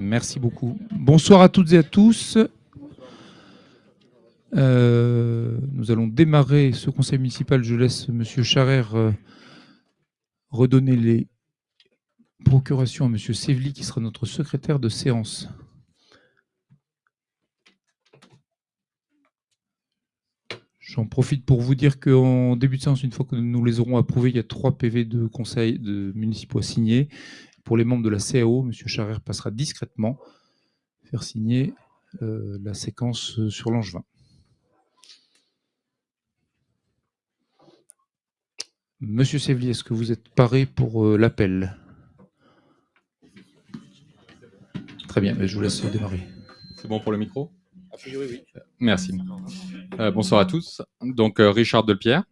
Merci beaucoup. Bonsoir à toutes et à tous. Euh, nous allons démarrer ce conseil municipal. Je laisse Monsieur Charrère euh, redonner les procurations à Monsieur Sévli, qui sera notre secrétaire de séance. J'en profite pour vous dire qu'en début de séance, une fois que nous les aurons approuvés, il y a trois PV de conseil de municipaux à signer. Pour les membres de la CAO, M. Charrère passera discrètement faire signer euh, la séquence euh, sur Langevin. Monsieur Sévli, est-ce que vous êtes paré pour euh, l'appel? Très bien, je vous laisse démarrer. C'est bon pour le micro? A priori, oui. Merci. Euh, bonsoir à tous. Donc, euh, Richard Delpierre,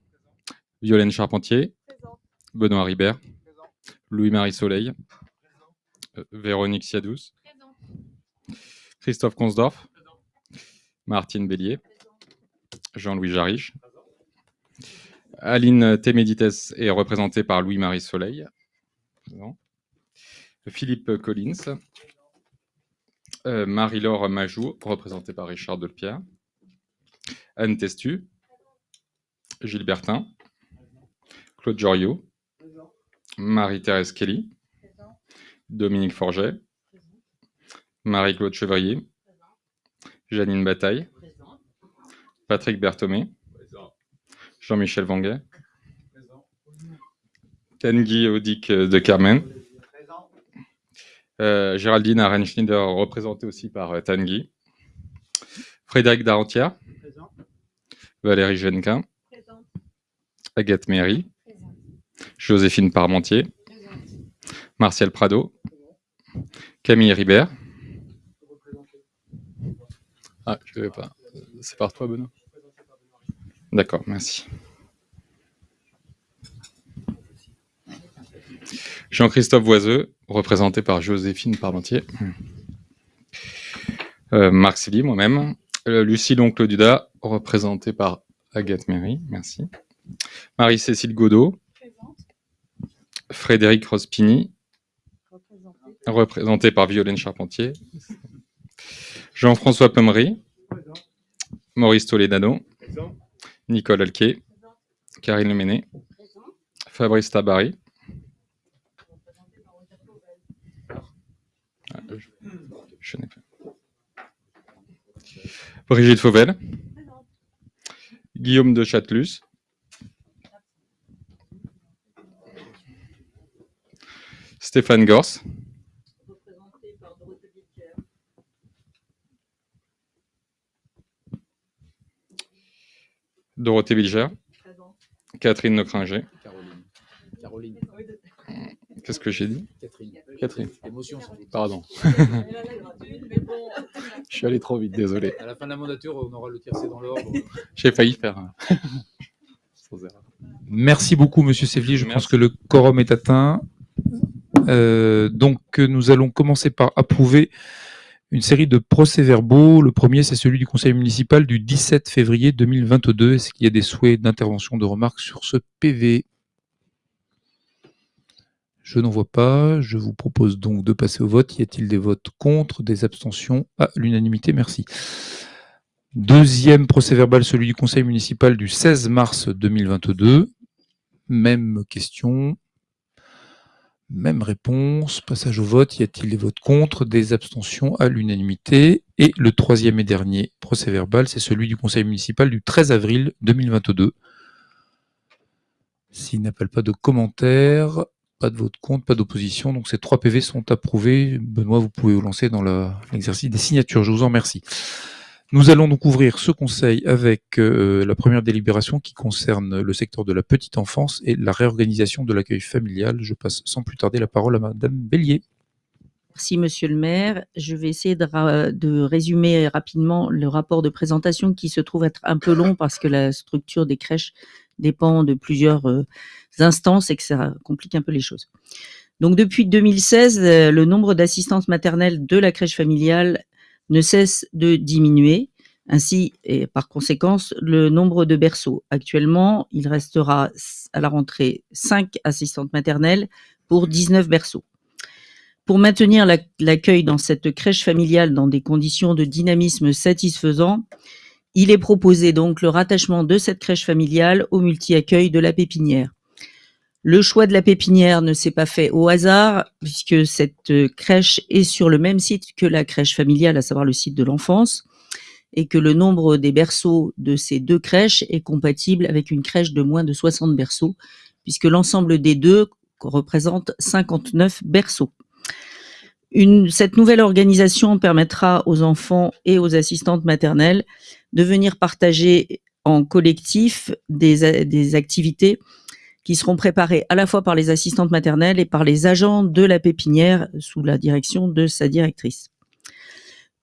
Violaine Charpentier, Benoît Ribert, Louis-Marie Soleil, Véronique Siadous, Christophe Consdorf, Martine Bélier, Jean-Louis Jarich. Aline Témédites est représentée par Louis-Marie Soleil. Présent. Philippe Collins. Euh, Marie-Laure Majou, représentée par Richard Delpierre. Anne Testu. Gilles Bertin. Claude Joriot. Marie-Thérèse Kelly. Dominique Forget. Marie-Claude Chevrier. Janine Bataille. Patrick Berthomé. Jean-Michel Vanguet. Tanguy Audic de Carmen. Euh, Géraldine Arenschneider, représentée aussi par euh, Tanguy. Frédéric Darentière. Valérie Genquin. Agathe Méry. Joséphine Parmentier. Martial Prado. Camille Ribert. Ah, je ne vais pas. C'est par toi, Benoît D'accord, merci. Jean-Christophe Voiseux, représenté par Joséphine Parmentier. Euh, Marc Silly, moi-même. Euh, Lucie Loncle Duda, représentée par Agathe Méry, merci. Marie-Cécile Godot. Frédéric Rospini, représenté par Violaine Charpentier. Jean-François Pommery. Maurice Toledano. Nicole Alquet. Karine Leméné. Fabrice Tabary. Brigitte Fauvel. Guillaume de Châtelus. Stéphane Gors. Dorothée Vilger. Catherine Nocringer. Caroline. Caroline. Qu'est-ce que j'ai dit Catherine. Catherine. Émotion, sans doute. Pardon. Je suis allé trop vite, désolé. À la fin de la mandature, on aura le tiercé dans l'ordre. J'ai failli faire. un- Sans erreur. Merci beaucoup, Monsieur Sévli. Je pense que le quorum est atteint. Euh, donc, nous allons commencer par approuver une série de procès-verbaux. Le premier, c'est celui du conseil municipal du 17 février 2022. Est-ce qu'il y a des souhaits d'intervention, de remarques sur ce PV Je n'en vois pas. Je vous propose donc de passer au vote. Y a-t-il des votes contre, des abstentions? À l'unanimité, merci. Deuxième procès-verbal, celui du conseil municipal du 16 mars 2022. Même question. Même réponse. Passage au vote. Y a-t-il des votes contre, des abstentions à l'unanimité? Et le troisième et dernier procès-verbal, c'est celui du conseil municipal du 13 avril 2022. S'il n'appelle pas de commentaires, pas de vote contre, pas d'opposition. Donc ces trois PV sont approuvés. Benoît, vous pouvez vous lancer dans l'exercice des signatures. Je vous en remercie. Nous allons donc ouvrir ce conseil avec euh, la première délibération qui concerne le secteur de la petite enfance et la réorganisation de l'accueil familial. Je passe sans plus tarder la parole à Madame Bélier. Merci, monsieur le maire. Je vais essayer de, résumer rapidement le rapport de présentation qui se trouve être un peu long parce que la structure des crèches dépend de plusieurs euh, instances et que ça complique un peu les choses. Donc, depuis 2016, euh, le nombre d'assistantes maternelles de la crèche familiale ne cesse de diminuer. Ainsi, et par conséquence, le nombre de berceaux. Actuellement, il restera à la rentrée 5 assistantes maternelles pour 19 berceaux. Pour maintenir la- l'accueil dans cette crèche familiale dans des conditions de dynamisme satisfaisant, il est proposé donc le rattachement de cette crèche familiale au multi-accueil de la pépinière. Le choix de la pépinière ne s'est pas fait au hasard, puisque cette euh, crèche est sur le même site que la crèche familiale, à savoir le site de l'enfance, et que le nombre des berceaux de ces deux crèches est compatible avec une crèche de moins de 60 berceaux, puisque l'ensemble des deux représente 59 berceaux. Cette nouvelle organisation permettra aux enfants et aux assistantes maternelles de venir partager en collectif des activités qui seront préparées à la fois par les assistantes maternelles et par les agents de la pépinière sous la direction de sa directrice.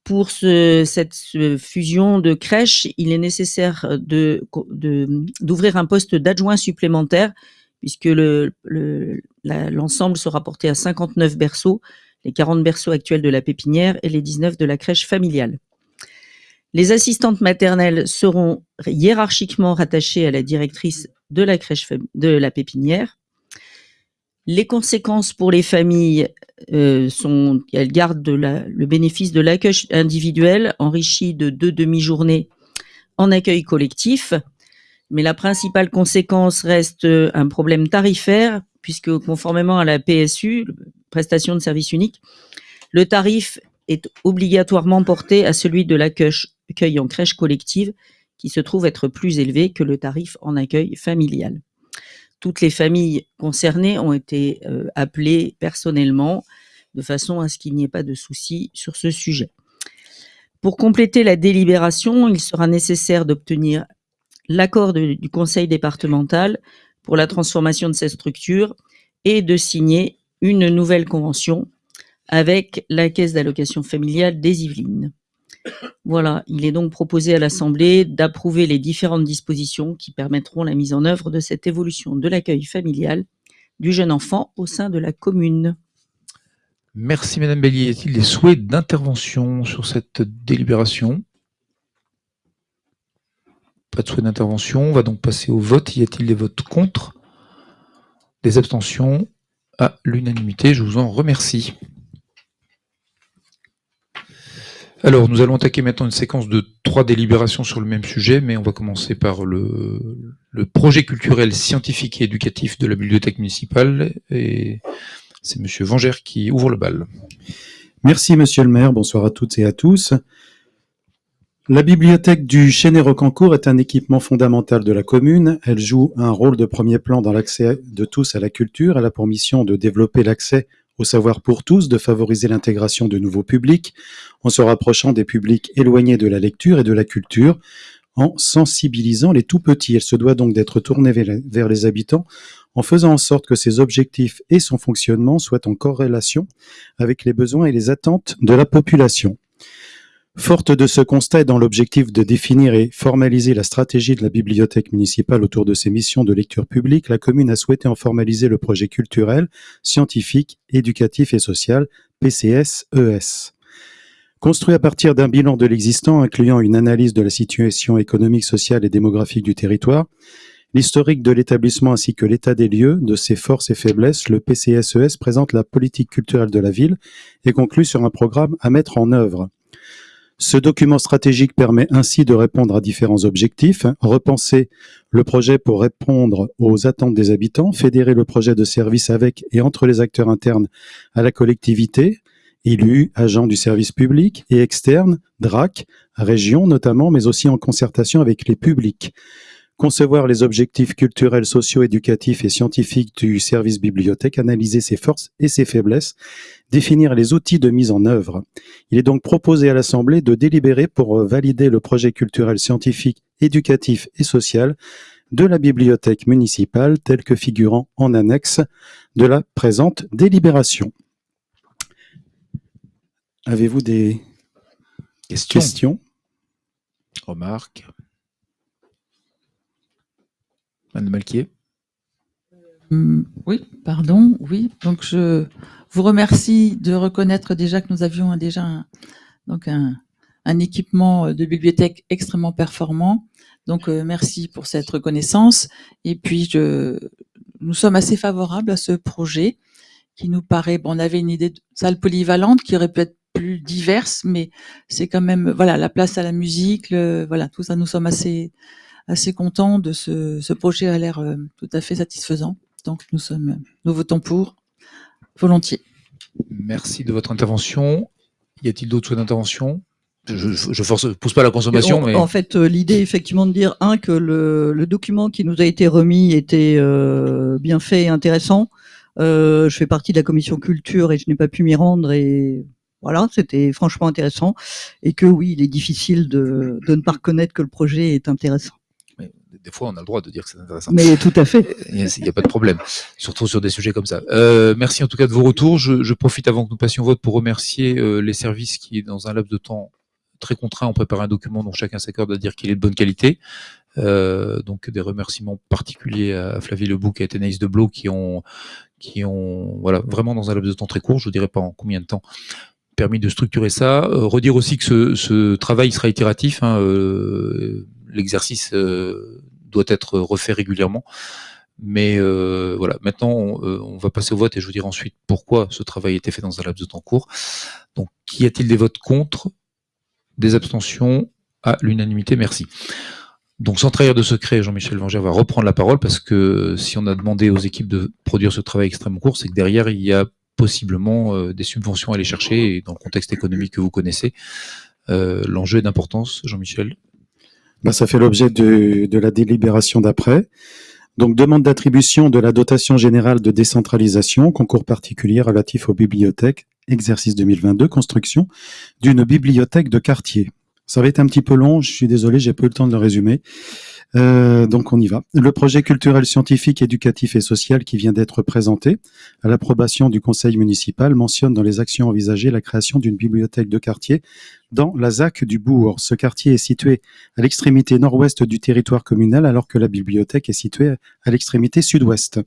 Pour ce- cette ce fusion de crèches, il est nécessaire d'ouvrir un poste d'adjoint supplémentaire puisque l'ensemble sera porté à 59 berceaux, les 40 berceaux actuels de la pépinière et les 19 de la crèche familiale. Les assistantes maternelles seront hiérarchiquement rattachées à la directrice de la crèche pépinière. Les conséquences pour les familles euh, sont elles gardent le bénéfice de l'accueil individuel enrichi de deux demi-journées en accueil collectif. Mais la principale conséquence reste euh, un problème tarifaire, puisque conformément à la PSU, prestation de service unique, le tarif est obligatoirement porté à celui de l'accueil accueil en crèche collective, qui se trouve être plus élevé que le tarif en accueil familial. Toutes les familles concernées ont été euh, appelées personnellement, de façon à ce qu'il n'y ait pas de souci sur ce sujet. Pour compléter la délibération, il sera nécessaire d'obtenir l'accord du conseil départemental pour la transformation de cette structure et de signer une nouvelle convention avec la caisse d'allocation familiale des Yvelines. Voilà, il est donc proposé à l'Assemblée d'approuver les différentes dispositions qui permettront la mise en œuvre de cette évolution de l'accueil familial du jeune enfant au sein de la commune. Merci Madame Bellier. Y a-t-il des souhaits d'intervention sur cette délibération? Pas de souhait d'intervention. On va donc passer au vote. Y a-t-il des votes contre? Des abstentions? À l'unanimité, je vous en remercie. Alors, nous allons attaquer maintenant une séquence de trois délibérations sur le même sujet, mais on va commencer par le, projet culturel, scientifique et éducatif de la bibliothèque municipale. Et c'est Monsieur Vengère qui ouvre le bal. Merci, monsieur le maire. Bonsoir à toutes et à tous. La bibliothèque du Chêne-et-Rocancourt est un équipement fondamental de la commune. Elle joue un rôle de premier plan dans l'accès de tous à la culture. Elle a pour mission de développer l'accès au savoir pour tous, de favoriser l'intégration de nouveaux publics, en se rapprochant des publics éloignés de la lecture et de la culture, en sensibilisant les tout petits. Elle se doit donc d'être tournée vers vers les habitants en faisant en sorte que ses objectifs et son fonctionnement soient en corrélation avec les besoins et les attentes de la population. Forte de ce constat et dans l'objectif de définir et formaliser la stratégie de la bibliothèque municipale autour de ses missions de lecture publique, la commune a souhaité en formaliser le projet culturel, scientifique, éducatif et social, PCS-ES. Construit à partir d'un bilan de l'existant incluant une analyse de la situation économique, sociale et démographique du territoire, l'historique de l'établissement ainsi que l'état des lieux, de ses forces et faiblesses, le PCSES présente la politique culturelle de la ville et conclut sur un programme à mettre en œuvre. Ce document stratégique permet ainsi de répondre à différents objectifs, repenser le projet pour répondre aux attentes des habitants, fédérer le projet de service avec et entre les acteurs internes à la collectivité, élus, agents du service public et externes, DRAC, région notamment, mais aussi en concertation avec les publics. Concevoir les objectifs culturels, sociaux, éducatifs et scientifiques du service bibliothèque, analyser ses forces et ses faiblesses, définir les outils de mise en œuvre. Il est donc proposé à l'Assemblée de délibérer pour euh, valider le projet culturel, scientifique, éducatif et social de la bibliothèque municipale tel que figurant en annexe de la présente délibération. Avez-vous des Question. questions? Remarque. Madame Malquier. Hum, Oui, pardon, oui. Donc je vous remercie de reconnaître déjà que nous avions déjà un, donc un, équipement de bibliothèque extrêmement performant. Donc euh, merci pour cette reconnaissance. Et puis je, nous sommes assez favorables à ce projet qui nous paraît, bon, on avait une idée de salle polyvalente qui aurait pu être plus diverse, mais c'est quand même, voilà, la place à la musique, voilà, tout ça, nous sommes assez, assez contents de ce, ce projet a l'air euh, tout à fait satisfaisant. Donc, nous sommes, nous votons pour, volontiers. Merci de votre intervention. Y a-t-il d'autres souhaits d'intervention? Je, je, je force, pousse pas la consommation, En- mais En fait, euh, l'idée, effectivement, de dire, un, que le, le document qui nous a été remis était euh, bien fait et intéressant. Euh, je fais partie de la commission culture et je n'ai pas pu m'y rendre et voilà, c'était franchement intéressant. Et que oui, il est difficile de, de ne pas reconnaître que le projet est intéressant. Des fois, on a le droit de dire que c'est intéressant. Mais tout à fait. Il n'y a, pas de problème, surtout sur des sujets comme ça. Euh, merci en tout cas de vos retours. Je, je profite avant que nous passions au vote pour remercier euh, les services qui, dans un laps de temps très contraint, ont préparé un document dont chacun s'accorde à dire qu'il est de bonne qualité. Euh, donc des remerciements particuliers à Flavie Lebouc et à Thénaïs Deblot qui ont, qui ont, voilà, vraiment dans un laps de temps très court, je ne dirais pas en combien de temps, permis de structurer ça. Euh, redire aussi que ce, ce travail sera itératif. Hein, euh, L'exercice euh, doit être refait régulièrement. Mais euh, voilà, maintenant on, euh, on, va passer au vote et je vous dirai ensuite pourquoi ce travail a été fait dans un laps de temps court. Donc, qu'y a-t-il des votes contre? Des abstentions? À l'unanimité, merci. Donc, sans trahir de secret, Jean-Michel Vangère va reprendre la parole parce que si on a demandé aux équipes de produire ce travail extrêmement court, c'est que derrière, il y a possiblement euh, des subventions à aller chercher dans le contexte économique que vous connaissez, euh, l'enjeu est d'importance. Jean-Michel? Ça fait l'objet de, de la délibération d'après. Donc, demande d'attribution de la dotation générale de décentralisation, concours particulier relatif aux bibliothèques, exercice 2022, construction d'une bibliothèque de quartier. Ça va être un petit peu long, je suis désolé, j'ai pas eu le temps de le résumer. Euh, donc on y va. Le projet culturel, scientifique, éducatif et social qui vient d'être présenté à l'approbation du conseil municipal mentionne dans les actions envisagées la création d'une bibliothèque de quartier dans la ZAC du Bourg. Ce quartier est situé à l'extrémité nord-ouest du territoire communal alors que la bibliothèque est située à l'extrémité sud-ouest.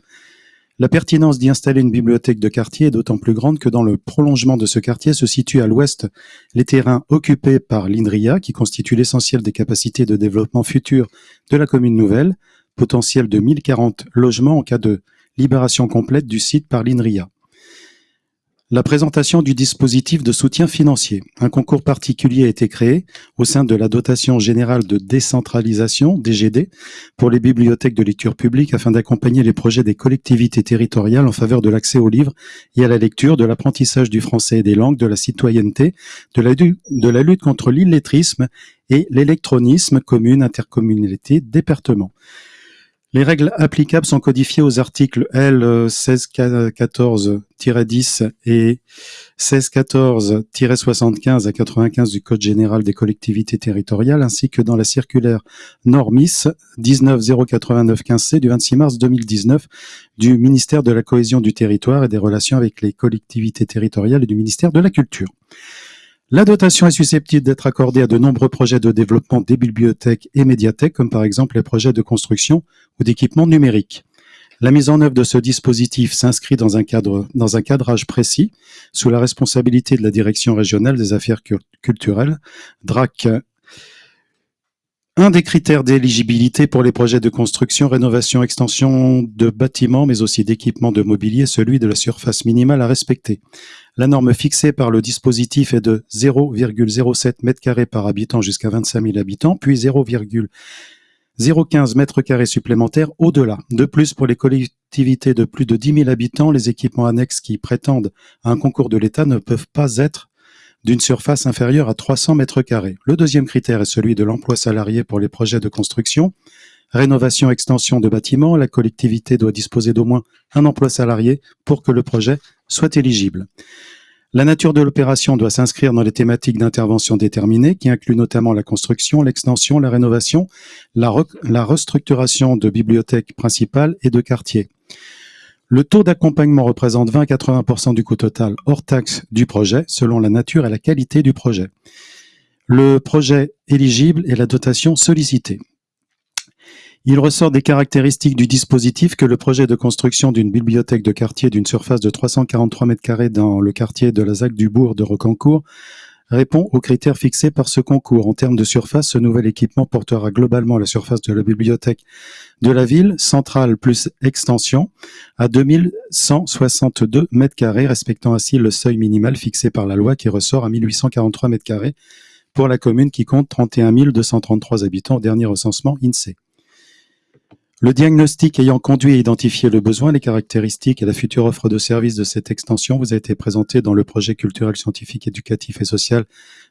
La pertinence d'y installer une bibliothèque de quartier est d'autant plus grande que dans le prolongement de ce quartier se situent à l'ouest les terrains occupés par l'INRIA, qui constituent l'essentiel des capacités de développement futures de la commune nouvelle, potentiel de 1040 logements en cas de libération complète du site par l'INRIA. La présentation du dispositif de soutien financier. Un concours particulier a été créé au sein de la dotation générale de décentralisation, DGD, pour les bibliothèques de lecture publique afin d'accompagner les projets des collectivités territoriales en faveur de l'accès aux livres et à la lecture, de l'apprentissage du français et des langues, de la citoyenneté, de la, lutte contre l'illettrisme et l'électronisme, commune, intercommunalité, département. Les règles applicables sont codifiées aux articles L 1614-10 et 1614-75 à 95 du Code général des collectivités territoriales, ainsi que dans la circulaire Normis 19.089.15c du 26 mars 2019 du ministère de la Cohésion du territoire et des relations avec les collectivités territoriales et du ministère de la Culture. La dotation est susceptible d'être accordée à de nombreux projets de développement des bibliothèques et médiathèques, comme par exemple les projets de construction ou d'équipement numérique. La mise en œuvre de ce dispositif s'inscrit dans un cadre, dans un cadrage précis, sous la responsabilité de la Direction régionale des affaires culturelles, DRAC. Un des critères d'éligibilité pour les projets de construction, rénovation, extension de bâtiments, mais aussi d'équipements de mobilier, celui de la surface minimale à respecter. La norme fixée par le dispositif est de 0,07 m2 par habitant jusqu'à 25 000 habitants, puis 0,015 mètres carrés supplémentaires au-delà. De plus, pour les collectivités de plus de 10 000 habitants, les équipements annexes qui prétendent à un concours de l'État ne peuvent pas être d'une surface inférieure à 300 mètres carrés. Le deuxième critère est celui de l'emploi salarié pour les projets de construction. Rénovation, extension de bâtiments, la collectivité doit disposer d'au moins un emploi salarié pour que le projet soit éligible. La nature de l'opération doit s'inscrire dans les thématiques d'intervention déterminées qui incluent notamment la construction, l'extension, la rénovation, la, re la restructuration de bibliothèques principales et de quartiers. Le taux d'accompagnement représente 20 à 80% du coût total hors taxe du projet, selon la nature et la qualité du projet. Le projet éligible et la dotation sollicitée. Il ressort des caractéristiques du dispositif que le projet de construction d'une bibliothèque de quartier d'une surface de 343 m2 dans le quartier de la ZAC du Bourg de Rocancourt répond aux critères fixés par ce concours. En termes de surface, ce nouvel équipement portera globalement la surface de la bibliothèque de la ville, centrale plus extension, à 2162 mètres carrés, respectant ainsi le seuil minimal fixé par la loi qui ressort à 1843 mètres carrés pour la commune qui compte 31 233 habitants au dernier recensement INSEE. Le diagnostic ayant conduit à identifier le besoin, les caractéristiques et la future offre de services de cette extension vous a été présenté dans le projet culturel, scientifique, éducatif et social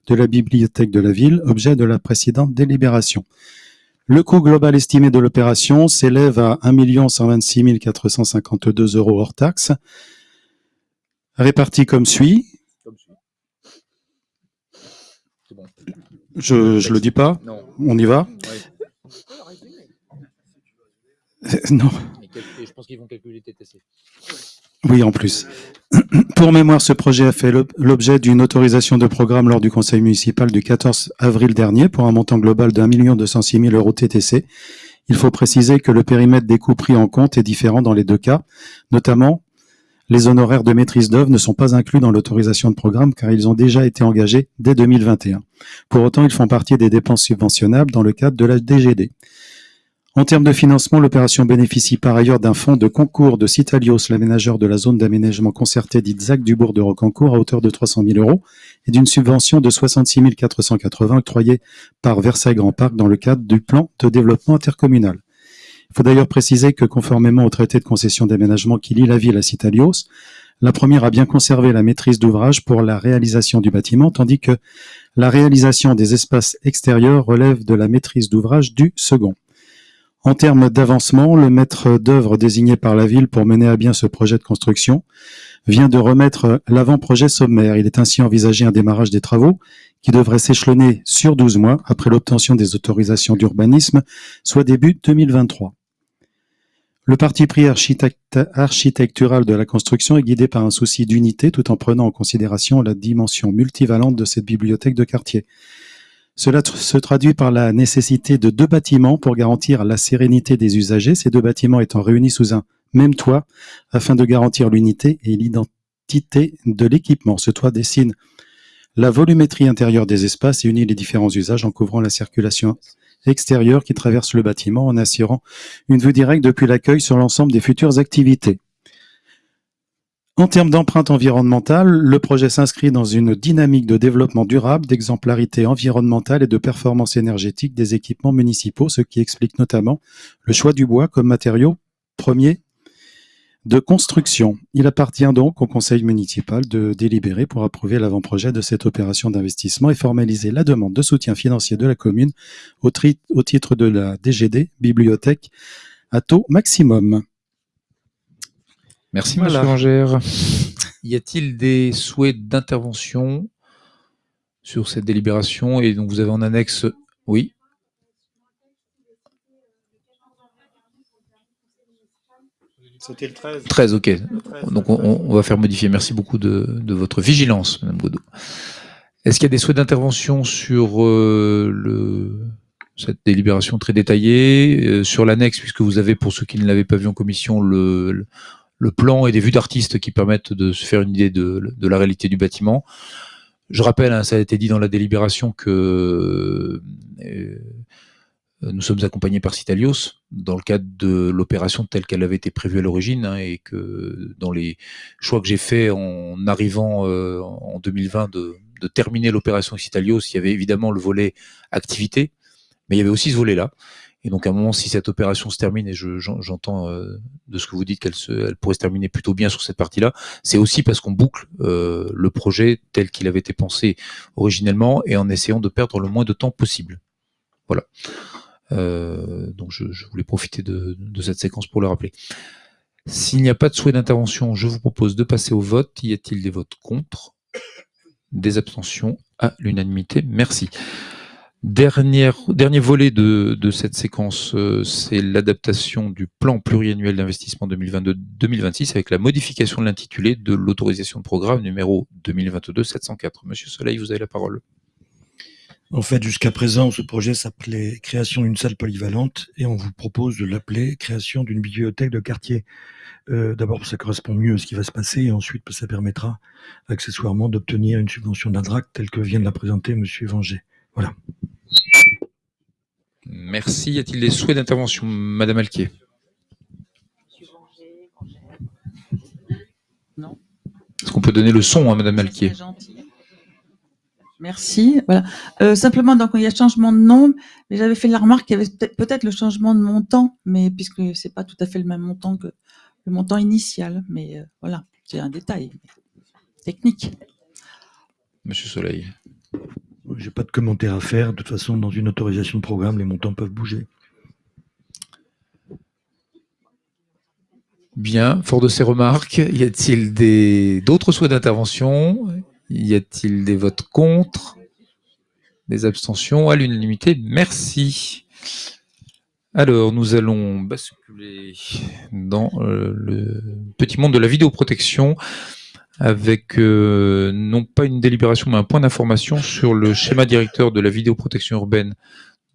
de la bibliothèque de la ville, objet de la précédente délibération. Le coût global estimé de l'opération s'élève à 1 126 452 euros hors taxe, réparti comme suit. Je, je le dis pas, on y va? Non. Et je pense qu'ils vont calculer TTC. Oui, en plus. Pour mémoire, ce projet a fait l'ob- l'objet d'une autorisation de programme lors du conseil municipal du 14 avril dernier pour un montant global de 1 206 000 euros TTC. Il faut préciser que le périmètre des coûts pris en compte est différent dans les deux cas, notamment les honoraires de maîtrise d'œuvre ne sont pas inclus dans l'autorisation de programme car ils ont déjà été engagés dès 2021. Pour autant, ils font partie des dépenses subventionnables dans le cadre de la DGD. En termes de financement, l'opération bénéficie par ailleurs d'un fonds de concours de Citalios, l'aménageur de la zone d'aménagement concerté dite ZAC du bourg de Rocancourt, à hauteur de 300 000 euros, et d'une subvention de 66 480 octroyée par Versailles Grand Parc dans le cadre du plan de développement intercommunal. Il faut d'ailleurs préciser que conformément au traité de concession d'aménagement qui lie la ville à Citalios, la première a bien conservé la maîtrise d'ouvrage pour la réalisation du bâtiment, tandis que la réalisation des espaces extérieurs relève de la maîtrise d'ouvrage du second. En termes d'avancement, le maître d'œuvre désigné par la ville pour mener à bien ce projet de construction vient de remettre l'avant-projet sommaire. Il est ainsi envisagé un démarrage des travaux qui devrait s'échelonner sur 12 mois après l'obtention des autorisations d'urbanisme, soit début 2023. Le parti pris architectural de la construction est guidé par un souci d'unité tout en prenant en considération la dimension multivalente de cette bibliothèque de quartier. Cela se traduit par la nécessité de deux bâtiments pour garantir la sérénité des usagers, ces deux bâtiments étant réunis sous un même toit afin de garantir l'unité et l'identité de l'équipement. Ce toit dessine la volumétrie intérieure des espaces et unit les différents usages en couvrant la circulation extérieure qui traverse le bâtiment en assurant une vue directe depuis l'accueil sur l'ensemble des futures activités. En termes d'empreinte environnementale, le projet s'inscrit dans une dynamique de développement durable, d'exemplarité environnementale et de performance énergétique des équipements municipaux, ce qui explique notamment le choix du bois comme matériau premier de construction. Il appartient donc au conseil municipal de délibérer pour approuver l'avant-projet de cette opération d'investissement et formaliser la demande de soutien financier de la commune au, titre de la DGD, bibliothèque, à taux maximum. Merci, Voilà. Monsieur Angère. Y a-t-il des souhaits d'intervention sur cette délibération Et donc, vous avez en annexe, oui. C'était le 13. 13, ok. Donc, on, on va faire modifier. Merci beaucoup de, de votre vigilance, Madame Godot. Est-ce qu'il y a des souhaits d'intervention sur euh, le, cette délibération très détaillée, euh, sur l'annexe, puisque vous avez, pour ceux qui ne l'avaient pas vu en commission, le, le, le plan et des vues d'artistes qui permettent de se faire une idée de, la réalité du bâtiment. Je rappelle, hein, ça a été dit dans la délibération que euh, nous sommes accompagnés par Citalios dans le cadre de l'opération telle qu'elle avait été prévue à l'origine hein, et que dans les choix que j'ai faits en arrivant euh, en 2020 de, de terminer l'opération Citalios, il y avait évidemment le volet activité, mais il y avait aussi ce volet-là. Et donc à un moment, si cette opération se termine, et je- j'en- j'entends euh, de ce que vous dites qu'elle pourrait se terminer plutôt bien sur cette partie-là, c'est aussi parce qu'on boucle euh, le projet tel qu'il avait été pensé originellement et en essayant de perdre le moins de temps possible. Voilà. Euh, donc je, voulais profiter de cette séquence pour le rappeler. S'il n'y a pas de souhait d'intervention, je vous propose de passer au vote. Y a-t-il des votes contre? Des abstentions? À l'unanimité Merci. Dernière, dernier volet de, cette séquence, euh, c'est l'adaptation du plan pluriannuel d'investissement 2022-2026 avec la modification de l'intitulé de l'autorisation de programme numéro 2022-704. Monsieur Soleil, vous avez la parole. En fait, jusqu'à présent, ce projet s'appelait création d'une salle polyvalente et on vous propose de l'appeler création d'une bibliothèque de quartier. Euh, D'abord, ça correspond mieux à ce qui va se passer et ensuite, ça permettra accessoirement d'obtenir une subvention d'Indrac telle que vient de la présenter Monsieur Vanger. Voilà. Merci. Y a-t-il des souhaits d'intervention Madame Alquier? Non. Est-ce qu'on peut donner le son à Madame Alquier? Merci. Voilà. Euh, simplement, donc il y a changement de nom, mais j'avais fait la remarque qu'il y avait peut-être peut-être le changement de montant, mais puisque c'est pas tout à fait le même montant que le montant initial, mais euh, voilà, c'est un détail technique. Monsieur Soleil. J'ai pas de commentaire à faire. De toute façon, dans une autorisation de programme, les montants peuvent bouger. Bien, fort de ces remarques, y a-t-il d'autres souhaits d'intervention? Y a-t-il des votes contre? Des abstentions? À l'unanimité, merci. Alors, nous allons basculer dans euh, le petit monde de la vidéoprotection avec euh, non pas une délibération, mais un point d'information sur le schéma directeur de la vidéoprotection urbaine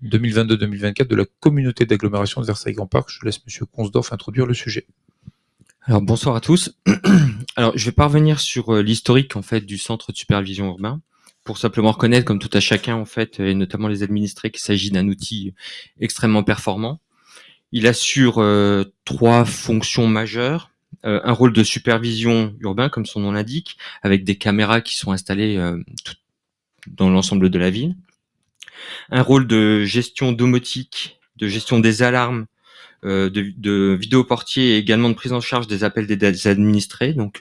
2022-2024 de la communauté d'agglomération de Versailles-Grand Parc. Je laisse Monsieur Consdorf introduire le sujet. Alors bonsoir à tous. Alors je vais pas revenir sur euh, l'historique en fait du centre de supervision urbain pour simplement reconnaître comme tout à chacun en fait et notamment les administrés qu'il s'agit d'un outil extrêmement performant. Il assure euh, trois fonctions majeures. Euh, un rôle de supervision urbain comme son nom l'indique avec des caméras qui sont installées euh, dans l'ensemble de la ville. Un rôle de gestion domotique, de gestion des alarmes euh, de, de vidéoportier et également de prise en charge des appels des, administrés. Donc,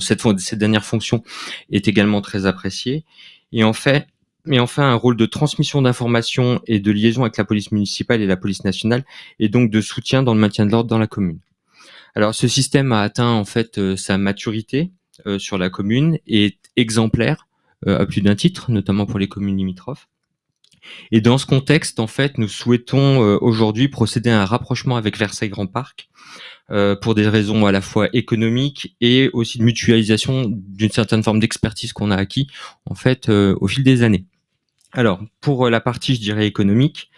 cette, cette dernière fonction est également très appréciée. Et en fait, mais enfin, un rôle de transmission d'informations et de liaison avec la police municipale et la police nationale, et donc de soutien dans le maintien de l'ordre dans la commune. Alors, ce système a atteint en fait euh, sa maturité euh, sur la commune et est exemplaire euh, à plus d'un titre, notamment pour les communes limitrophes. Et dans ce contexte, en fait, nous souhaitons aujourd'hui procéder à un rapprochement avec Versailles Grand Parc pour des raisons à la fois économiques et aussi de mutualisation d'une certaine forme d'expertise qu'on a acquis en fait au fil des années. Alors, pour la partie, je dirais économique,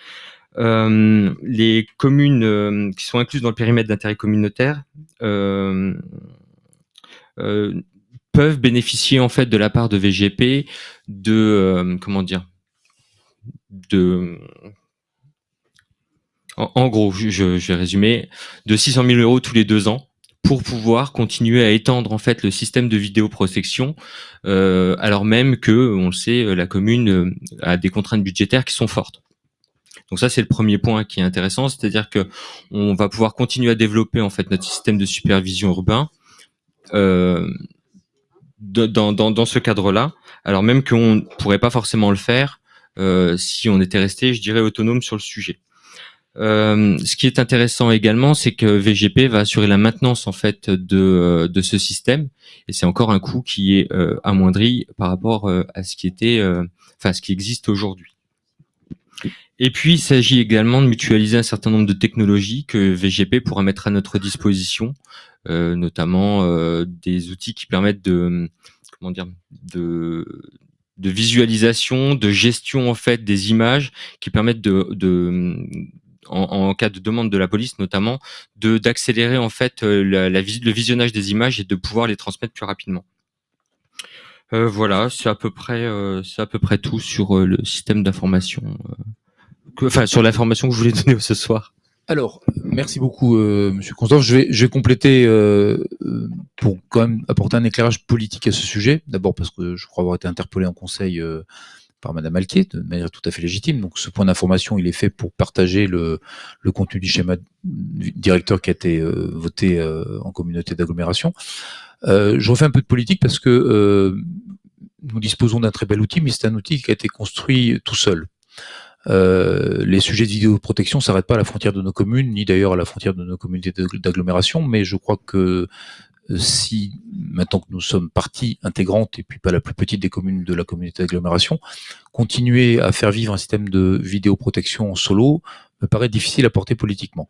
les communes euh, qui sont incluses dans le périmètre d'intérêt communautaire euh, euh, peuvent bénéficier en fait de la part de VGP de euh, comment dire de en, gros, je, vais résumer, de 600 000 euros tous les deux ans pour pouvoir continuer à étendre en fait le système de vidéoprotection, euh, alors même que, on le sait, la commune euh, a des contraintes budgétaires qui sont fortes. Donc ça, c'est le premier point qui est intéressant, c'est-à-dire que on va pouvoir continuer à développer en fait notre système de supervision urbain euh, dans, ce cadre-là, alors même qu'on ne pourrait pas forcément le faire euh, si on était resté, je dirais, autonome sur le sujet. Euh, ce qui est intéressant également, c'est que VGP va assurer la maintenance en fait de, ce système, et c'est encore un coût qui est amoindri par rapport à ce qui était, enfin ce qui existe aujourd'hui. Et puis, il s'agit également de mutualiser un certain nombre de technologies que VGP pourra mettre à notre disposition, euh, notamment euh, des outils qui permettent de, comment dire, de, de visualisation, de gestion en fait des images, qui permettent de, de en, cas de demande de la police notamment, de d'accélérer en fait euh, le visionnage des images et de pouvoir les transmettre plus rapidement. Euh, voilà, c'est à peu près, euh, c'est à peu près tout sur euh, le système d'information, euh, enfin sur l'information que je voulais donner ce soir. Alors, merci beaucoup, euh, Monsieur Consdorf. Je vais, je vais compléter euh, euh, pour quand même apporter un éclairage politique à ce sujet. D'abord parce que je crois avoir été interpellé en conseil euh, par Madame Alquier de manière tout à fait légitime. Donc, ce point d'information, il est fait pour partager le, le contenu du schéma directeur qui a été euh, voté euh, en communauté d'agglomération. Je refais un peu de politique parce que nous disposons d'un très bel outil, mais c'est un outil qui a été construit tout seul. Euh, les sujets de vidéoprotection s'arrêtent pas à la frontière de nos communes, ni d'ailleurs à la frontière de nos communautés d'agg- d'agglomération, mais je crois que euh, si, maintenant que nous sommes partie intégrante, et puis pas la plus petite des communes de la communauté d'agglomération, continuer à faire vivre un système de vidéoprotection en solo me paraît difficile à porter politiquement.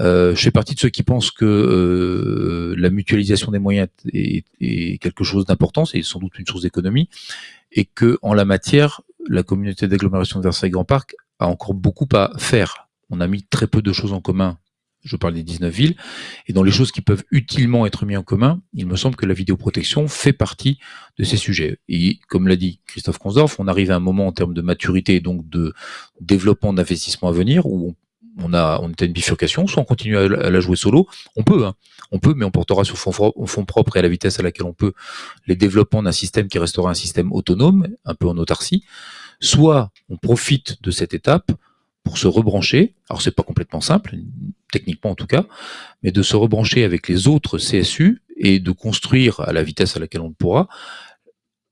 Euh, je fais partie de ceux qui pensent que la mutualisation des moyens est, est quelque chose d'important, c'est sans doute une source d'économie, et que en la matière, la communauté d'agglomération de Versailles Grand Parc a encore beaucoup à faire. On a mis très peu de choses en commun. Je parle des 19 villes. Et dans les choses qui peuvent utilement être mises en commun, il me semble que la vidéoprotection fait partie de ces sujets. Et comme l'a dit Christophe Consdorf, on arrive à un moment en termes de maturité et donc de développement d'investissement à venir où on on a on est à une bifurcation, soit on continue à, la jouer solo, on peut, hein, on peut, mais on portera sur fond, fond propre et à la vitesse à laquelle on peut les développements d'un système qui restera un système autonome, un peu en autarcie, soit on profite de cette étape pour se rebrancher, alors c'est pas complètement simple, techniquement en tout cas, mais de se rebrancher avec les autres CSU et de construire à la vitesse à laquelle on pourra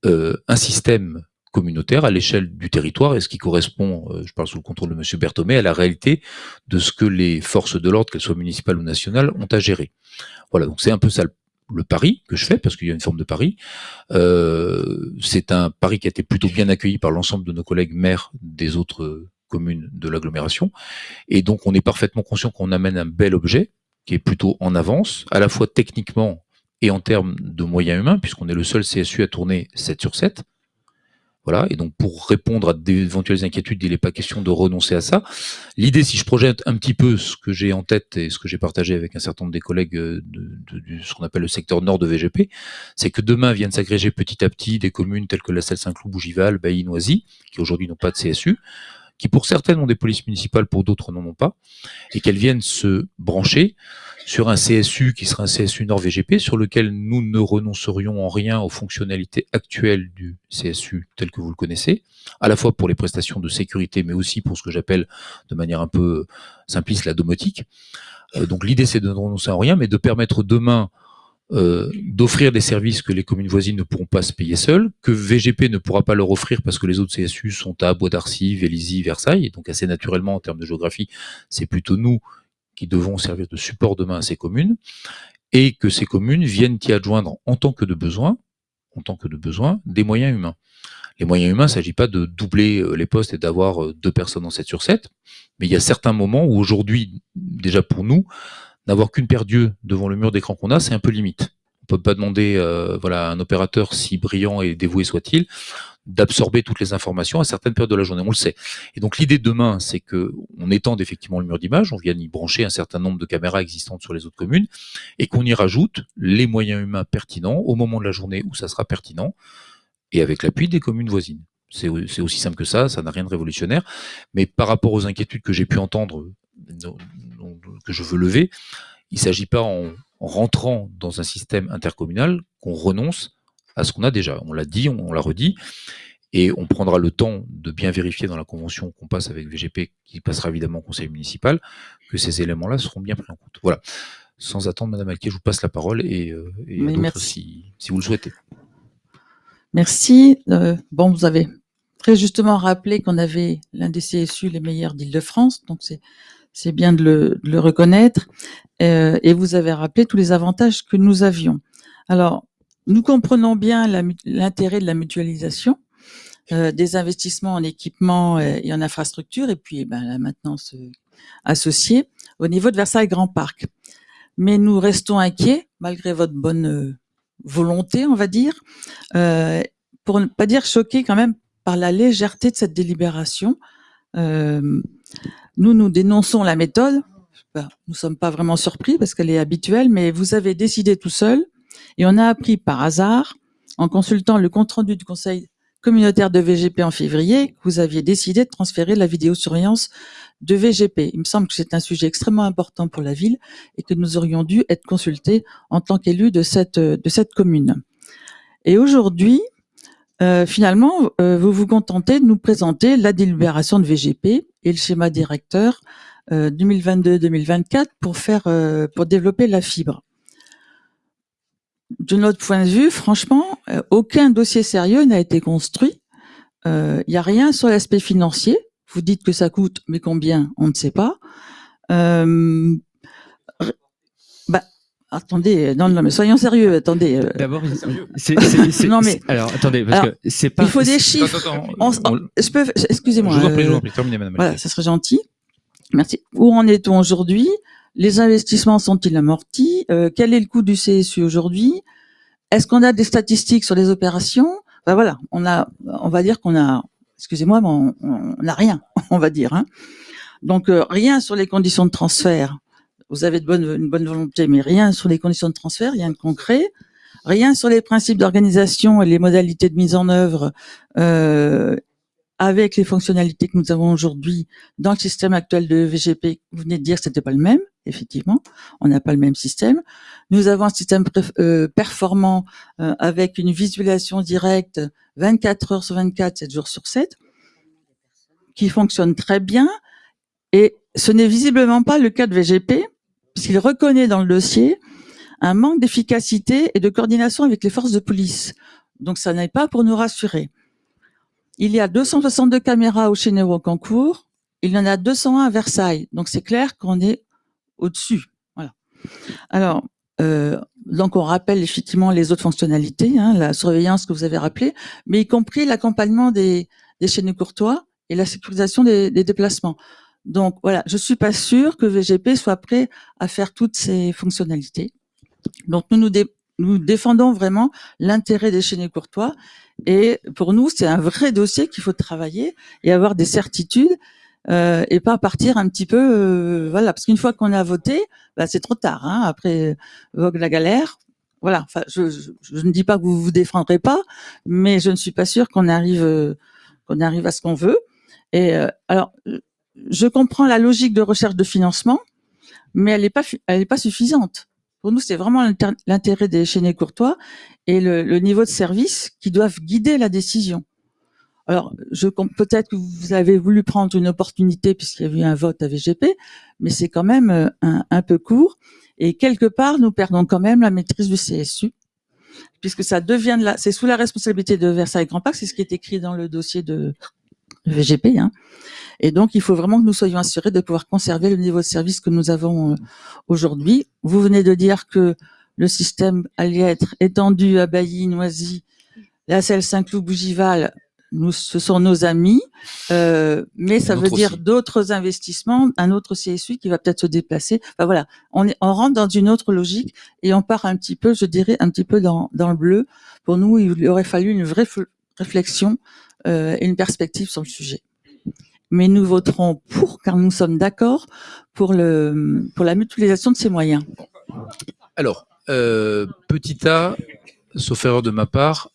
euh, un système communautaire à l'échelle du territoire et ce qui correspond, euh, je parle sous le contrôle de M. Berthomé, à la réalité de ce que les forces de l'ordre, qu'elles soient municipales ou nationales, ont à gérer. Voilà, donc c'est un peu ça le, pari que je fais, parce qu'il y a une forme de pari. Euh, c'est un pari qui a été plutôt bien accueilli par l'ensemble de nos collègues maires des autres communes de l'agglomération. Et donc on est parfaitement conscient qu'on amène un bel objet qui est plutôt en avance, à la fois techniquement et en termes de moyens humains, puisqu'on est le seul CSU à tourner 7 sur 7. Voilà, et donc pour répondre à d'éventuelles inquiétudes, il n'est pas question de renoncer à ça. L'idée, si je projette un petit peu ce que j'ai en tête et ce que j'ai partagé avec un certain nombre des collègues de, de, ce qu'on appelle le secteur nord de VGP, c'est que demain viennent s'agréger petit à petit des communes telles que la Selle Saint-Cloud, Bougival, Bailly, Noisy, qui aujourd'hui n'ont pas de CSU, qui pour certaines ont des polices municipales, pour d'autres n'en ont pas, et qu'elles viennent se brancher sur un CSU qui sera un CSU Nord VGP, sur lequel nous ne renoncerions en rien aux fonctionnalités actuelles du CSU tel que vous le connaissez, à la fois pour les prestations de sécurité, mais aussi pour ce que j'appelle de manière un peu simpliste la domotique. Euh, donc l'idée c'est de ne renoncer en rien, mais de permettre demain euh, d'offrir des services que les communes voisines ne pourront pas se payer seules, que VGP ne pourra pas leur offrir parce que les autres CSU sont à Bois d'Arcy, Vélizy, Versailles, et donc assez naturellement en termes de géographie, c'est plutôt nous qui devons servir de support demain à ces communes, et que ces communes viennent y adjoindre en tant que de besoin, en tant que de besoin, des moyens humains. Les moyens humains, il ne s'agit pas de doubler euh, les postes et d'avoir euh, deux personnes en 7 sur 7, mais il y a certains moments où aujourd'hui, déjà pour nous, n'avoir qu'une paire d'yeux devant le mur d'écran qu'on a, c'est un peu limite. On peut pas demander euh, voilà, à un opérateur, si brillant et dévoué soit-il, d'absorber toutes les informations à certaines périodes de la journée, on le sait. Et donc l'idée de demain, c'est que on étende effectivement le mur d'image, on vient y brancher un certain nombre de caméras existantes sur les autres communes, et qu'on y rajoute les moyens humains pertinents au moment de la journée où ça sera pertinent, et avec l'appui des communes voisines. C'est aussi simple que ça, ça n'a rien de révolutionnaire, mais par rapport aux inquiétudes que j'ai pu entendre, que je veux lever, il ne s'agit pas en rentrant dans un système intercommunal qu'on renonce à ce qu'on a déjà. On l'a dit, on, l'a redit, et on prendra le temps de bien vérifier dans la convention qu'on passe avec VGP, qui passera évidemment au conseil municipal, que ces éléments-là seront bien pris en compte. Voilà. Sans attendre, Madame Alquier, je vous passe la parole et, euh, si, si, vous le souhaitez. Merci. Euh, bon, vous avez très justement rappelé qu'on avait l'un des CSU les meilleurs d'Île-de-France, donc c'est bien de le, de le reconnaître. Euh, et vous avez rappelé tous les avantages que nous avions. Alors, nous comprenons bien l'intérêt de la mutualisation, euh, des investissements en équipement et en infrastructure, et puis ben, la maintenance euh, associée au niveau de Versailles Grand Parc. Mais nous restons inquiets, malgré votre bonne euh, volonté, on va dire, euh, pour ne pas dire choqués quand même par la légèreté de cette délibération. Euh, nous, nous dénonçons la méthode. Nous sommes pas vraiment surpris parce qu'elle est habituelle, mais vous avez décidé tout seul et on a appris par hasard, en consultant le compte-rendu du conseil communautaire de VGP en février, que vous aviez décidé de transférer la vidéosurveillance de VGP. Il me semble que c'est un sujet extrêmement important pour la ville et que nous aurions dû être consultés en tant qu'élus de cette, de cette commune. Et aujourd'hui, euh, finalement, euh, vous vous contentez de nous présenter la délibération de VGP et le schéma directeur euh, 2022-2024 pour faire, euh, pour développer la fibre de notre point de vue, franchement, euh, aucun dossier sérieux n'a été construit. Il euh, n'y a rien sur l'aspect financier. Vous dites que ça coûte, mais combien On ne sait pas. Euh, attendez, non, non, mais soyons sérieux. Attendez. D'abord, c'est, non mais alors attendez, parce que c'est pas. Il faut des chiffres. je peux, excusez-moi. Je vous en prie, je vous en prie. Terminez, madame. Voilà, ça serait gentil. Merci. Où en est-on aujourd'hui? Les investissements sont-ils amortis? Euh, Quel est le coût du CSU aujourd'hui? Est-ce qu'on a des statistiques sur les opérations? Ben voilà, on a, on va dire qu'on a excusez-moi, mais on on n'a rien, on va dire. Hein. Donc euh, rien sur les conditions de transfert. Vous avez de bonne, une bonne volonté, mais rien sur les conditions de transfert, rien de concret. Rien sur les principes d'organisation et les modalités de mise en œuvre euh, avec les fonctionnalités que nous avons aujourd'hui dans le système actuel de VGP. Vous venez de dire que c'était pas le même, effectivement. On n'a pas le même système. Nous avons un système euh, performant euh, avec une visualisation directe 24 heures sur 24, 7 jours sur 7, qui fonctionne très bien. Et ce n'est visiblement pas le cas de VGP, puisqu'il reconnaît dans le dossier un manque d'efficacité et de coordination avec les forces de police. Donc ça n'est pas pour nous rassurer. Il y a 262 caméras au Chénet Cancourt, il y en a 201 à Versailles. Donc c'est clair qu'on est au-dessus. Voilà. Alors, euh, donc on rappelle effectivement les autres fonctionnalités, hein, la surveillance que vous avez rappelé, mais y compris l'accompagnement des, des chaînes courtois et la sécurisation des déplacements. Donc voilà, je suis pas sûre que VGP soit prêt à faire toutes ces fonctionnalités. Donc nous nous, dé- nous défendons vraiment l'intérêt des chaînes courtois et pour nous c'est un vrai dossier qu'il faut travailler et avoir des certitudes euh, et pas partir un petit peu euh, voilà parce qu'une fois qu'on a voté bah, c'est trop tard hein, après vogue la galère voilà enfin je, je, je ne dis pas que vous vous défendrez pas mais je ne suis pas sûre qu'on arrive euh, qu'on arrive à ce qu'on veut et euh, alors je comprends la logique de recherche de financement mais elle n'est pas elle est pas suffisante pour nous, c'est vraiment l'intérêt des chaînés courtois et le, le niveau de service qui doivent guider la décision. Alors, je peut-être que vous avez voulu prendre une opportunité puisqu'il y a eu un vote à VGP, mais c'est quand même euh, un, peu court. Et quelque part, nous perdons quand même la maîtrise du CSU, puisque ça devient de la, c'est sous la responsabilité de Versailles Grand Parc, c'est ce qui est écrit dans le dossier de VGP. Hein. Et donc, il faut vraiment que nous soyons assurés de pouvoir conserver le niveau de service que nous avons euh, aujourd'hui. Vous venez de dire que le système allait être étendu à Bailly, Noisy, la selle Saint-Cloud, Bougival. Nous, ce sont nos amis, euh, mais ça veut dire d'autres investissements, un autre CSU qui va peut-être se déplacer. Enfin voilà, on, est, on rentre dans une autre logique et on part un petit peu, je dirais, un petit peu dans, dans le bleu. Pour nous, il aurait fallu une vraie réflexion euh, une perspective sur le sujet mais nous voterons pour car nous sommes d'accord pour la mutualisation de ces moyens. Alors, euh, petit A, sauf erreur de ma part,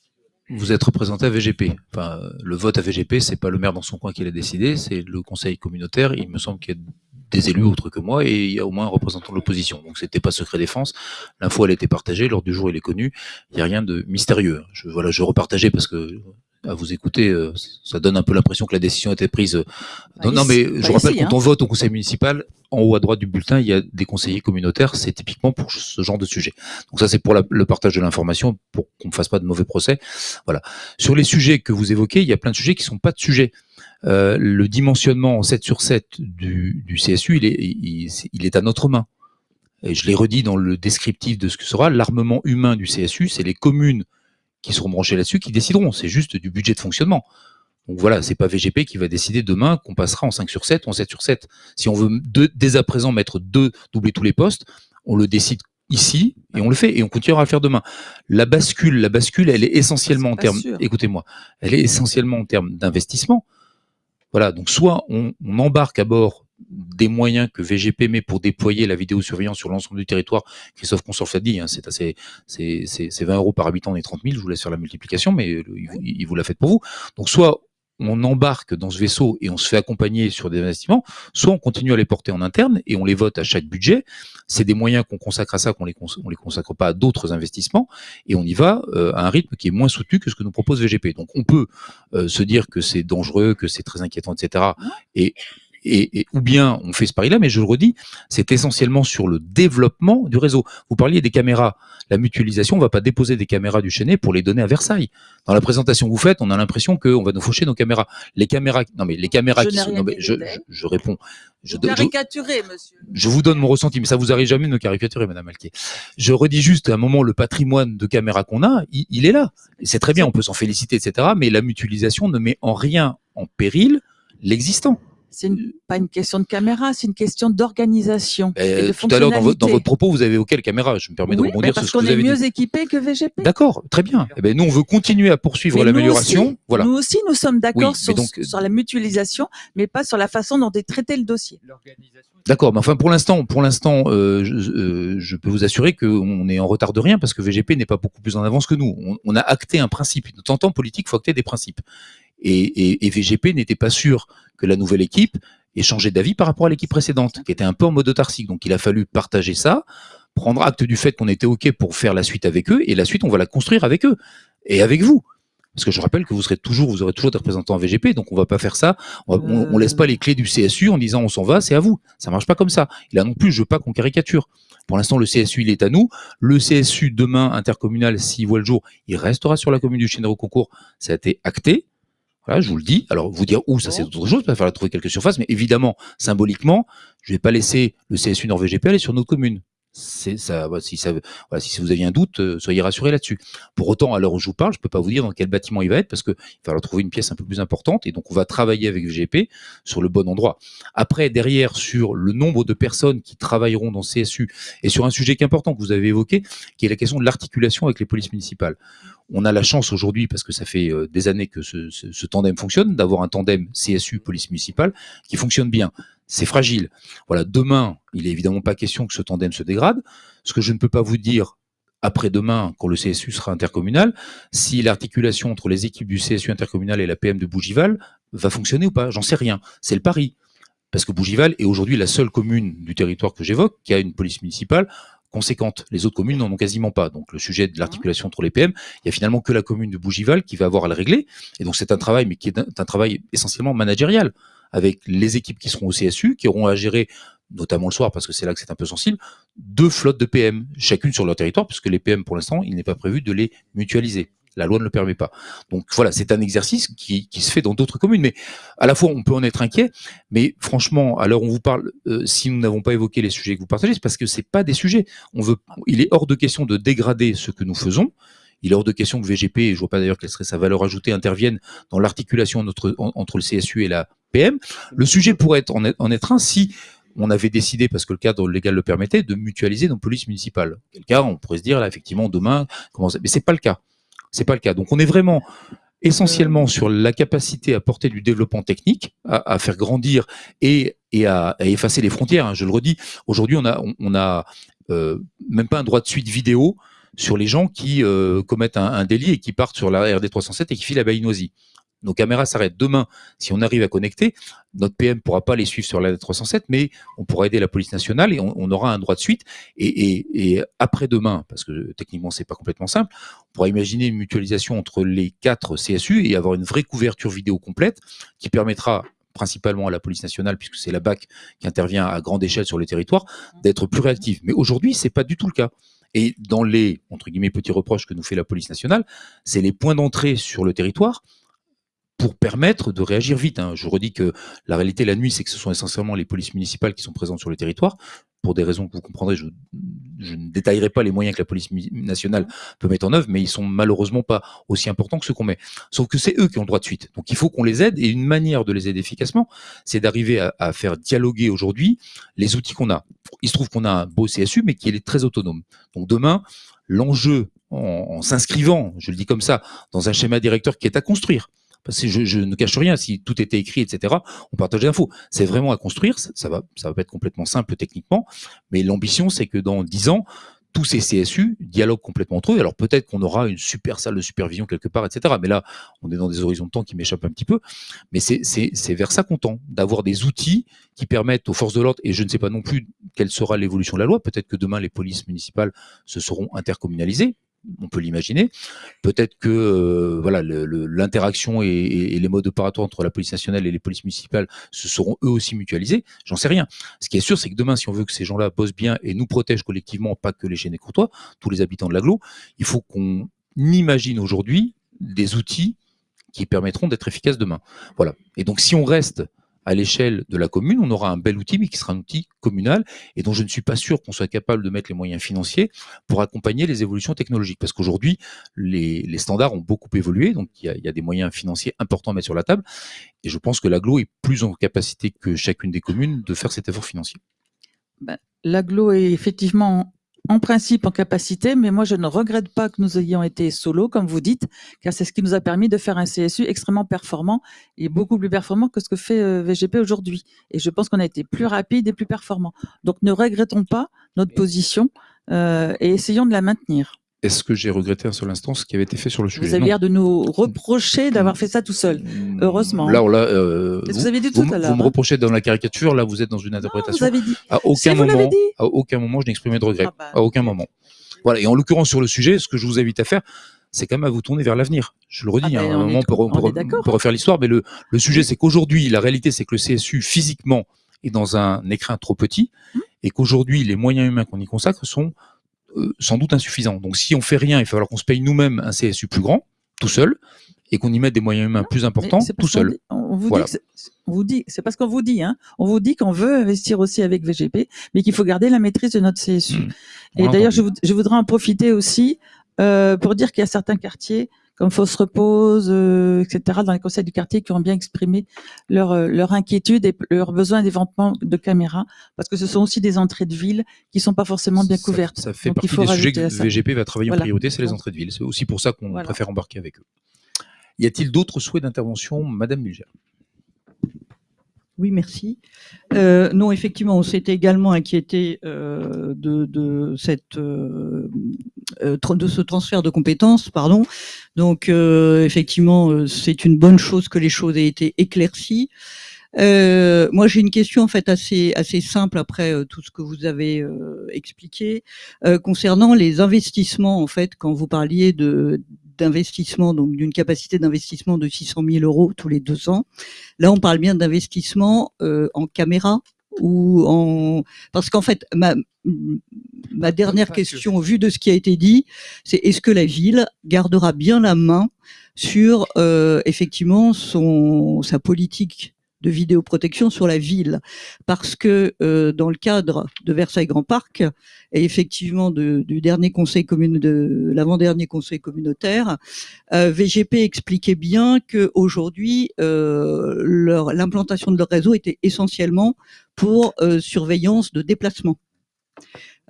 vous êtes représenté à VGP. Enfin, le vote à VGP, c'est pas le maire dans son coin qui l'a décidé, c'est le conseil communautaire. Il me semble qu'il y a des élus autres que moi et il y a au moins un représentant de l'opposition. Donc c'était pas secret défense. L'info elle était partagée, l'ordre du jour il est connu. Il n'y a rien de mystérieux. Voilà, je repartageais parce que à vous écouter, euh, ça donne un peu l'impression que la décision a été prise. euh, Non, Bah, non, mais ici- je bah, rappelle ici, quand hein. on vote au conseil municipal, en haut à droite du bulletin, il y a des conseillers communautaires. C'est typiquement pour ce genre de sujet. Donc ça, c'est pour la- le partage de l'information, pour qu'on ne fasse pas de mauvais procès. Voilà. Sur les sujets que vous évoquez, il y a plein de sujets qui sont pas de sujets. Euh, le dimensionnement en 7 sur 7 du, du CSU, il est, il, il est à notre main. Et je l'ai redit dans le descriptif de ce que sera l'armement humain du CSU, c'est les communes qui seront branchées là-dessus qui décideront. C'est juste du budget de fonctionnement. Donc voilà, c'est pas VGP qui va décider demain qu'on passera en 5 sur 7 ou en 7 sur 7. Si on veut dès à présent mettre deux, doubler tous les postes, on le décide ici et on le fait et on continuera à le faire demain. La bascule, la bascule, elle est essentiellement en pas termes, écoutez-moi, elle est essentiellement en termes d'investissement. Voilà, donc soit on, on embarque à bord des moyens que VGP met pour déployer la vidéosurveillance sur l'ensemble du territoire. Christophe Consorf l'a dit, hein, c'est assez, c'est, c'est, c'est 20 euros par habitant des 30 000. Je vous laisse faire la multiplication, mais euh, il, vous- l'a fait pour vous. Donc soit on embarque dans ce vaisseau et on se fait accompagner sur des investissements, soit on continue à les porter en interne et on les vote à chaque budget. C'est des moyens qu'on consacre à ça, qu'on les, les consacre pas à d'autres investissements et on y va euh, à un rythme qui est moins soutenu que ce que nous propose VGP. Donc on peut euh, se dire que c'est dangereux, que c'est très inquiétant, etc. Et, et, et ou bien on fait ce pari-là, mais je le redis, c'est essentiellement sur le développement du réseau. Vous parliez des caméras, la mutualisation, on va pas déposer des caméras du Chenet pour les donner à Versailles. Dans la présentation que vous faites, on a l'impression qu'on va nous faucher nos caméras. Les caméras, non mais les caméras Je qui sont, non mais je, je, je réponds. Je, Vous caricaturez, monsieur. je vous donne mon ressenti, mais ça vous arrive jamais de me caricaturer, Madame Alquier. Je redis juste à un moment le patrimoine de caméras qu'on a, il, il est là. C'est très bien, on peut s'en féliciter, etc. Mais la mutualisation ne met en rien en péril l'existant. C'est une- pas une question de caméra, c'est une question d'organisation. et Euh, tout à l'heure, dans, votre- dans fonctionnalité. votre propos, vous avez évoqué le caméra. Je me permets de Oui, rebondir mais sur parce ce que qu'on vous est avez mieux dit. équipé que VGP. D'accord, très bien. Eh ben, nous, on veut continuer à poursuivre l'amélioration. Voilà. Nous aussi, nous sommes d'accord Oui, sur, donc- sur la mutualisation, mais pas sur la façon dont est traité le dossier. D'accord, mais enfin pour l'instant, pour l'instant, euh, je, euh, je peux vous assurer qu'on est en retard de rien parce que VGP n'est pas beaucoup plus en avance que nous. On, on a acté un principe. De temps en temps, en politique, il faut acter des principes. Et, VGP n'était pas sûr que la nouvelle équipe ait changé d'avis par rapport à l'équipe précédente, qui était un peu en mode autarcique. Donc il a fallu partager ça, prendre acte du fait qu'on était OK pour faire la suite avec eux, et la suite, on va la construire avec eux et avec vous. Parce que je rappelle que vous serez toujours, vous aurez toujours des représentants en VGP, donc on va pas faire ça. On, on laisse pas les clés du CSU en disant on s'en va, c'est à vous. Ça marche pas comme ça. Et là non plus, je veux pas qu'on caricature. Pour l'instant, le CSU, il est à nous. Le CSU, demain, intercommunal, s'il voit le jour, il restera sur la commune du Chénero concours. Ça a été acté. Voilà, je vous le dis. Alors, vous dire où, ça c'est autre chose, il va falloir trouver quelques surfaces, mais évidemment, symboliquement, je vais pas laisser le CSU Nord VGP aller sur notre commune. Voilà, si vous aviez un doute, euh, soyez rassurés là-dessus. Pour autant, à l'heure où je vous parle, je peux pas vous dire dans quel bâtiment il va être parce qu'il va falloir trouver une pièce un peu plus importante et donc on va travailler avec VGP sur le bon endroit. Après, derrière, sur le nombre de personnes qui travailleront dans CSU et sur un sujet qui est important que vous avez évoqué, qui est la question de l'articulation avec les polices municipales. On a la chance aujourd'hui, parce que ça fait euh, des années que ce, tandem fonctionne, d'avoir un tandem CSU police municipale qui fonctionne bien. C'est fragile. Voilà, demain, il est évidemment pas question que ce tandem se dégrade. Ce que je ne peux pas vous dire après-demain, quand le CSU sera intercommunal, si l'articulation entre les équipes du CSU intercommunal et la PM de Bougival va fonctionner ou pas. J'en sais rien. C'est le pari. Parce que Bougival est aujourd'hui la seule commune du territoire que j'évoque qui a une police municipale conséquente. Les autres communes n'en ont quasiment pas. Donc le sujet de l'articulation entre les PM, il y a finalement que la commune de Bougival qui va avoir à le régler. Et donc c'est un travail, mais qui est un travail essentiellement managérial, avec les équipes qui seront au CSU, qui auront à gérer, notamment le soir, parce que c'est là que c'est un peu sensible, deux flottes de PM, chacune sur leur territoire, puisque les PM, pour l'instant, il n'est pas prévu de les mutualiser. La loi ne le permet pas. Donc voilà, c'est un exercice qui, qui se fait dans d'autres communes. Mais à la fois, on peut en être inquiet, mais franchement, où on vous parle, euh, si nous n'avons pas évoqué les sujets que vous partagez, c'est parce que c'est pas des sujets. On veut, il est hors de question de dégrader ce que nous faisons. Il est hors de question que VGP, et je vois pas d'ailleurs quelle serait sa valeur ajoutée, intervienne dans l'articulation entre, en- entre le CSU et la PM. Le sujet pourrait être en, être- un si on avait décidé, parce que le cadre légal le permettait, de mutualiser nos polices municipales. Quel cas, on pourrait se dire, là, effectivement, demain, comment ça... Mais c'est pas le cas. C'est pas le cas. Donc, on est vraiment essentiellement sur la capacité à porter du développement technique, à, à faire grandir et, et à, à effacer les frontières. hein. Je le redis, aujourd'hui, on a, on, on a euh, même pas un droit de suite vidéo sur les gens qui euh, commettent un, délit et qui partent sur la RD 307 et qui filent à Baïnoisie. Nos caméras s'arrêtent demain. Si on arrive à connecter, notre PM pourra pas les suivre sur la RD 307, mais on pourra aider la police nationale et on, aura un droit de suite. Et, et, après-demain, parce que techniquement c'est pas complètement simple, on pourra imaginer une mutualisation entre les quatre CSU et avoir une vraie couverture vidéo complète qui permettra principalement à la police nationale, puisque c'est la BAC qui intervient à grande échelle sur le territoire, d'être plus réactive. Mais aujourd'hui, c'est pas du tout le cas. Et dans les, entre guillemets, petits reproches que nous fait la police nationale, c'est les points d'entrée sur le territoire pour permettre de réagir vite. hein. Je redis que la réalité la nuit, c'est que ce sont essentiellement les polices municipales qui sont présentes sur le territoire. Pour des raisons que vous comprendrez, je, ne détaillerai pas les moyens que la police nationale peut mettre en œuvre, mais ils sont malheureusement pas aussi importants que ceux qu'on met. Sauf que c'est eux qui ont le droit de suite. Donc il faut qu'on les aide, et une manière de les aider efficacement, c'est d'arriver à, faire dialoguer aujourd'hui les outils qu'on a. Il se trouve qu'on a un beau CSU, mais qui est très autonome. Donc demain, l'enjeu, en, en s'inscrivant, je le dis comme ça, dans un schéma directeur qui est à construire, parce que je, ne cache rien, si tout était écrit, etc., on partage l'info. C'est vraiment à construire, ça, va, ça va pas être complètement simple techniquement, mais l'ambition, c'est que dans 10 ans, tous ces CSU dialoguent complètement entre eux. Alors peut-être qu'on aura une super salle de supervision quelque part, etc. Mais là, on est dans des horizons de temps qui m'échappent un petit peu. Mais c'est vers ça qu'on tend, d'avoir des outils qui permettent aux forces de l'ordre, et je ne sais pas non plus quelle sera l'évolution de la loi, peut-être que demain les polices municipales se seront intercommunalisées, on peut l'imaginer. Peut-être que euh, voilà l'interaction et, les modes opératoires entre la police nationale et les polices municipales se seront eux aussi mutualisés. J'en sais rien. Ce qui est sûr, c'est que demain, si on veut que ces gens-là bossent bien et nous protègent collectivement, pas que les et courtois, tous les habitants de l'agglo, il faut qu'on imagine aujourd'hui des outils qui permettront d'être efficaces demain. Voilà. Et donc, si on reste à l'échelle de la commune, on aura un bel outil, mais qui sera un outil communal et dont je ne suis pas sûr qu'on soit capable de mettre les moyens financiers pour accompagner les évolutions technologiques. Parce qu'aujourd'hui, les, standards ont beaucoup évolué, donc il y, a, des moyens financiers importants à mettre sur la table. Et je pense que l'aglo est plus en capacité que chacune des communes de faire cet effort financier. Ben, L'aglo est effectivement en principe en capacité, mais moi je ne regrette pas que nous ayons été solo, comme vous dites, car c'est ce qui nous a permis de faire un CSU extrêmement performant et beaucoup plus performant que ce que fait euh, VGP aujourd'hui. Et je pense qu'on a été plus rapide et plus performant. Donc ne regrettons pas notre position euh, et essayons de la maintenir. Est-ce que j'ai regretté un seul instant ce qui avait été fait sur le sujet? Vous avez Non. l'air de nous reprocher d'avoir fait ça tout seul. Heureusement. Là, on l'a, euh, que vous avez dit tout vous, à vous l'heure, me hein. reprochez dans la caricature, là vous êtes dans une Vous interprétation. avez dit. À aucun vous moment, dit. à aucun moment, je n'ai exprimé de regret. Ah bah. À aucun moment. Voilà. Et en l'occurrence sur le sujet, ce que je vous invite à faire, c'est quand même à vous tourner vers l'avenir. Je le redis. Ah ben, hein, à un on on peut, on peut- on refaire l'histoire, mais le, le sujet, c'est qu'aujourd'hui, la réalité, c'est que le CSU physiquement est dans un écrin trop petit, Mmh. et qu'aujourd'hui, les moyens humains qu'on y consacre sont sans doute insuffisants. Donc, si on fait rien, il va falloir qu'on se paye nous-mêmes un CSU plus grand, tout seul, et qu'on y mette des moyens humains plus importants, tout seul. On vous Voilà. dit, que c'est- on vous dit, c'est parce qu'on vous dit, hein, on vous dit qu'on veut investir aussi avec VGP, mais qu'il faut garder la maîtrise de notre CSU. Mmh. Et d'ailleurs, je voudrais en profiter aussi euh, pour dire qu'il y a certains quartiers comme Fosse Repose, euh, etc., dans les conseils du quartier, qui ont bien exprimé leur, euh, leur inquiétude et leur besoin d'éventement de caméras, parce que ce sont aussi des entrées de ville qui sont pas forcément bien couvertes. Ça, fait Donc, il partie faut des sujets que ça. VGP va travailler Voilà. en priorité, c'est les entrées de ville. C'est aussi pour ça qu'on Voilà. préfère embarquer avec eux. Y a-t-il d'autres souhaits d'intervention, Madame Mulger Oui, merci. Euh, non, effectivement, on s'était également inquiété euh, de, de cette euh, euh, de ce transfert de compétences, pardon. Donc, euh, effectivement, euh, c'est une bonne chose que les choses aient été éclaircies. Euh, moi, j'ai une question en fait assez assez simple après tout ce que vous avez euh, expliqué concernant les investissements. En fait, quand vous parliez de d'investissement, donc d'une capacité d'investissement de 600 000 euros tous les deux ans. Là, on parle bien d'investissement euh, en caméra ou en parce qu'en fait ma ma dernière question au vu de ce qui a été dit, c'est est-ce que la ville gardera bien la main sur euh, effectivement son sa politique de vidéoprotection sur la ville parce que euh, dans le cadre de Versailles Grand Parc et effectivement de- du dernier conseil commune de l'avant-dernier conseil communautaire euh, VGP expliquait bien que aujourd'hui euh, l'implantation de leur réseau était essentiellement pour surveillance de déplacement.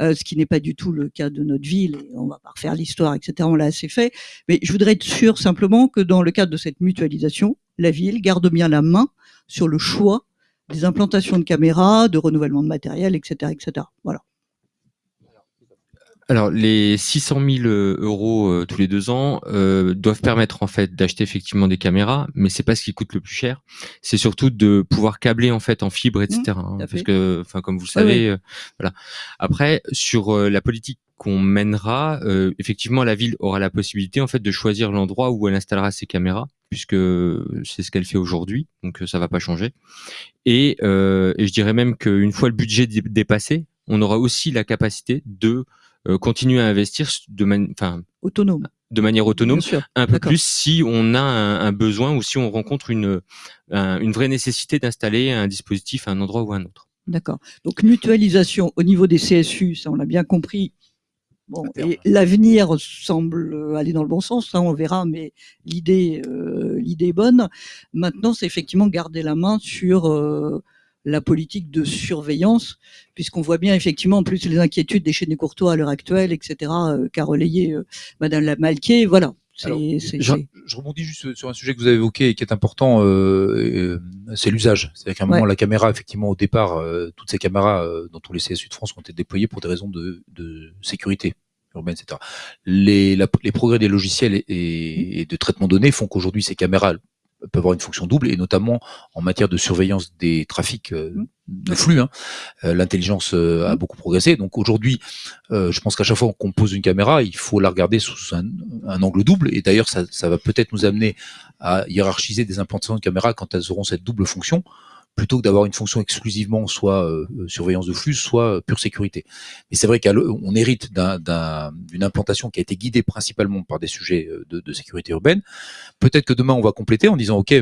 Euh, ce qui n'est pas du tout le cas de notre ville, et on va pas refaire l'histoire, etc. On l'a assez fait. Mais je voudrais être sûr simplement que dans le cadre de cette mutualisation, la ville garde bien la main sur le choix des implantations de caméras, de renouvellement de matériel, etc., etc. Voilà. Alors, les 600 000 euros euh, tous les deux ans euh, doivent permettre en fait d'acheter effectivement des caméras, mais c'est pas ce qui coûte le plus cher. C'est surtout de pouvoir câbler en fait en fibre, etc. hein, à parce que, enfin, comme vous le savez, euh, voilà. Après, sur euh, la politique qu'on mènera, euh, effectivement, la ville aura la possibilité en fait de choisir l'endroit où elle installera ses caméras, puisque c'est ce qu'elle fait aujourd'hui, donc euh, ça va pas changer. Et, euh, et je dirais même qu'une fois le budget dé- dépassé, on aura aussi la capacité de euh, continuer à investir de, man- enfin, Autonome. de manière autonome, un peu plus si on a un, un besoin ou si on rencontre une, un- une vraie nécessité d'installer un dispositif à un endroit ou à un autre. D'accord. Donc mutualisation au niveau des CSU, ça on l'a bien compris. Bon, et l'avenir semble aller dans le bon sens, ça on verra, mais l'idée, euh, l'idée est bonne. Maintenant, c'est effectivement garder la main sur euh, la politique de surveillance, puisqu'on voit bien effectivement en plus les inquiétudes des chaînes Courtois à l'heure actuelle, etc., euh, qu'a relayé euh, Madame Lamalquier. Voilà. Alors, Je, rebondis juste sur un sujet que vous avez évoqué et qui est important, euh, euh, c'est l'usage. C'est-à-dire qu'à un moment, Ouais. la caméra, effectivement, au départ, euh, toutes ces caméras euh, dans tous les CSU de France ont été déployées pour des raisons de, de sécurité urbaine, etc. Les, la- les progrès des logiciels et, et- et de traitement de données font qu'aujourd'hui, ces caméras peuvent avoir une fonction double, et notamment en matière de surveillance des trafics euh, Mmh. de flux. hein. Euh, L'intelligence euh, a Mmh. beaucoup progressé. Donc aujourd'hui, euh, je pense qu'à chaque fois qu'on pose une caméra, il faut la regarder sous un, un angle double. Et d'ailleurs, ça, ça va peut-être nous amener à hiérarchiser des implantations de caméras quand elles auront cette double fonction, plutôt que d'avoir une fonction exclusivement soit euh, surveillance de flux, soit euh, pure sécurité. Mais c'est vrai qu'on hérite d'un- d'un- d'une implantation qui a été guidée principalement par des sujets euh, de, de sécurité urbaine. Peut-être que demain, on va compléter en disant, OK,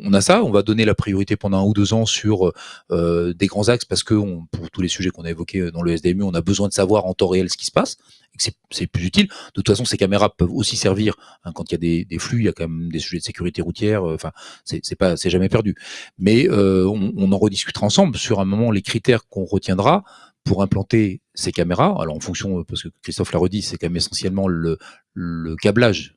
on a ça, on va donner la priorité pendant un ou deux ans sur euh, des grands axes parce que on- pour tous les sujets qu'on a évoqués dans le SDMU, on a besoin de savoir en temps réel ce qui se passe c'est- plus utile. De toute façon, ces caméras peuvent aussi servir hein, quand il y a des, flux, il y a quand même des sujets de sécurité routière. euh, Enfin, c'est pas, c'est jamais perdu. Mais euh, on, en rediscutera ensemble sur un moment les critères qu'on retiendra pour implanter ces caméras. Alors en fonction, euh, parce que Christophe l'a redit, c'est quand même essentiellement le, le câblage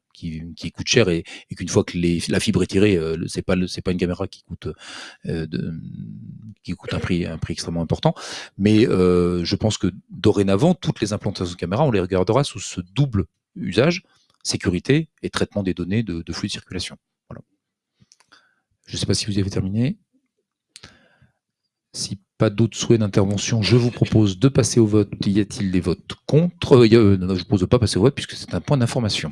qui, coûte cher et, qu'une fois que la fibre est tirée, euh, c'est pas pas une caméra qui coûte euh, qui coûte un prix un prix extrêmement important. Mais euh, je pense que dorénavant, toutes les implantations de caméras, on les regardera sous ce double usage sécurité et traitement des données de, flux de circulation. Je ne sais pas si vous avez terminé. Si pas d'autres souhaits d'intervention, je vous propose de passer au vote. Y a-t-il des votes contre? Je vous propose de pas passer au vote puisque c'est un point d'information.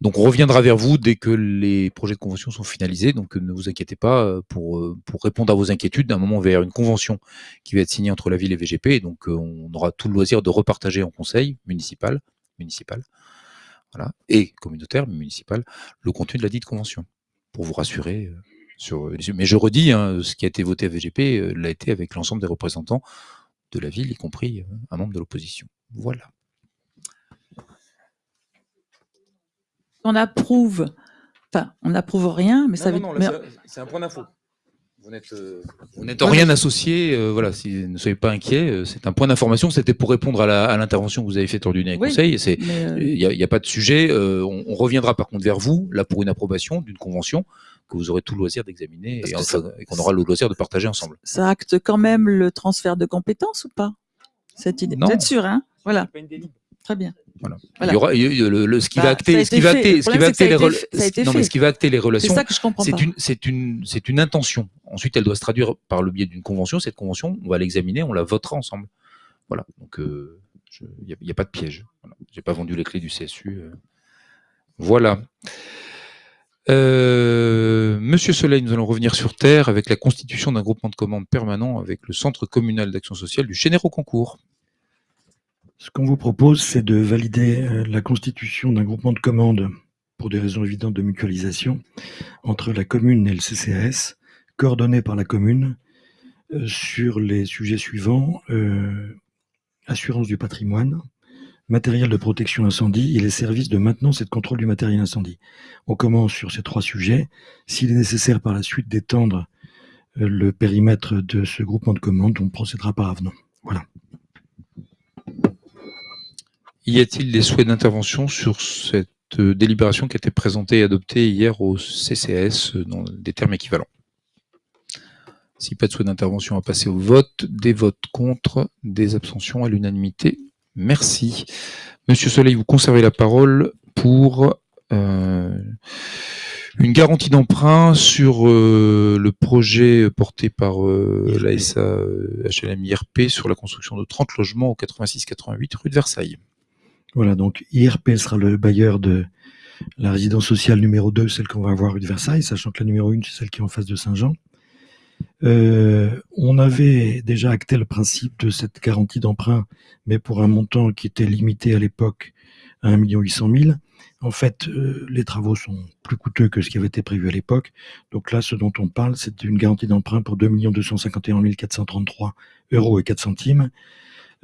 Donc on reviendra vers vous dès que les projets de convention sont finalisés. Donc euh, ne vous inquiétez pas euh, pour, euh, pour répondre à vos inquiétudes. D'un moment vers une convention qui va être signée entre la ville et VGP. Et donc on aura tout le loisir de repartager en conseil municipal, municipal, voilà, et communautaire, municipal, le contenu de la dite convention pour vous rassurer. sur, mais je redis, hein, ce qui a été voté à VGP l'a été avec l'ensemble des représentants de la ville, y compris un membre de l'opposition. Voilà. On approuve, enfin, on n'approuve rien, mais ça veut mais- c'est un point d'info. Vous n'êtes, vous n'êtes en rien associé, euh, voilà, si, ne soyez pas inquiets, euh, c'est un point d'information, c'était pour répondre à la- à l'intervention que vous avez faite lors du dernier Oui, conseil, euh, il n'y a, il y a pas de sujet, euh, on, on reviendra par contre vers vous, là pour une approbation d'une convention que vous aurez tout le loisir d'examiner et, qu'on aura le loisir de partager ensemble. ça acte quand même le transfert de compétences ou pas Cette idée? Non. Vous êtes sûr, hein? Voilà. Très bien. Voilà. Voilà. Il y aura, il y a- le, le- ce qui Bah, va acter, ce qui va acter, ce qui va les été rela- fait- ça a été non, mais fait. ce qui va acter les C'est relations, ça que je comprends c'est pas. une, c'est une, c'est une intention. Ensuite, elle doit se traduire par le biais d'une convention. Cette convention, on va l'examiner, on la votera ensemble. Voilà. Donc, euh, il n'y a, pas de piège. Voilà. J'ai pas vendu les clés du CSU. euh. Voilà. Euh, Monsieur Soleil, nous allons revenir sur Terre avec la constitution d'un groupement de commandes permanent avec le Centre communal d'action sociale du Chénéro Concours. Ce qu'on vous propose, c'est de valider euh, la constitution d'un groupement de commandes pour des raisons évidentes de mutualisation entre la commune et le CCAS, coordonné par la commune euh, sur les sujets suivants euh, assurance du patrimoine, matériel de protection incendie et les services de maintenance et de contrôle du matériel incendie. On commence sur ces trois sujets. S'il est nécessaire par la suite d'étendre euh, le périmètre de ce groupement de commandes, on procédera par avenant. Voilà. Y a-t-il des souhaits d'intervention sur cette euh, délibération qui a été présentée et adoptée hier au CCS euh, dans des termes équivalents? Si pas de souhait d'intervention, on va passer au vote. Des votes contre, des abstentions à l'unanimité. Merci. Monsieur Soleil, vous conservez la parole pour euh, une garantie d'emprunt sur euh, le projet porté par euh, la HLM IRP sur la construction de 30 logements au 86-88 rue de Versailles. Voilà, donc IRP sera le bailleur de la résidence sociale numéro 2, celle qu'on va avoir rue de Versailles, sachant que la numéro 1, c'est celle qui est en face de Saint-Jean. Euh, on avait déjà acté le principe de cette garantie d'emprunt, mais pour un montant qui était limité à l'époque à 1 800 000. En fait, euh, les travaux sont plus coûteux que ce qui avait été prévu à l'époque. Donc là, ce dont on parle, c'est d'une garantie d'emprunt pour 2 251 433 euros et 4 centimes,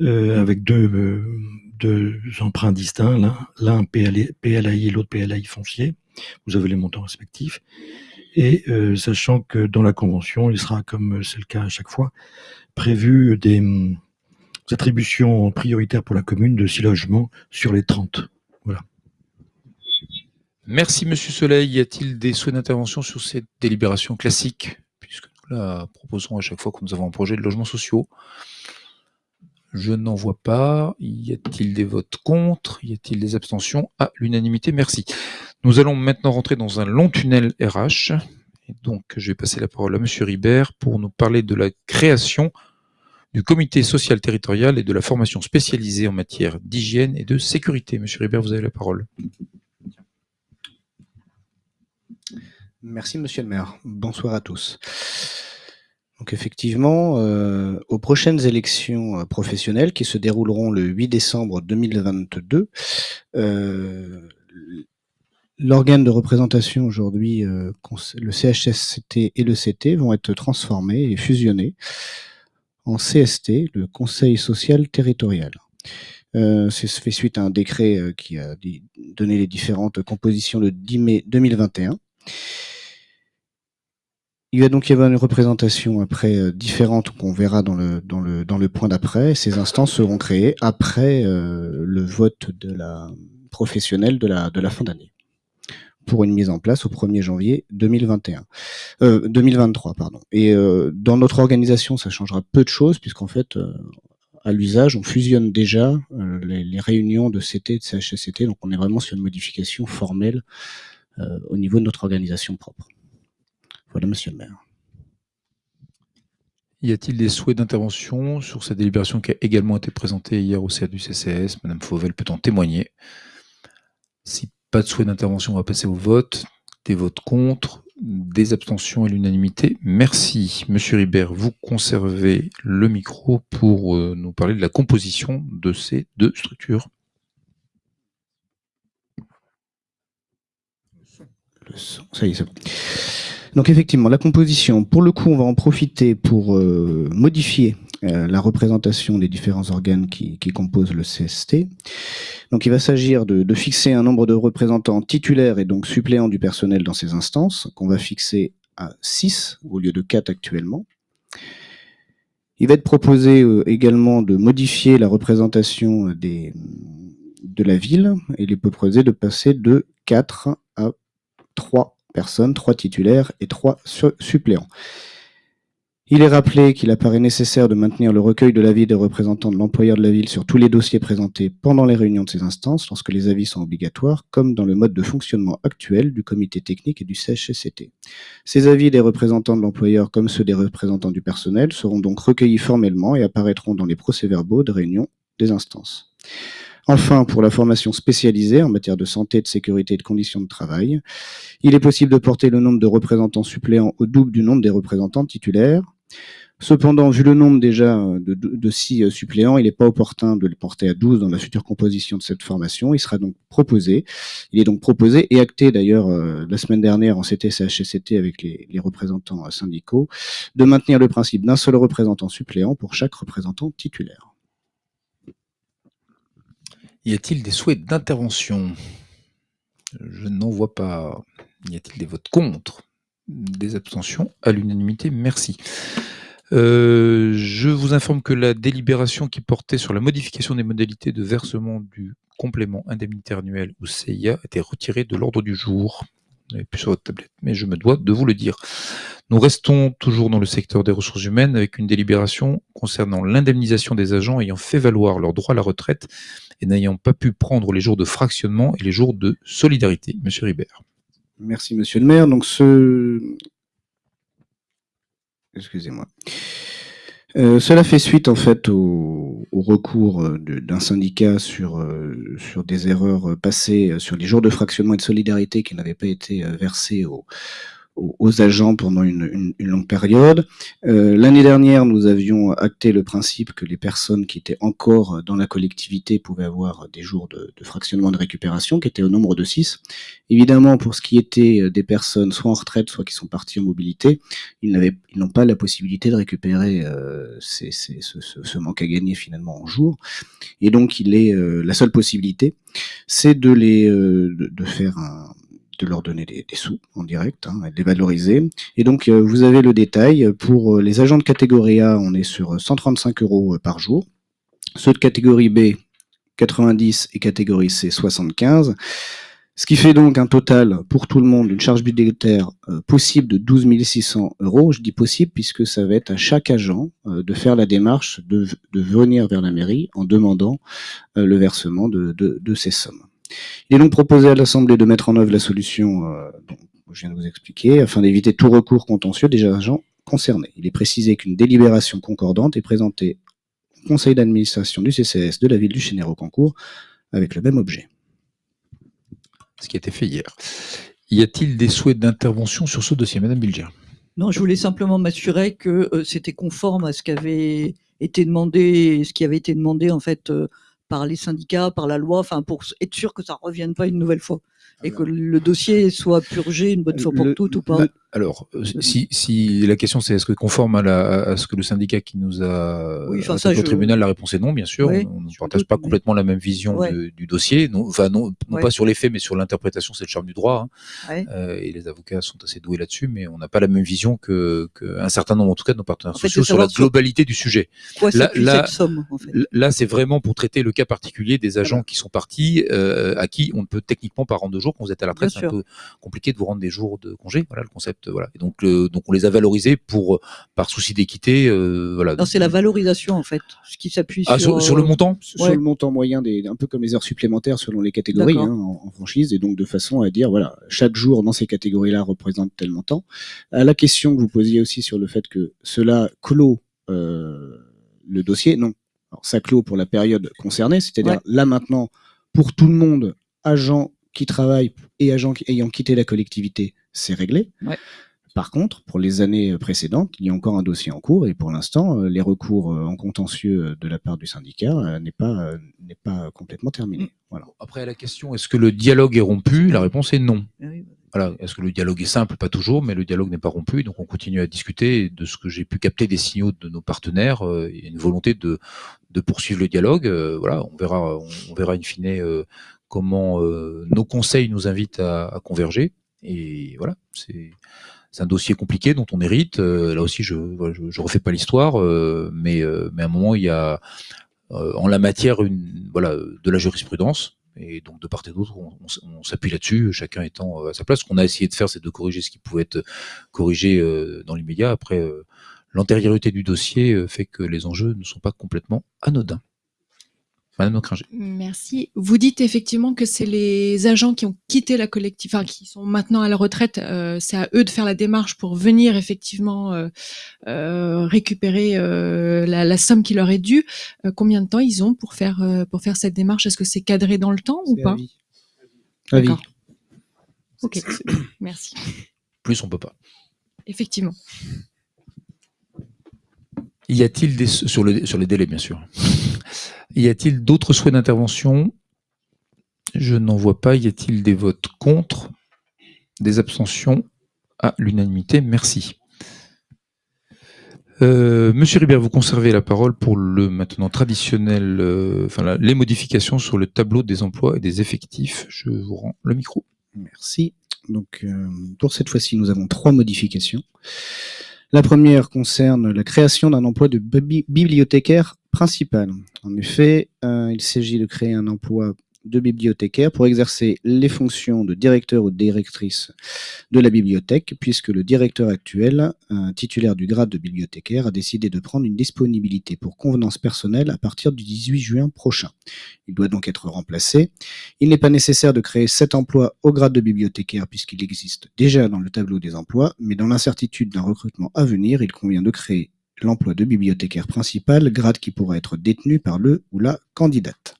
euh, avec deux, deux emprunts distincts, l'un, PLAI et l'autre PLAI foncier. Vous avez les montants respectifs. Et euh, sachant que dans la convention, il sera, comme c'est le cas à chaque fois, prévu des hum, attributions prioritaires pour la commune de 6 logements sur les 30. Voilà. Merci Monsieur Soleil. Y a-t-il des souhaits d'intervention sur cette délibération classique, puisque nous la proposons à chaque fois que nous avons un projet de logements sociaux Je n'en vois pas. Y a-t-il des votes contre? Y a-t-il des abstentions? À l'unanimité, merci. Nous allons maintenant rentrer dans un long tunnel RH. Et donc, je vais passer la parole à Monsieur Ribert pour nous parler de la création du comité social territorial et de la formation spécialisée en matière d'hygiène et de sécurité. Monsieur Ribert, vous avez la parole. Merci Monsieur le maire. Bonsoir à tous. Donc effectivement, euh, aux prochaines élections euh, professionnelles qui se dérouleront le 8 décembre 2022, euh, l'organe de représentation aujourd'hui, le CHSCT et le CT vont être transformés et fusionnés en CST, le Conseil social territorial. Euh, c'est fait suite à un décret qui a donné les différentes compositions le 10 mai 2021. Il va donc y avoir une représentation après euh, différente qu'on verra dans le, dans le, dans le point d'après. Ces instances seront créées après euh, le vote de la professionnelle de la, de la fin d'année pour une mise en place au 1er janvier 2021. Euh, 2023, pardon. Et euh, dans notre organisation, ça changera peu de choses puisqu'en fait, euh, à l'usage, on fusionne déjà euh, les, les réunions de CT et de CHSCT, donc on est vraiment sur une modification formelle au niveau de notre organisation propre. Voilà, monsieur le maire. Y a-t-il des souhaits d'intervention sur cette délibération qui a également été présentée hier au CA du CCS Madame Fauvel peut en témoigner. Si pas de souhait d'intervention, on va passer au vote. Des votes contre, des abstentions et l'unanimité. Merci. Monsieur Ribert, vous conservez le micro pour euh, nous parler de la composition de ces deux structures. Le son, ça y est, c'est bon. Donc effectivement, la composition, pour le coup, on va en profiter pour euh, modifier euh, la représentation des différents organes qui, composent le CST. Donc il va s'agir de, fixer un nombre de représentants titulaires et donc suppléants du personnel dans ces instances, qu'on va fixer à 6 au lieu de 4 actuellement. Il va être proposé euh, également de modifier la représentation de la ville et il est proposé de passer de 4 à 3 personnes, 3 titulaires et 3 su- suppléants. Il est rappelé qu'il apparaît nécessaire de maintenir le recueil de l'avis des représentants de l'employeur de la ville sur tous les dossiers présentés pendant les réunions de ces instances lorsque les avis sont obligatoires, comme dans le mode de fonctionnement actuel du comité technique et du CHSCT. Ces avis des représentants de l'employeur comme ceux des représentants du personnel seront donc recueillis formellement et apparaîtront dans les procès-verbaux de réunion des instances. Enfin, pour la formation spécialisée en matière de santé, de sécurité et de conditions de travail, il est possible de porter le nombre de représentants suppléants au double du nombre des représentants titulaires. Cependant, vu le nombre déjà de, six euh, suppléants, il n'est pas opportun de le porter à 12 dans la future composition de cette formation. Il sera donc proposé, il est donc proposé et acté d'ailleurs euh, la semaine dernière en CT-CHCT avec les, les représentants euh, syndicaux, de maintenir le principe d'un seul représentant suppléant pour chaque représentant titulaire. Y a-t-il des souhaits d'intervention? Je n'en vois pas. Y a-t-il des votes contre? Des abstentions? À l'unanimité, merci. Euh, je vous informe que la délibération qui portait sur la modification des modalités de versement du complément indemnitaire annuel ou CIA a été retirée de l'ordre du jour. Vous n'avez plus sur votre tablette, mais je me dois de vous le dire. Nous restons toujours dans le secteur des ressources humaines avec une délibération concernant l'indemnisation des agents ayant fait valoir leur droit à la retraite et n'ayant pas pu prendre les jours de fractionnement et les jours de solidarité. Monsieur Ribert. Merci, monsieur le maire. Donc, ce. Excusez-moi. Euh, cela fait suite en fait au, recours euh, d'un syndicat sur, euh, sur des erreurs passées sur les jours de fractionnement et de solidarité qui n'avaient pas été versés aux, aux- agents pendant une, une- une longue période. Euh, L'année dernière, nous avions acté le principe que les personnes qui étaient encore dans la collectivité pouvaient avoir des jours de, de fractionnement de récupération, qui étaient au nombre de 6. Évidemment, pour ce qui était des personnes soit en retraite, soit qui sont parties en mobilité, ils n'ont pas la possibilité de récupérer euh, ces- ces- ce, ce- ce manque à gagner finalement en jours. Et donc, il est euh, la seule possibilité, c'est de les, euh, de, de faire un, de leur donner des, des sous en direct, hein, et de les valoriser. Et donc, euh, vous avez le détail. Pour euh, les agents de catégorie A, on est sur 135 euros euh, par jour. Ceux de catégorie B, 90 et catégorie C, 75. Ce qui fait donc un total pour tout le monde d'une charge budgétaire euh, possible de 12 600 euros. Je dis possible puisque ça va être à chaque agent euh, de faire la démarche de, de venir vers la mairie en demandant euh, le versement de, de, de ces sommes. Il est donc proposé à l'Assemblée de mettre en œuvre la solution euh, dont je viens de vous expliquer afin d'éviter tout recours contentieux des agents concernés. Il est précisé qu'une délibération concordante est présentée au conseil d'administration du CCS de la ville du Chénéro-Cancourt avec le même objet. Ce qui a été fait hier. Y a-t-il des souhaits d'intervention sur ce dossier Madame Bilger? Non, je voulais simplement m'assurer que euh, c'était conforme à ce qui avait été demandé, ce qui avait été demandé en fait euh, par les syndicats, par la loi, enfin pour être sûr que ça revienne pas une nouvelle fois. et que le dossier soit purgé une bonne fois pour Le- toutes ou pas. le- Alors, euh, si, si la question c'est est-ce que conforme à, la, à ce que le syndicat qui nous a Oui, enfin, attaqué ça, au je- tribunal, la réponse est non, bien sûr. Oui, on ne partage doute, pas mais- complètement la même vision Ouais. de- du dossier. Non, enfin, non, non Ouais. pas sur les faits, mais sur l'interprétation, c'est le charme du droit. hein. Ouais. Euh, et les avocats sont assez doués là-dessus, mais on n'a pas la même vision que, que un certain nombre, en tout cas, de nos partenaires En fait, sociaux sur la globalité du sujet. Quoi Là- là- cette somme en fait Là, c'est vraiment pour traiter le cas particulier des agents qui sont partis, euh, à qui on ne peut techniquement pas rendre de jours. Quand vous êtes à la retraite, c'est un peu compliqué de vous rendre des jours de congé. Voilà le concept. Voilà. Et donc, on les a valorisés pour, par souci d'équité. euh, voilà. Non, c'est la valorisation en fait, ce qui s'appuie Ah, sur, sur le euh, montant sur Ouais. le montant moyen des, un peu comme les heures supplémentaires selon les catégories hein, en, en franchise, et donc de façon à dire voilà chaque jour dans ces catégories-là représente tel montant. À la question que vous posiez aussi sur le fait que cela clôt euh, le dossier, non. Alors, ça clôt pour la période concernée, c'est-à-dire Ouais. là maintenant pour tout le monde, agents qui travaillent et agents qui- ayant quitté la collectivité, c'est réglé. Ouais. Par contre, pour les années précédentes, il y a encore un dossier en cours et pour l'instant, euh, les recours euh, en contentieux euh, de la part du syndicat n'est pas n'est pas complètement terminé. Mm. Voilà. Après, à la question est-ce que le dialogue est rompu? La réponse est non. Ah Voilà. Est-ce que le dialogue est simple? Pas toujours, mais le dialogue n'est pas rompu. Donc, on continue à discuter. De ce que j'ai pu capter des signaux de nos partenaires, il y a une volonté de, de poursuivre le dialogue. Voilà, on verra, on, verra in fine comment nos conseils nous invitent à, à converger. Et voilà, c'est un dossier compliqué dont on hérite. Euh, là aussi, je je refais pas l'histoire, euh, mais euh, mais à un moment, il y a euh, en la matière une voilà de la jurisprudence. Et donc de part et d'autre, on, on- s'appuie là-dessus, chacun étant à sa place. Ce qu'on a essayé de faire, c'est de corriger ce qui pouvait être corrigé euh, dans l'immédiat. Après, euh, l'antériorité du dossier fait que les enjeux ne sont pas complètement anodins. Madame Nocringer. Merci. Vous dites effectivement que c'est les agents qui ont quitté la collectivité, enfin qui sont maintenant à la retraite, euh, c'est à eux de faire la démarche pour venir effectivement euh, euh, récupérer euh, la, la somme qui leur est due. Euh, combien de temps ils ont pour faire euh, pour faire cette démarche? Est-ce que c'est cadré dans le temps ou pas? Avis. D'accord. Ok. Merci. Plus on peut pas. Effectivement. Y a-t-il des sur le sur les délais bien sûr. Y a-t-il d'autres souhaits d'intervention? Je n'en vois pas. Y a-t-il des votes contre? Des abstentions? À l'unanimité, merci. Euh, Monsieur Ribert, vous conservez la parole pour le maintenant traditionnel, euh, enfin les modifications sur le tableau des emplois et des effectifs. Je vous rends le micro. Merci. Donc, euh, pour cette fois-ci, nous avons trois modifications. La première concerne la création d'un emploi de bibliothécaire principal. En effet, euh, il s'agit de créer un emploi de bibliothécaire pour exercer les fonctions de directeur ou directrice de la bibliothèque, puisque le directeur actuel, titulaire du grade de bibliothécaire, a décidé de prendre une disponibilité pour convenance personnelle à partir du 18 juin prochain. Il doit donc être remplacé. Il n'est pas nécessaire de créer cet emploi au grade de bibliothécaire puisqu'il existe déjà dans le tableau des emplois, mais dans l'incertitude d'un recrutement à venir, il convient de créer l'emploi de bibliothécaire principal, grade qui pourra être détenu par le ou la candidate.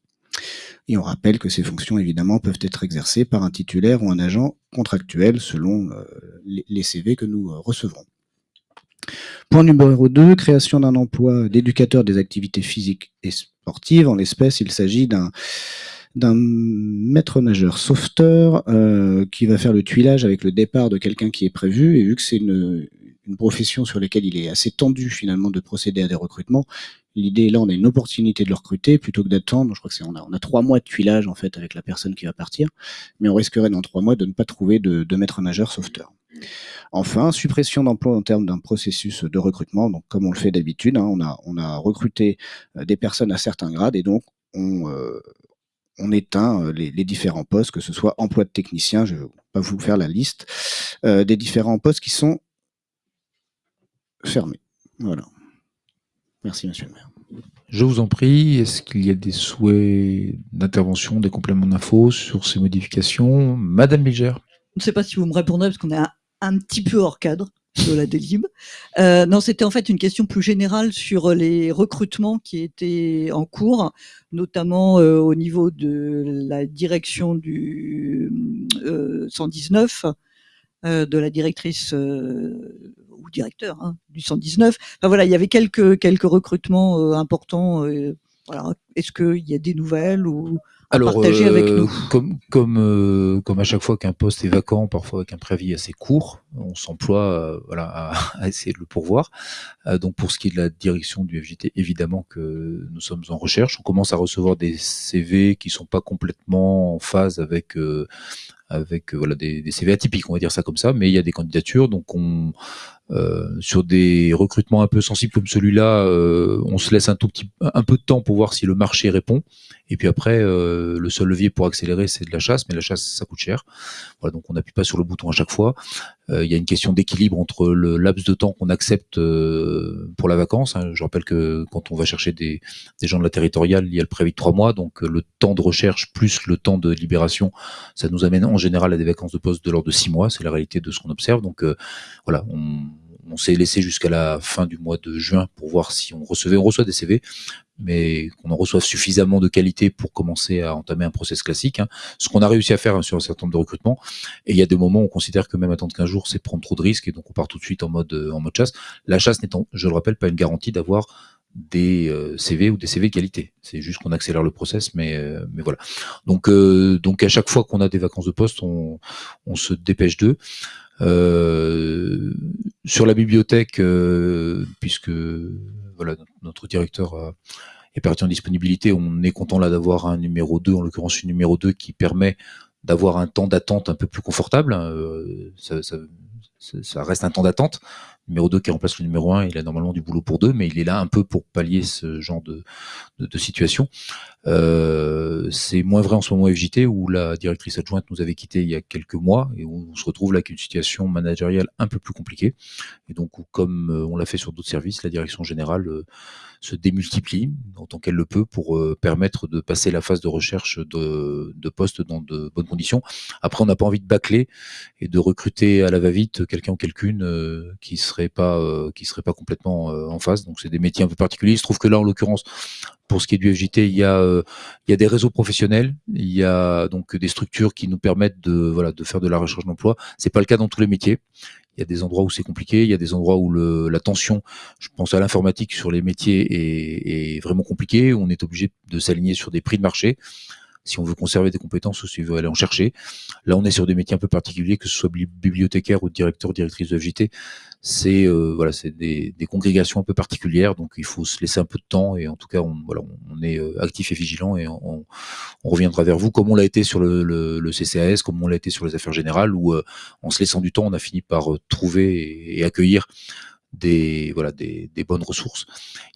Et on rappelle que ces fonctions, évidemment, peuvent être exercées par un titulaire ou un agent contractuel selon euh, les CV que nous euh, recevrons. Point numéro 2, création d'un emploi d'éducateur des activités physiques et sportives. En l'espèce, il s'agit d'un d'un maître nageur sauveteur euh, qui va faire le tuilage avec le départ de quelqu'un qui est prévu. Et vu que c'est une, une profession sur laquelle il est assez tendu finalement de procéder à des recrutements, l'idée là, on a une opportunité de le recruter plutôt que d'attendre. Je crois que c'est on a, on a trois mois de tuilage en fait avec la personne qui va partir, mais on risquerait dans trois mois de ne pas trouver de, de maître nageur sauveteur. Enfin, suppression d'emploi en termes d'un processus de recrutement. Donc, comme on le fait d'habitude, hein, on, a, on a recruté euh, des personnes à certains grades et donc on, euh, on éteint euh, les, les différents postes, que ce soit emploi de technicien, je ne vais pas vous faire la liste, euh, des différents postes qui sont fermés. Voilà. Merci, monsieur le maire. Je vous en prie, est-ce qu'il y a des souhaits d'intervention, des compléments d'infos sur ces modifications? Madame Bilger Je ne sais pas si vous me répondrez parce qu'on est un, un petit peu hors cadre de la délib. Euh, non, c'était en fait une question plus générale sur les recrutements qui étaient en cours, notamment euh, au niveau de la direction du euh, 119, euh, de la directrice euh, ou directeur hein, du 119. Enfin voilà, il y avait quelques quelques recrutements euh, importants. euh, voilà, est-ce qu'il y a des nouvelles ou à Alors, partager avec euh, nous? comme, comme, euh, comme à chaque fois qu'un poste est vacant, parfois avec un préavis assez court, on s'emploie euh, voilà, à, essayer de le pourvoir. Euh, donc pour ce qui est de la direction du FJT, évidemment que nous sommes en recherche. On commence à recevoir des CV qui sont pas complètement en phase avec euh, avec voilà des, CV atypiques, on va dire ça comme ça, mais il y a des candidatures, donc on sur des recrutements un peu sensibles comme celui-là, on se laisse un tout petit un peu de temps pour voir si le marché répond. Et puis après, le seul levier pour accélérer, c'est de la chasse, mais la chasse, ça coûte cher. Voilà, donc on n'appuie pas sur le bouton à chaque fois. Euh, Il y a une question d'équilibre entre le laps de temps qu'on accepte euh, pour la vacance. hein. Je rappelle que quand on va chercher des, gens de la territoriale, il y a le préavis de trois mois, donc euh, le temps de recherche plus le temps de libération, ça nous amène en général à des vacances de poste de l'ordre de six mois. C'est la réalité de ce qu'on observe. Donc voilà, on, on s'est laissé jusqu'à la fin du mois de juin pour voir si on recevait, on reçoit des CV, mais qu'on en reçoive suffisamment de qualité pour commencer à entamer un process classique. hein. Ce qu'on a réussi à faire hein, sur un certain nombre de recrutements. Et il y a des moments où on considère que même attendre 15 jours, c'est prendre trop de risques, et donc on part tout de suite en mode, euh, en mode chasse. La chasse n'étant, je le rappelle, pas une garantie d'avoir des euh, CV ou des CV de qualité. C'est juste qu'on accélère le process, mais, euh, mais voilà. Donc, à chaque fois qu'on a des vacances de poste, on se dépêche d'eux. Euh, sur la bibliothèque, euh, puisque voilà, notre- directeur est parti en disponibilité, on est content là d'avoir un numéro 2, en l'occurrence une numéro 2 qui permet d'avoir un temps d'attente un peu plus confortable. hein, euh, ça- ça- ça reste un temps d'attente. Numéro 2 qui remplace le numéro 1, il a normalement du boulot pour deux, mais il est là un peu pour pallier ce genre de, de, de situation. Euh, c'est moins vrai en ce moment FJT où la directrice adjointe nous avait quitté il y a quelques mois et où on se retrouve là avec une situation managériale un peu plus compliquée. Et donc, comme euh, on l'a fait sur d'autres services, la direction générale euh, se démultiplie autant qu'elle le peut pour euh, permettre de passer la phase de recherche de, de postes dans de bonnes conditions. Après, on n'a pas envie de bâcler et de recruter à la va-vite quelqu'un ou quelqu'une euh, qui serait pas euh, qui serait pas complètement euh, en phase. Donc, c'est des métiers un peu particuliers. Il se trouve que là, en l'occurrence, pour ce qui est du FJT, il y a euh, il y a des réseaux professionnels, il y a donc des structures qui nous permettent de voilà de faire de la recherche d'emploi. C'est pas le cas dans tous les métiers. Il y a des endroits où c'est compliqué, il y a des endroits où la tension, je pense à l'informatique sur les métiers est, est vraiment compliquée, on est obligé de s'aligner sur des prix de marché si on veut conserver des compétences ou si on veut aller en chercher. Là, on est sur des métiers un peu particuliers, que ce soit bibli- bibliothécaire ou directeur, directrice de FJT. C'est euh, voilà, c'est des, des congrégations un peu particulières, donc il faut se laisser un peu de temps et en tout cas, on, voilà, on est euh, actif et vigilant et on, on reviendra vers vous, comme on l'a été sur le, le, le CCAS, comme on l'a été sur les affaires générales, où euh, en se laissant du temps, on a fini par euh, trouver et accueillir des voilà des, des bonnes ressources.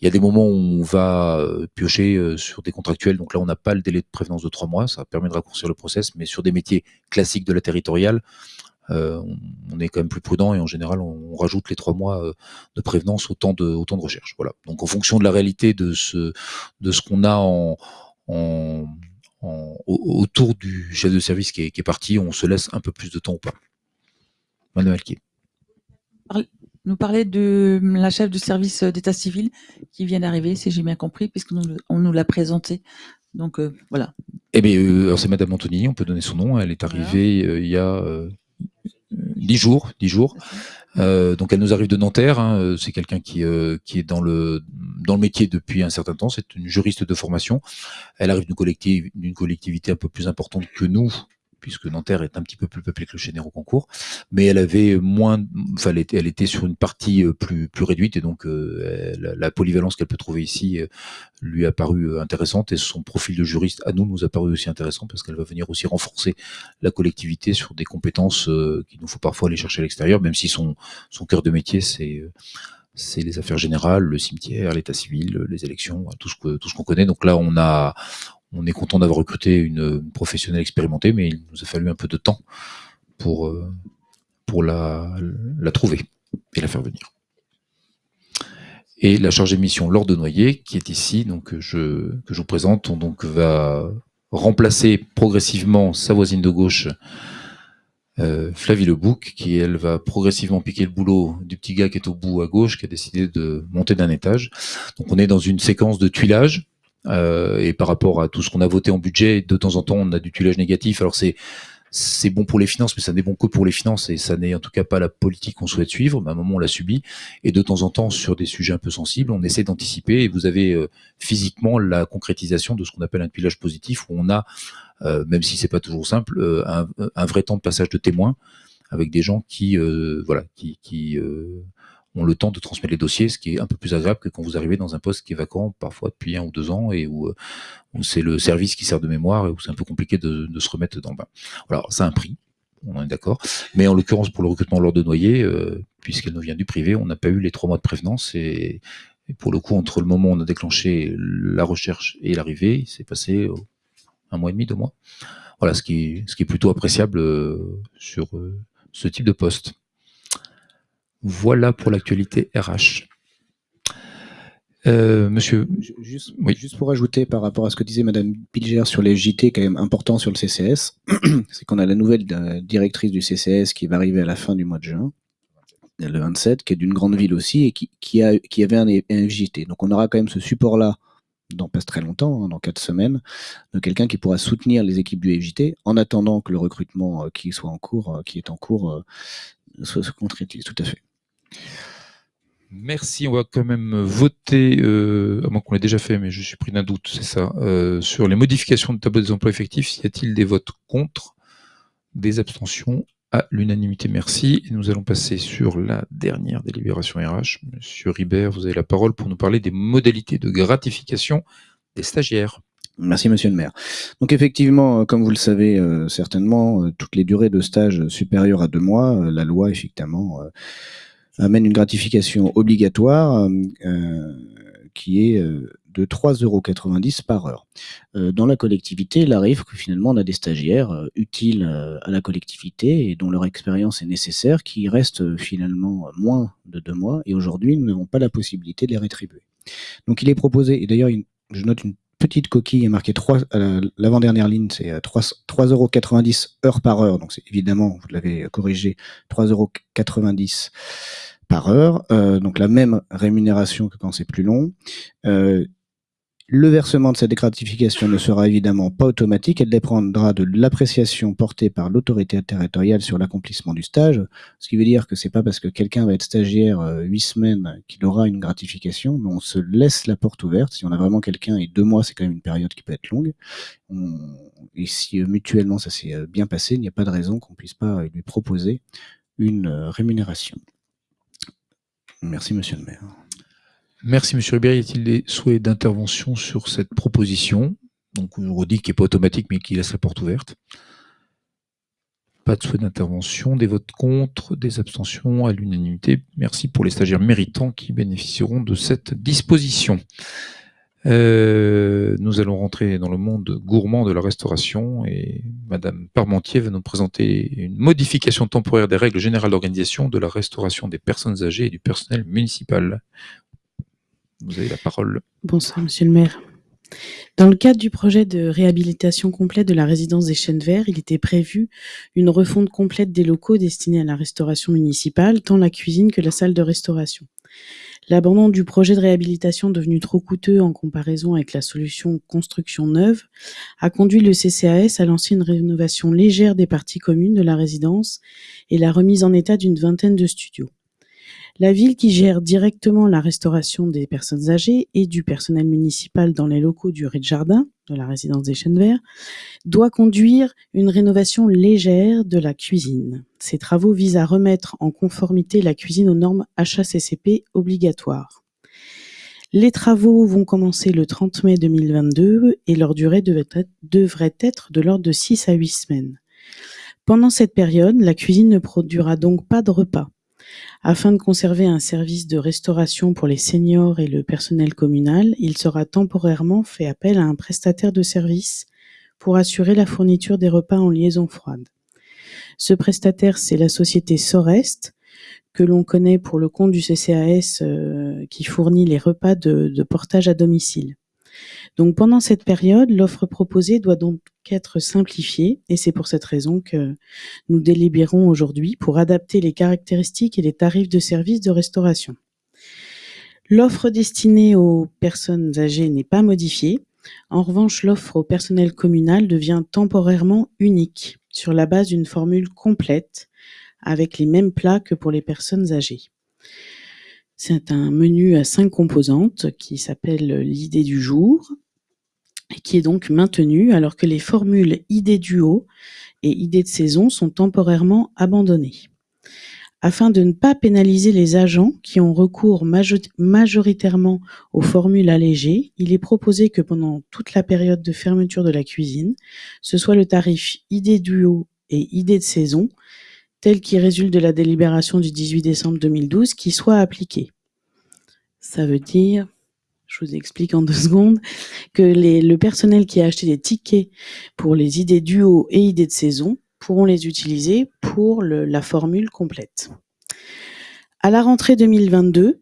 Il y a des moments où on va euh, piocher euh, sur des contractuels, donc là on n'a pas le délai de prévenance de trois mois, ça permet de raccourcir le process, mais sur des métiers classiques de la territoriale, euh, on, est quand même plus prudent et en général on, rajoute les trois mois euh, de prévenance au temps de, au temps de recherche. Voilà. Donc en fonction de la réalité de ce de ce qu'on a en, en, en- au- autour du chef de service qui est, qui est parti, on se laisse un peu plus de temps ou pas. Madame Alquier. Nous parler de la chef du service d'état civil qui vient d'arriver, si j'ai bien compris, puisque nous, on nous l'a présenté. Donc euh, voilà. Eh bien, euh, c'est Madame Antonini, on peut donner son nom. Elle est arrivée euh, il y a euh, dix jours, dix jours. Euh, donc elle nous arrive de Nanterre. hein, euh, c'est quelqu'un qui euh, qui est dans le dans le métier depuis un certain temps. C'est une juriste de formation. Elle arrive d'une collectivité, d'une collectivité un peu plus importante que nous, puisque Nanterre est un petit peu plus peuplé que le Chénéro concours, mais elle avait moins, enfin elle était, sur une partie euh, plus plus réduite et donc euh, la, polyvalence qu'elle peut trouver ici euh, lui a paru intéressante et son profil de juriste à nous nous a paru aussi intéressant parce qu'elle va venir aussi renforcer la collectivité sur des compétences qu'il nous faut parfois aller chercher à l'extérieur, même si son son cœur de métier c'est c'est les affaires générales, le cimetière, l'état civil, les élections, tout ce que tout ce qu'on connaît. Donc là, on a on est content d'avoir recruté une, professionnelle expérimentée, mais il nous a fallu un peu de temps pour euh, la trouver et la faire venir. Et la chargée de mission Laure de Noyer, qui est ici, donc je que je vous présente, on va remplacer progressivement sa voisine de gauche, euh, Flavie Lebouc, qui elle va progressivement piquer le boulot du petit gars qui est au bout à gauche, qui a décidé de monter d'un étage. Donc on est dans une séquence de tuilage. Euh, et par rapport à tout ce qu'on a voté en budget, de temps en temps on a du tuilage négatif. Alors c'est c'est bon pour les finances, mais ça n'est bon que pour les finances et ça n'est en tout cas pas la politique qu'on souhaite suivre. Mais à un moment, on l'a subi et de temps en temps, sur des sujets un peu sensibles, on essaie d'anticiper et vous avez euh, physiquement la concrétisation de ce qu'on appelle un tuilage positif où on a, euh, même si c'est pas toujours simple, euh, un, un, vrai temps de passage de témoins avec des gens qui, voilà, qui, qui ont le temps de transmettre les dossiers, ce qui est un peu plus agréable que quand vous arrivez dans un poste qui est vacant, parfois depuis un ou deux ans, et où, euh, c'est le service qui sert de mémoire, et où c'est un peu compliqué de, se remettre dans le bain. Alors, ça a un prix, on est d'accord, mais en l'occurrence, pour le recrutement lors de Noyer, euh, puisqu'elle nous vient du privé, on n'a pas eu les trois mois de prévenance, et, pour le coup, entre le moment où on a déclenché la recherche et l'arrivée, il s'est passé euh, un mois et demi, deux mois. Voilà, ce qui, ce qui est plutôt appréciable sur ce type de poste. Voilà pour l'actualité RH. Euh, monsieur. Juste, juste, pour ajouter par rapport à ce que disait Madame Pilger sur les JT, quand même important sur le CCS, c'est qu'on a la nouvelle euh, directrice du CCS qui va arriver à la fin du mois de juin, le 27, qui est d'une grande ville aussi et qui, a, qui avait un, un, JT. Donc on aura quand même ce support-là dans pas très longtemps, hein, dans quatre semaines, de quelqu'un qui pourra soutenir les équipes du FJT en attendant que le recrutement euh, qui soit en cours, qui est en cours, soit se concrétise. Tout à fait. Merci, on va quand même voter, euh, à moins qu'on l'ait déjà fait, mais je suis pris d'un doute, c'est ça, euh, sur les modifications de tableau des emplois effectifs. Y a-t-il des votes contre? Des abstentions? À l'unanimité, merci. Nous allons passer sur la dernière délibération RH. Monsieur Ribert, vous avez la parole pour nous parler des modalités de gratification des stagiaires. Merci Monsieur le maire. Donc effectivement, euh, comme vous le savez certainement, toutes les durées de stage supérieures à deux mois, la loi effectivement amène une gratification obligatoire euh, qui est euh, de 3,90 euros par heure. Euh, dans la collectivité, il arrive que finalement on a des stagiaires utiles à la collectivité et dont leur expérience est nécessaire, qui restent finalement moins de deux mois, et aujourd'hui nous n'avons pas la possibilité de les rétribuer. Donc il est proposé, et d'ailleurs je note une petite coquille, il est marqué 3, l'avant-dernière ligne, c'est 3,90 euros heure par heure, donc c'est évidemment, vous l'avez corrigé, 3,90 euros par heure, euh, donc la même rémunération que quand c'est plus long. Euh, le versement de cette gratification ne sera évidemment pas automatique, elle dépendra de l'appréciation portée par l'autorité territoriale sur l'accomplissement du stage, ce qui veut dire que c'est pas parce que quelqu'un va être stagiaire euh, huit semaines qu'il aura une gratification, mais on se laisse la porte ouverte. Si on a vraiment quelqu'un, et deux mois c'est quand même une période qui peut être longue, et si mutuellement ça s'est bien passé, il n'y a pas de raison qu'on puisse pas lui proposer une rémunération. Merci, monsieur le maire. Merci, monsieur Ribéry. Y a-t-il des souhaits d'intervention sur cette proposition? Donc, on redit qu'il n'est pas automatique, mais qui laisse la porte ouverte. Pas de souhait d'intervention, des votes contre, des abstentions à l'unanimité. Merci pour les stagiaires méritants qui bénéficieront de cette disposition. Euh, nous allons rentrer dans le monde gourmand de la restauration et Madame Parmentier va nous présenter une modification temporaire des règles générales d'organisation de la restauration des personnes âgées et du personnel municipal. Vous avez la parole. Bonsoir, Monsieur le maire. Dans le cadre du projet de réhabilitation complète de la résidence des Chênes Verts, il était prévu une refonte complète des locaux destinés à la restauration municipale, tant la cuisine que la salle de restauration. L'abandon du projet de réhabilitation devenu trop coûteux en comparaison avec la solution construction neuve a conduit le CCAS à lancer une rénovation légère des parties communes de la résidence et la remise en état d'une vingtaine de studios. La ville qui gère directement la restauration des personnes âgées et du personnel municipal dans les locaux du rez-de-jardin de la résidence des Chênes Verts doit conduire une rénovation légère de la cuisine. Ces travaux visent à remettre en conformité la cuisine aux normes HACCP obligatoires. Les travaux vont commencer le 30 mai 2022 et leur durée devrait être de l'ordre de 6 à 8 semaines. Pendant cette période, la cuisine ne produira donc pas de repas. Afin de conserver un service de restauration pour les seniors et le personnel communal, il sera temporairement fait appel à un prestataire de service pour assurer la fourniture des repas en liaison froide. Ce prestataire, c'est la société Sorest, que l'on connaît pour le compte du CCAS euh, qui fournit les repas de portage à domicile. Donc pendant cette période, l'offre proposée doit donc être simplifiée et c'est pour cette raison que nous délibérons aujourd'hui pour adapter les caractéristiques et les tarifs de services de restauration. L'offre destinée aux personnes âgées n'est pas modifiée. En revanche, l'offre au personnel communal devient temporairement unique. sur la base d'une formule complète avec les mêmes plats que pour les personnes âgées. C'est un menu à cinq composantes qui s'appelle l'idée du jour qui est donc maintenu alors que les formules idée duo et idée de saison sont temporairement abandonnées. Afin de ne pas pénaliser les agents qui ont recours majoritairement aux formules allégées, il est proposé que pendant toute la période de fermeture de la cuisine, ce soit le tarif idée duo et idée de saison, tel qui résulte de la délibération du 18 décembre 2012, qui soit appliqué. Ça veut dire, je vous explique en deux secondes, que le personnel qui a acheté des tickets pour les idées duo et idées de saison pourront les utiliser pour la formule complète. À la rentrée 2022,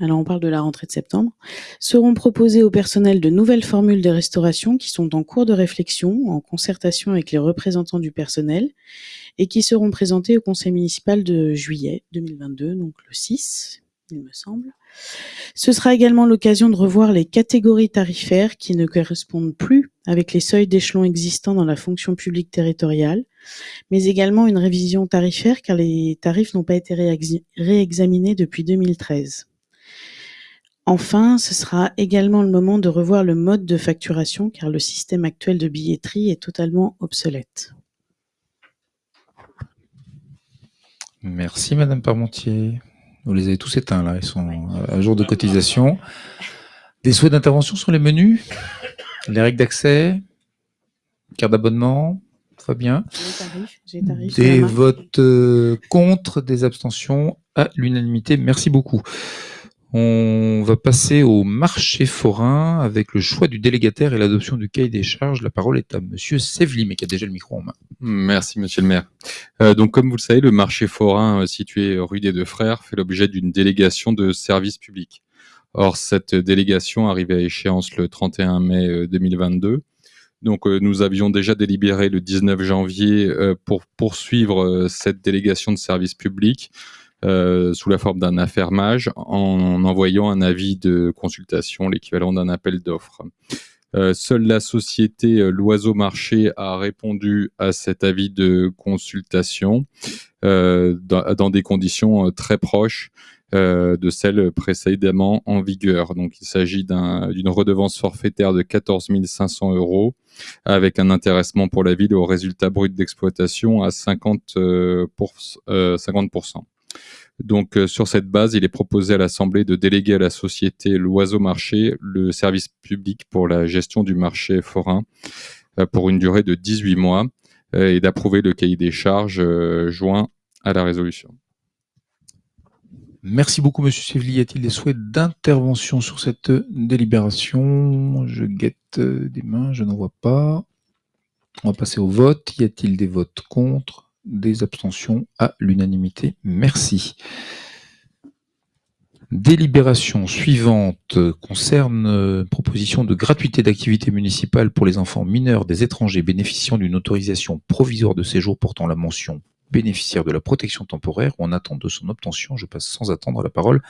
alors on parle de la rentrée de septembre, seront proposées au personnel de nouvelles formules de restauration qui sont en cours de réflexion, en concertation avec les représentants du personnel, et qui seront présentées au conseil municipal de juillet 2022, donc le 6, il me semble. Ce sera également l'occasion de revoir les catégories tarifaires qui ne correspondent plus avec les seuils d'échelon existants dans la fonction publique territoriale, mais également une révision tarifaire car les tarifs n'ont pas été réexaminés depuis 2013. Enfin, ce sera également le moment de revoir le mode de facturation car le système actuel de billetterie est totalement obsolète. Merci Madame Parmentier. Vous les avez tous éteints là, ils sont à jour de cotisation. Des souhaits d'intervention sur les menus? Les règles d'accès? Carte d'abonnement? Très bien. Des votes euh, contre, des abstentions à l'unanimité. Merci beaucoup. On va passer au marché forain avec le choix du délégataire et l'adoption du cahier des charges. La parole est à Monsieur Sevely, mais qui a déjà le micro en main. Merci, Monsieur le maire. Euh, donc, comme vous le savez, le marché forain euh, situé rue des Deux Frères fait l'objet d'une délégation de service public. Or, cette délégation arrive à échéance le 31 mai 2022. Euh, donc, nous avions déjà délibéré le 19 janvier pour poursuivre cette délégation de service public. Euh, sous la forme d'un affermage en envoyant un avis de consultation, l'équivalent d'un appel d'offres. Euh, seule la société euh, L'Oiseau Marché a répondu à cet avis de consultation dans, des conditions très proches de celles précédemment en vigueur. Donc, il s'agit d'une redevance forfaitaire de 14 500 euros avec un intéressement pour la ville au résultat brut d'exploitation à 50, pour, 50%. Donc, euh, sur cette base, il est proposé à l'Assemblée de déléguer à la société L'Oiseau Marché le service public pour la gestion du marché forain euh, pour une durée de 18 mois euh, et d'approuver le cahier des charges joint à la résolution. Merci beaucoup, Monsieur Sévli. Y a-t-il des souhaits d'intervention sur cette délibération? Je guette des mains, je n'en vois pas. On va passer au vote. Y a-t-il des votes contre? Des abstentions à l'unanimité. Merci. Délibération suivante concerne euh, proposition de gratuité d'activité municipale pour les enfants mineurs des étrangers bénéficiant d'une autorisation provisoire de séjour portant la mention bénéficiaire de la protection temporaire ou en attente de son obtention. Je passe sans attendre la parole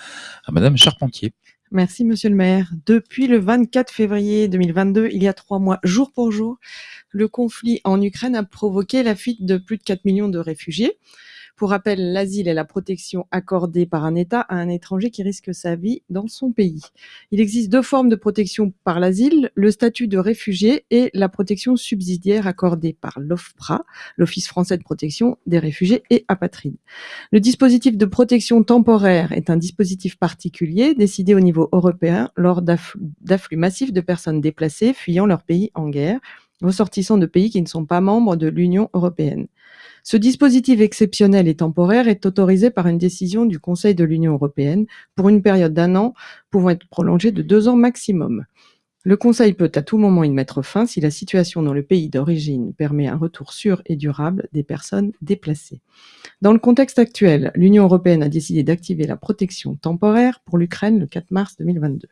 à Madame Charpentier. Merci, Monsieur le maire. Depuis le 24 février 2022, il y a trois mois, jour pour jour, le conflit en Ukraine a provoqué la fuite de plus de 4 millions de réfugiés. Pour rappel, l'asile est la protection accordée par un État à un étranger qui risque sa vie dans son pays. Il existe deux formes de protection par l'asile, le statut de réfugié et la protection subsidiaire accordée par l'OFPRA, l'Office français de protection des réfugiés et apatrides. Le dispositif de protection temporaire est un dispositif particulier décidé au niveau européen lors d'afflux massifs de personnes déplacées fuyant leur pays en guerre ressortissants de pays qui ne sont pas membres de l'Union européenne. Ce dispositif exceptionnel et temporaire est autorisé par une décision du Conseil de l'Union européenne pour une période d'un an pouvant être prolongée de deux ans maximum. Le Conseil peut à tout moment y mettre fin si la situation dans le pays d'origine permet un retour sûr et durable des personnes déplacées. Dans le contexte actuel, l'Union européenne a décidé d'activer la protection temporaire pour l'Ukraine le 4 mars 2022.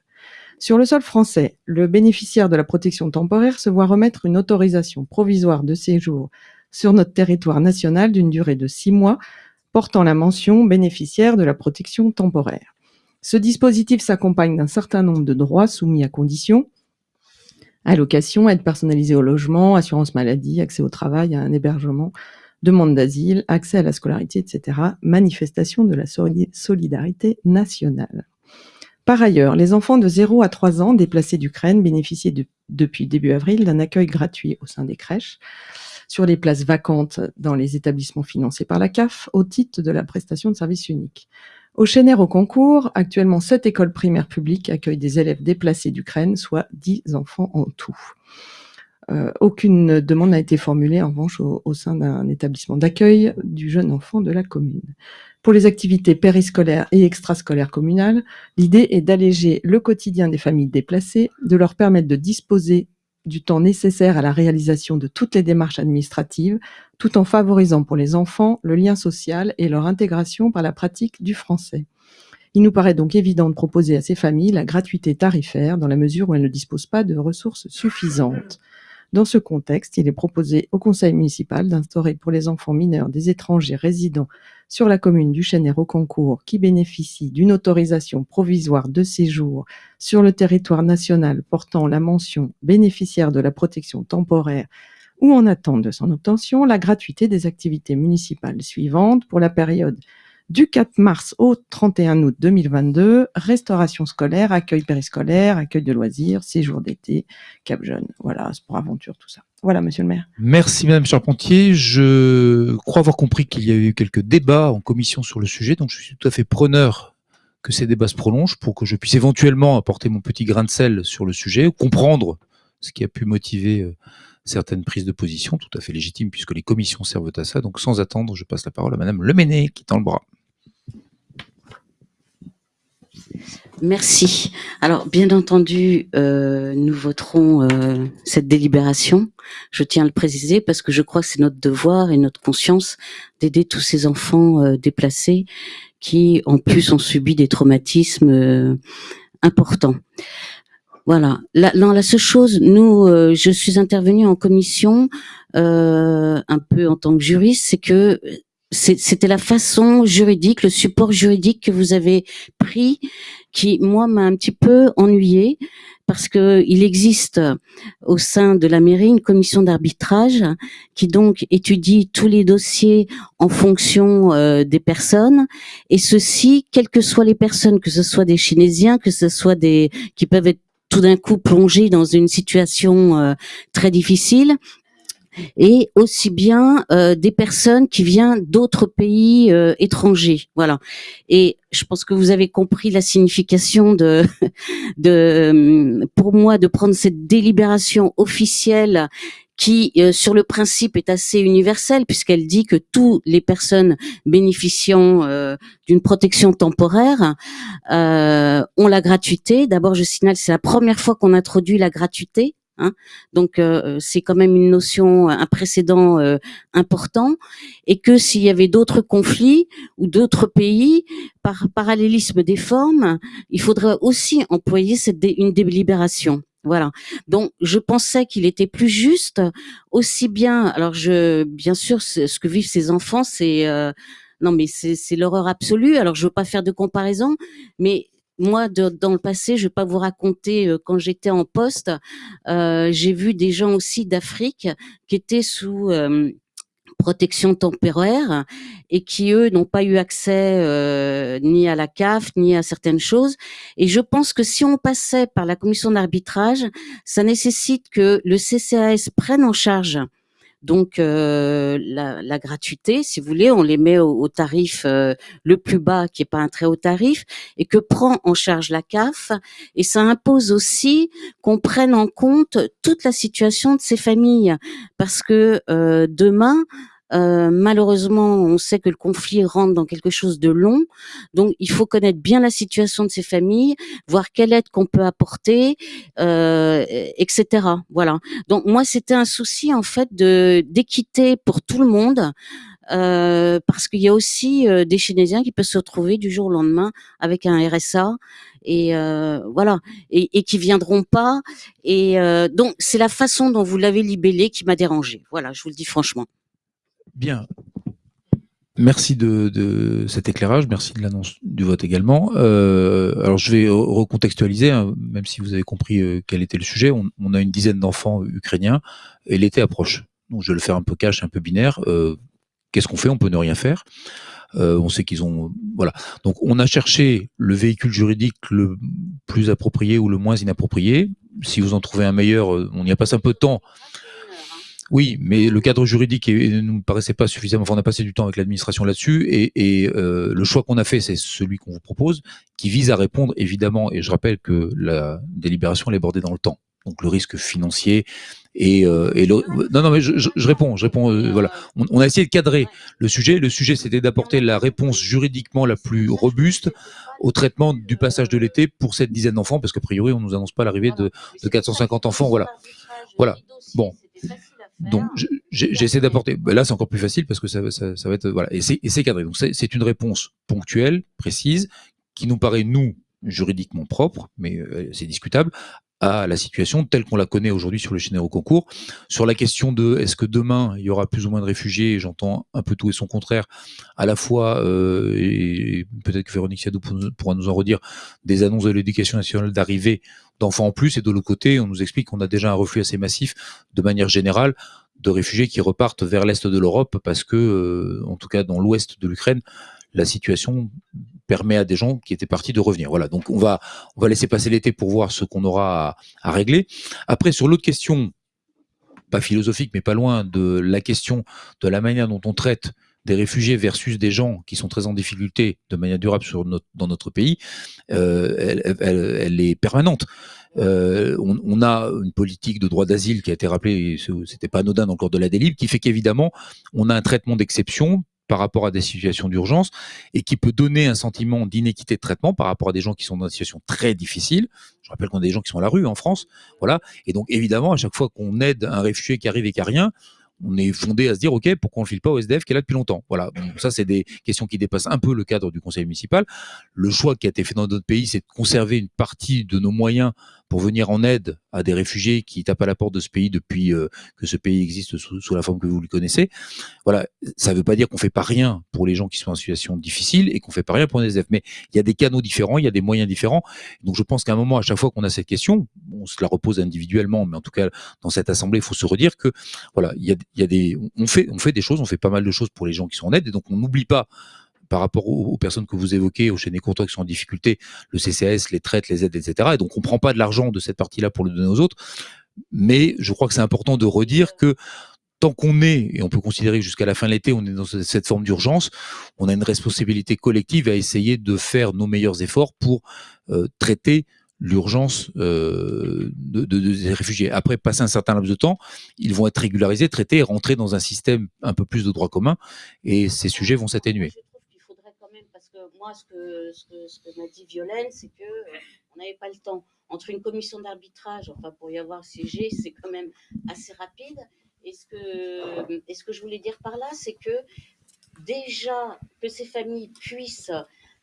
Sur le sol français, le bénéficiaire de la protection temporaire se voit remettre une autorisation provisoire de séjour sur notre territoire national d'une durée de six mois, portant la mention bénéficiaire de la protection temporaire. Ce dispositif s'accompagne d'un certain nombre de droits soumis à conditions. Allocation, aide personnalisée au logement, assurance maladie, accès au travail, à un hébergement, demande d'asile, accès à la scolarité, etc. Manifestation de la soli- solidarité nationale. Par ailleurs, les enfants de 0 à 3 ans déplacés d'Ukraine bénéficient de- depuis début avril d'un accueil gratuit au sein des crèches sur les places vacantes dans les établissements financés par la CAF au titre de la prestation de service unique. Au Chénère au concours, actuellement 7 écoles primaires publiques accueillent des élèves déplacés d'Ukraine, soit 10 enfants en tout. Euh, aucune demande n'a été formulée en revanche au sein d'un établissement d'accueil du jeune enfant de la commune. Pour les activités périscolaires et extrascolaires communales, l'idée est d'alléger le quotidien des familles déplacées, de leur permettre de disposer du temps nécessaire à la réalisation de toutes les démarches administratives, tout en favorisant pour les enfants le lien social et leur intégration par la pratique du français. Il nous paraît donc évident de proposer à ces familles la gratuité tarifaire dans la mesure où elles ne disposent pas de ressources suffisantes. Dans ce contexte, il est proposé au conseil municipal d'instaurer pour les enfants mineurs des étrangers résidant sur la commune du concours qui bénéficient d'une autorisation provisoire de séjour sur le territoire national portant la mention bénéficiaire de la protection temporaire ou en attente de son obtention, la gratuité des activités municipales suivantes pour la période du 4 mars au 31 août 2022, restauration scolaire, accueil périscolaire, accueil de loisirs, séjour d'été, Cap Jeune. Voilà, pour aventure, tout ça. Voilà, monsieur le maire. Merci Madame Charpentier. Je crois avoir compris qu'il y a eu quelques débats en commission sur le sujet, donc je suis tout à fait preneur que ces débats se prolongent pour que je puisse éventuellement apporter mon petit grain de sel sur le sujet, comprendre ce qui a pu motiver euh, certaines prises de position, tout à fait légitimes puisque les commissions servent à ça. Donc sans attendre, je passe la parole à Madame Leméné qui tend le bras. Merci. Alors, bien entendu, euh, nous voterons euh, cette délibération. Je tiens à le préciser parce que je crois que c'est notre devoir et notre conscience d'aider tous ces enfants euh, déplacés qui, en plus, ont subi des traumatismes euh, importants. Voilà. La, non, la seule chose, nous, euh, je suis intervenue en commission euh, un peu en tant que juriste, c'est que c'était la façon juridique, le support juridique que vous avez pris, qui moi m'a un petit peu ennuyée parce que il existe au sein de la mairie une commission d'arbitrage qui donc étudie tous les dossiers en fonction euh, des personnes et ceci, quelles que soient les personnes, que ce soit des Chinésiens, que ce soit des qui peuvent être tout d'un coup plongés dans une situation euh, très difficile et aussi bien euh, des personnes qui viennent d'autres pays euh, étrangers. Voilà. Et je pense que vous avez compris la signification de, de, pour moi, de prendre cette délibération officielle qui, euh, sur le principe, est assez universelle puisqu'elle dit que toutes les personnes bénéficiant euh, d'une protection temporaire euh, ont la gratuité. D'abord, je signale, c'est la première fois qu'on introduit la gratuité. Hein, donc euh, c'est quand même une notion, un précédent euh, important, et que s'il y avait d'autres conflits ou d'autres pays, par parallélisme des formes, il faudrait aussi employer cette une délibération. Voilà. Donc, je pensais qu'il était plus juste, aussi bien. Alors, je, bien sûr, ce que vivent ces enfants, c'est euh, non, mais c'est l'horreur absolue. Alors, je veux pas faire de comparaison, mais moi, dans le passé, je vais pas vous raconter euh, quand j'étais en poste, euh, j'ai vu des gens aussi d'Afrique qui étaient sous euh, protection temporaire et qui eux n'ont pas eu accès ni à la CAF ni à certaines choses. Et je pense que si on passait par la commission d'arbitrage ça nécessite que le CCAS prenne en charge donc euh, la, la gratuité, si vous voulez, on les met au, tarif euh, le plus bas, qui est pas un très haut tarif, et que prend en charge la CAF? Et ça impose aussi qu'on prenne en compte toute la situation de ces familles, parce que euh, demain, euh, malheureusement, on sait que le conflit rentre dans quelque chose de long, donc il faut connaître bien la situation de ces familles, voir quelle aide qu'on peut apporter, euh, etc. Voilà. Donc moi, c'était un souci en fait de d'équité pour tout le monde. euh, parce qu'il y a aussi euh, des Chinésiens qui peuvent se retrouver du jour au lendemain avec un RSA et euh, voilà et, et qui viendront pas et euh, donc c'est la façon dont vous l'avez libellé qui m'a dérangé voilà je vous le dis franchement Bien. Merci de, cet éclairage, merci de l'annonce du vote également. Euh, alors je vais re- recontextualiser, hein, même si vous avez compris euh, quel était le sujet. On, a une dizaine d'enfants ukrainiens et l'été approche. Donc je vais le faire un peu cash, un peu binaire. Euh, Qu'est-ce qu'on fait? On peut ne rien faire. Euh, on sait qu'ils ont voilà. Donc on a cherché le véhicule juridique le plus approprié ou le moins inapproprié. Si vous en trouvez un meilleur, euh, on y a passé un peu de temps. Oui, mais le cadre juridique ne nous paraissait pas suffisamment. Enfin, on a passé du temps avec l'administration là-dessus, et, et, euh, le choix qu'on a fait, c'est celui qu'on vous propose, qui vise à répondre évidemment. Et je rappelle que la délibération elle est bordée dans le temps, donc le risque financier et, euh, et le... non, non, mais je, je- je réponds, je réponds. euh, voilà, on, on a essayé de cadrer le sujet. Le sujet, c'était d'apporter la réponse juridiquement la plus robuste au traitement du passage de l'été pour cette dizaine d'enfants, parce qu'a priori, on nous annonce pas l'arrivée de, de 450 enfants. Voilà, voilà. Bon. Donc j'essaie d'apporter. ben là, c'est encore plus facile parce que ça, ça, ça va être voilà. Et c'est cadré. Donc c'est c'est une réponse ponctuelle, précise, qui nous paraît nous juridiquement propre, mais euh, c'est discutable à la situation telle qu'on la connaît aujourd'hui sur le Généraux concours. Sur la question de est-ce que demain il y aura plus ou moins de réfugiés, j'entends un peu tout et son contraire, à la fois, euh, et peut-être que Véronique Siadou pour- pourra nous en redire, des annonces de l'éducation nationale d'arrivée d'enfants en plus, et de l'autre côté, on nous explique qu'on a déjà un reflux assez massif de manière générale de réfugiés qui repartent vers l'est de l'Europe parce que, euh, en tout cas dans l'ouest de l'Ukraine, la situation permet à des gens qui étaient partis de revenir. Voilà, donc on va, on va laisser passer l'été pour voir ce qu'on aura à, régler. Après, sur l'autre question, pas philosophique, mais pas loin, de la question de la manière dont on traite des réfugiés versus des gens qui sont très en difficulté de manière durable dans notre pays, euh, elle, est permanente. Euh, on, a une politique de droit d'asile qui a été rappelée, c'était pas anodin dans le cadre de la délib, qui fait qu'évidemment, on a un traitement d'exception par rapport à des situations d'urgence et qui peut donner un sentiment d'inéquité de traitement par rapport à des gens qui sont dans des situations très difficiles. Je rappelle qu'on a des gens qui sont à la rue en France, voilà. Et donc évidemment, à chaque fois qu'on aide un réfugié qui arrive et qui a rien, on est fondé à se dire, OK, pourquoi on ne le file pas au SDF qui est là depuis longtemps Voilà, ça, c'est des questions qui dépassent un peu le cadre du conseil municipal. Le choix qui a été fait dans notre pays, c'est de conserver une partie de nos moyens pour venir en aide à des réfugiés qui tapent à la porte de ce pays depuis euh, que ce pays existe sous, la forme que vous le connaissez. Voilà, ça ne veut pas dire qu'on fait pas rien pour les gens qui sont en situation difficile et qu'on fait pas rien pour les SDF, mais il y a des canaux différents, il y a des moyens différents. Donc je pense qu'à un moment, à chaque fois qu'on a cette question, on se la repose individuellement, mais en tout cas dans cette assemblée, il faut se redire que voilà, il y a des, on fait, on fait des choses, on fait pas mal de choses pour les gens qui sont en aide, et donc on n'oublie pas par rapport aux, personnes que vous évoquez, aux chaînes courtois qui sont en difficulté, le CCAS, les traites, les aides, etc. Et donc on prend pas de l'argent de cette partie-là pour le donner aux autres, mais je crois que c'est important de redire que tant qu'on est, et on peut considérer jusqu'à la fin de l'été, on est dans ce- cette forme d'urgence, on a une responsabilité collective à essayer de faire nos meilleurs efforts pour euh, traiter l'urgence euh, de, de- de- des réfugiés. Après, passer un certain laps de temps, ils vont être régularisés, traités, et rentrer dans un système un peu plus de droit commun, et ces sujets vont s'atténuer. Moi, ce que, ce que, ce que m'a dit Violaine, c'est que euh, on n'avait pas le temps. Entre une commission d'arbitrage, enfin pour y avoir siégé, c'est quand même assez rapide. Et ce que, et ce que je voulais dire par là, c'est que déjà que ces familles puissent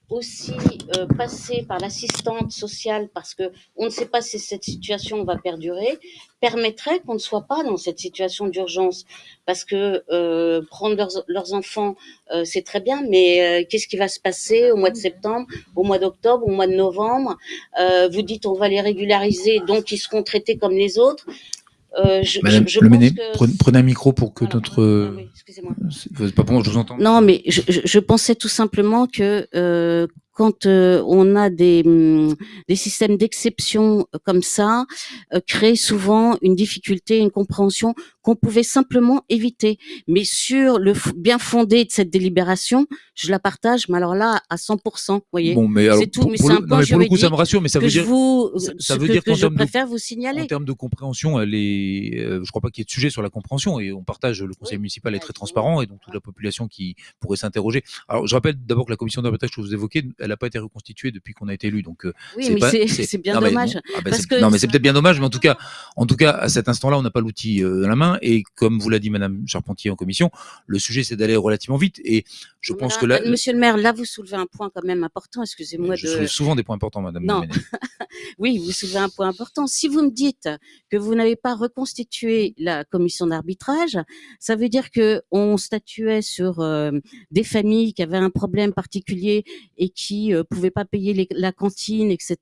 aussi euh, passer par l'assistante sociale parce que on ne sait pas si cette situation va perdurer permettrait qu'on ne soit pas dans cette situation d'urgence. Parce que euh, prendre leurs, leurs enfants euh, c'est très bien mais euh, qu'est-ce qui va se passer au mois de septembre au mois d'octobre au mois de novembre? Euh, vous dites on va les régulariser donc ils seront traités comme les autres. Euh, je, Madame je- je Le pense Méné, que prenez, prenez un micro pour que notre... excusez-moi. C'est pas je vous entends. Non, mais je, je, je pensais tout simplement que euh, quand euh, on a des, hum, des systèmes d'exception comme ça, euh, crée souvent une difficulté, une compréhension qu'on pouvait simplement éviter. Mais sur le bien fondé de cette délibération, je la partage, mais alors là, à 100%, vous voyez. Bon, mais alors, c'est tout, mais c'est le- un point mais pour le coup, ça me juridique rassure, mais ça veut dire- vous, ça- ça ce veut que, dire que qu'en je de- préfère vous signaler. En termes de compréhension, elle est, euh, je crois pas qu'il y ait de sujet sur la compréhension et on partage. Le conseil municipal est très transparent et donc toute la population qui pourrait s'interroger. Alors, je rappelle d'abord que la commission d'arbitrage que vous évoquez, elle n'a pas été reconstituée depuis qu'on a été élu. Donc, euh, Oui, mais c'est- bien non, mais dommage, non, ah, parce que- non, mais c'est peut-être bien dommage, mais en tout cas, en tout cas, à cet instant-là, on n'a pas l'outil euh, à la main. Et comme vous l'a dit Madame Charpentier en commission, le sujet c'est d'aller relativement vite. Et je pense que là, Euh, Monsieur le maire, là, vous soulevez un point quand même important. Excusez-moi je de. soulève souvent des points importants, Madame. Non. Oui, vous soulevez un point important. Si vous me dites que vous n'avez pas reconstitué la commission d'arbitrage, ça veut dire que on statuait sur euh, des familles qui avaient un problème particulier et qui euh, pouvaient pas payer les- la cantine, etc.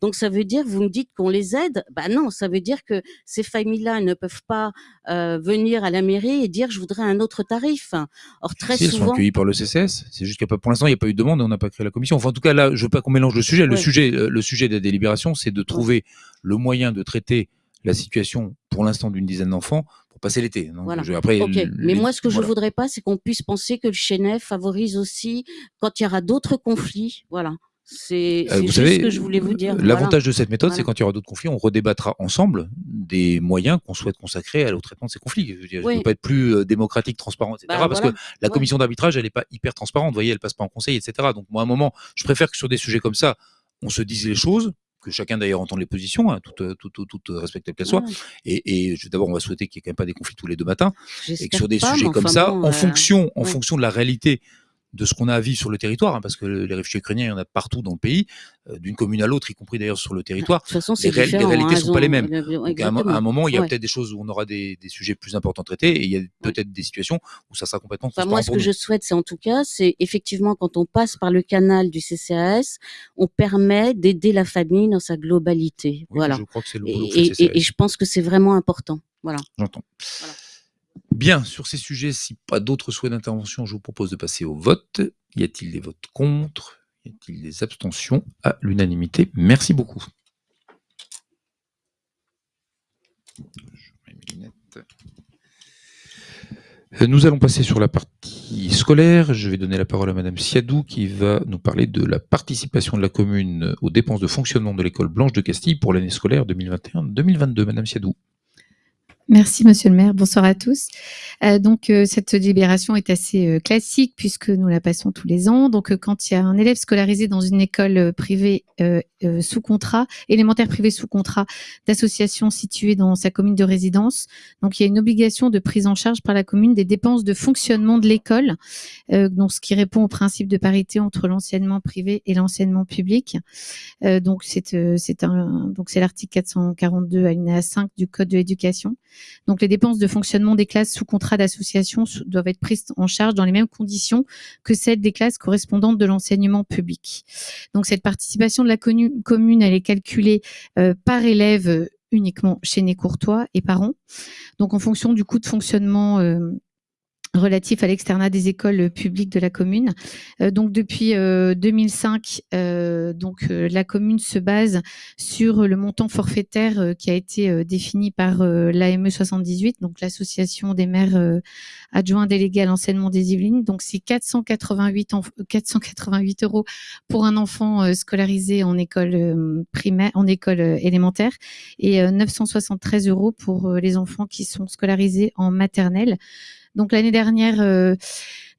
Donc ça veut dire, vous me dites qu'on les aide Bah non, ça veut dire que ces familles-là ne peuvent pas euh, venir à la mairie et dire je voudrais un autre tarif. Or très Si, elles sont souvent. accueillies par le CCS. C'est juste qu'il pour l'instant, il n'y a pas eu de demande et on n'a pas créé la commission. Enfin, en tout cas, là, je veux pas qu'on mélange le sujet. Le Ouais. sujet, euh, le sujet de la délibération, c'est de trouver le moyen de traiter la situation, pour l'instant, d'une dizaine d'enfants pour passer l'été. Donc, Voilà. je- après, Mais moi, ce que je voilà. voudrais pas, c'est qu'on puisse penser que le Chénet favorise aussi quand il y aura d'autres conflits. Voilà. C'est Euh, c'est ce que je voulais vous dire. L'avantage Voilà. de cette méthode, c'est Voilà. quand il y aura d'autres conflits, on redébattra ensemble des moyens qu'on souhaite consacrer au traitement de ces conflits. Je Oui. ne veux pas être plus euh, démocratique, transparent, etc. Bah, parce voilà. que la Ouais. commission d'arbitrage, elle n'est pas hyper transparente. Vous voyez, elle passe pas en conseil, etc. Donc, moi, à un moment, je préfère que sur des sujets comme ça, on se dise les choses, que chacun d'ailleurs entende les positions, hein, toutes, euh, toutes, toutes, toutes respectables qu'elles soient. Ouais. Et, d'abord, on va souhaiter qu'il n'y ait quand même pas des conflits tous les deux matins. Et que sur des pas, sujets comme enfin ça, bon, en euh, fonction, en ouais. fonction de la réalité de ce qu'on a à vivre sur le territoire, hein, parce que les réfugiés ukrainiens, il y en a partout dans le pays, euh, d'une commune à l'autre, y compris d'ailleurs sur le territoire. De toute façon, les, les différent, réalités hein, ne sont pas les mêmes. Donc, à, un, à moment, il y a Ouais. peut-être des choses où on aura des, des sujets plus importants à traiter, et il y a peut-être des situations où ça sera complètement Enfin, moi, ce que nous. je souhaite, c'est en tout cas, c'est effectivement quand on passe par le canal du CCAS, on permet d'aider la famille dans sa globalité. Oui, voilà. je crois que c'est le Et, et- et- je pense que c'est vraiment important. Voilà. J'entends. Bien, sur ces sujets, si pas d'autres souhaits d'intervention, je vous propose de passer au vote. Y a-t-il des votes contre? Y a-t-il des abstentions? À l'unanimité, merci beaucoup. Euh, Nous allons passer sur la partie scolaire. Je vais donner la parole à Madame Siadou qui va nous parler de la participation de la commune aux dépenses de fonctionnement de l'école Blanche de Castille pour l'année scolaire 2021-2022. Madame Siadou. Merci, monsieur le maire. Bonsoir à tous. Euh, donc, euh, cette délibération est assez euh, classique puisque nous la passons tous les ans. Donc, euh, quand il y a un élève scolarisé dans une école euh, privée euh, sous contrat, élémentaire privée sous contrat d'association située dans sa commune de résidence, donc il y a une obligation de prise en charge par la commune des dépenses de fonctionnement de l'école, donc ce qui répond au principe de parité entre l'enseignement privé et l'enseignement public. Donc, c'est donc c'est l'article 442 alinéa 5 du Code de l'éducation. Donc, les dépenses de fonctionnement des classes sous contrat d'association doivent être prises en charge dans les mêmes conditions que celles des classes correspondantes de l'enseignement public. Donc, cette participation de la commune, elle est calculée euh, par élève euh, uniquement chez Né-Courtois et par an. Donc, en fonction du coût de fonctionnement euh, relatif à l'externat des écoles publiques de la commune. Euh, donc depuis euh, 2005, euh, donc euh, la commune se base sur le montant forfaitaire qui a été défini par l'AME 78, donc l'association des maires adjoints délégués à l'enseignement des Yvelines. Donc c'est 488 enf- 488 euros pour un enfant scolarisé en école primaire, en école élémentaire, et euh, 973 euros pour les enfants qui sont scolarisés en maternelle. Donc l'année dernière, euh,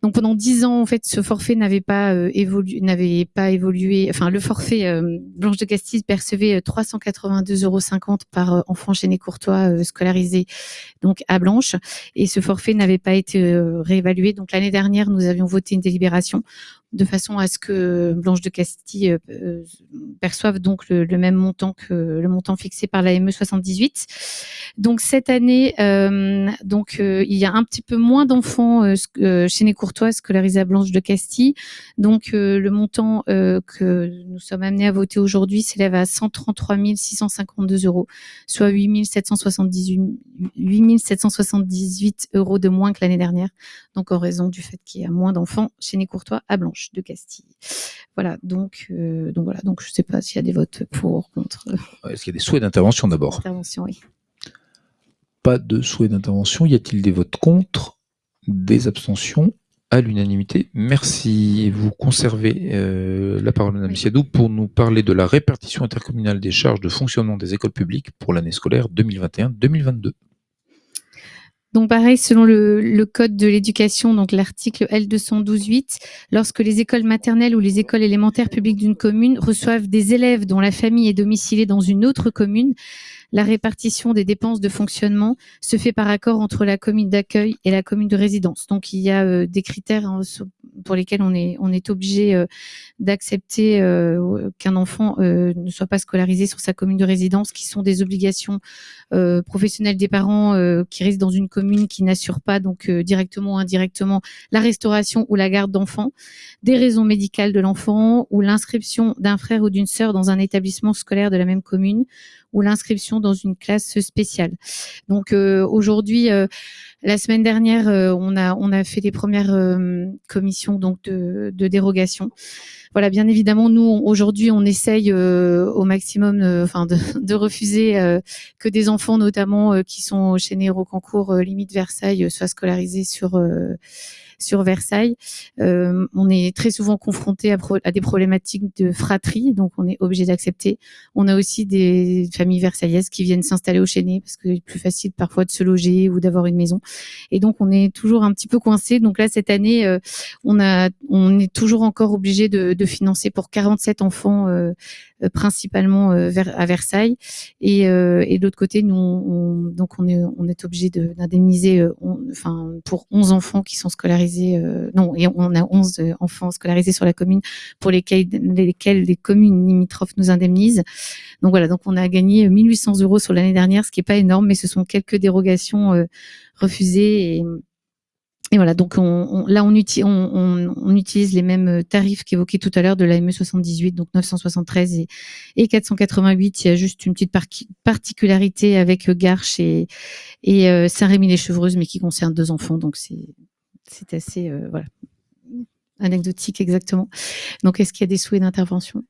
donc pendant dix ans, en fait, ce forfait n'avait pas euh, évolué, n'avait pas évolué. Enfin, le forfait euh, Blanche de Castille percevait euh, 382,50 euros par enfant les Courtois scolarisé donc à Blanche, et ce forfait n'avait pas été réévalué. Donc l'année dernière, nous avions voté une délibération de façon à ce que Blanche de Castille euh, euh, perçoive donc le, même montant que le montant fixé par l'AME 78. Donc cette année, euh, donc il y a un petit peu moins d'enfants chez les Courtois scolarisés à Blanche de Castille. Donc le montant que nous sommes amenés à voter aujourd'hui s'élève à 133 652 euros, soit 8 778, 8 778 euros de moins que l'année dernière. Donc en raison du fait qu'il y a moins d'enfants chez les Courtois à Blanche de Castille. Voilà. Donc euh, donc voilà. Donc je ne sais pas s'il y a des votes pour, contre. euh, Est-ce qu'il y a des souhaits d'intervention d'abord? Intervention, oui. Pas de souhait d'intervention. Y a-t-il des votes contre? Des abstentions? À l'unanimité. Merci. Vous conservez euh, la parole, Madame Siadou, pour nous parler de la répartition intercommunale des charges de fonctionnement des écoles publiques pour l'année scolaire 2021-2022. Donc pareil, selon le, code de l'éducation, donc l'article L212.8, lorsque les écoles maternelles ou les écoles élémentaires publiques d'une commune reçoivent des élèves dont la famille est domiciliée dans une autre commune, La répartition des dépenses de fonctionnement se fait par accord entre la commune d'accueil et la commune de résidence. Donc, il y a euh, des critères pour lesquels on est, obligé euh, d'accepter euh, qu'un enfant euh, ne soit pas scolarisé sur sa commune de résidence, qui sont des obligations professionnelles des parents qui résident dans une commune qui n'assure pas donc directement ou indirectement la restauration ou la garde d'enfants, des raisons médicales de l'enfant ou l'inscription d'un frère ou d'une sœur dans un établissement scolaire de la même commune ou l'inscription dans une classe spéciale. Donc euh, aujourd'hui, euh, la semaine dernière, euh, on a on a fait les premières commissions donc de, de dérogation. Voilà, bien évidemment, nous aujourd'hui, on essaye au maximum, enfin, de, de refuser que des enfants, notamment qui sont chez Nérocancourt, euh, limite Versailles, soient scolarisés sur sur Versailles. Euh, on est très souvent confronté à, des problématiques de fratrie, donc on est obligé d'accepter. On a aussi des familles versaillaises qui viennent s'installer au Chénet parce que c'est plus facile parfois de se loger ou d'avoir une maison. Et donc on est toujours un petit peu coincé. Donc là cette année, euh, on a, on est toujours encore obligé de, de financer pour 47 enfants. Euh, principalement euh, à Versailles. Et, euh, et de l'autre côté nous on, donc on est on est obligé de- d'indemniser enfin pour 11 enfants qui sont scolarisés non et on a 11 euh, enfants scolarisés sur la commune pour lesquels lesquels les communes limitrophes nous indemnisent. Donc voilà donc on a gagné 1800 euros sur l'année dernière ce qui est pas énorme mais ce sont quelques dérogations refusées et et voilà, donc on, là, on, uti- on, on- on utilise les mêmes euh, tarifs qu'évoqués tout à l'heure de l'AME 78, donc 973 et, et 488. Il y a juste une petite par- particularité avec euh, Garches et, euh, Saint-Rémy-les-Chevreuses, mais qui concerne deux enfants, donc c'est assez anecdotique exactement. Donc, est-ce qu'il y a des souhaits d'intervention?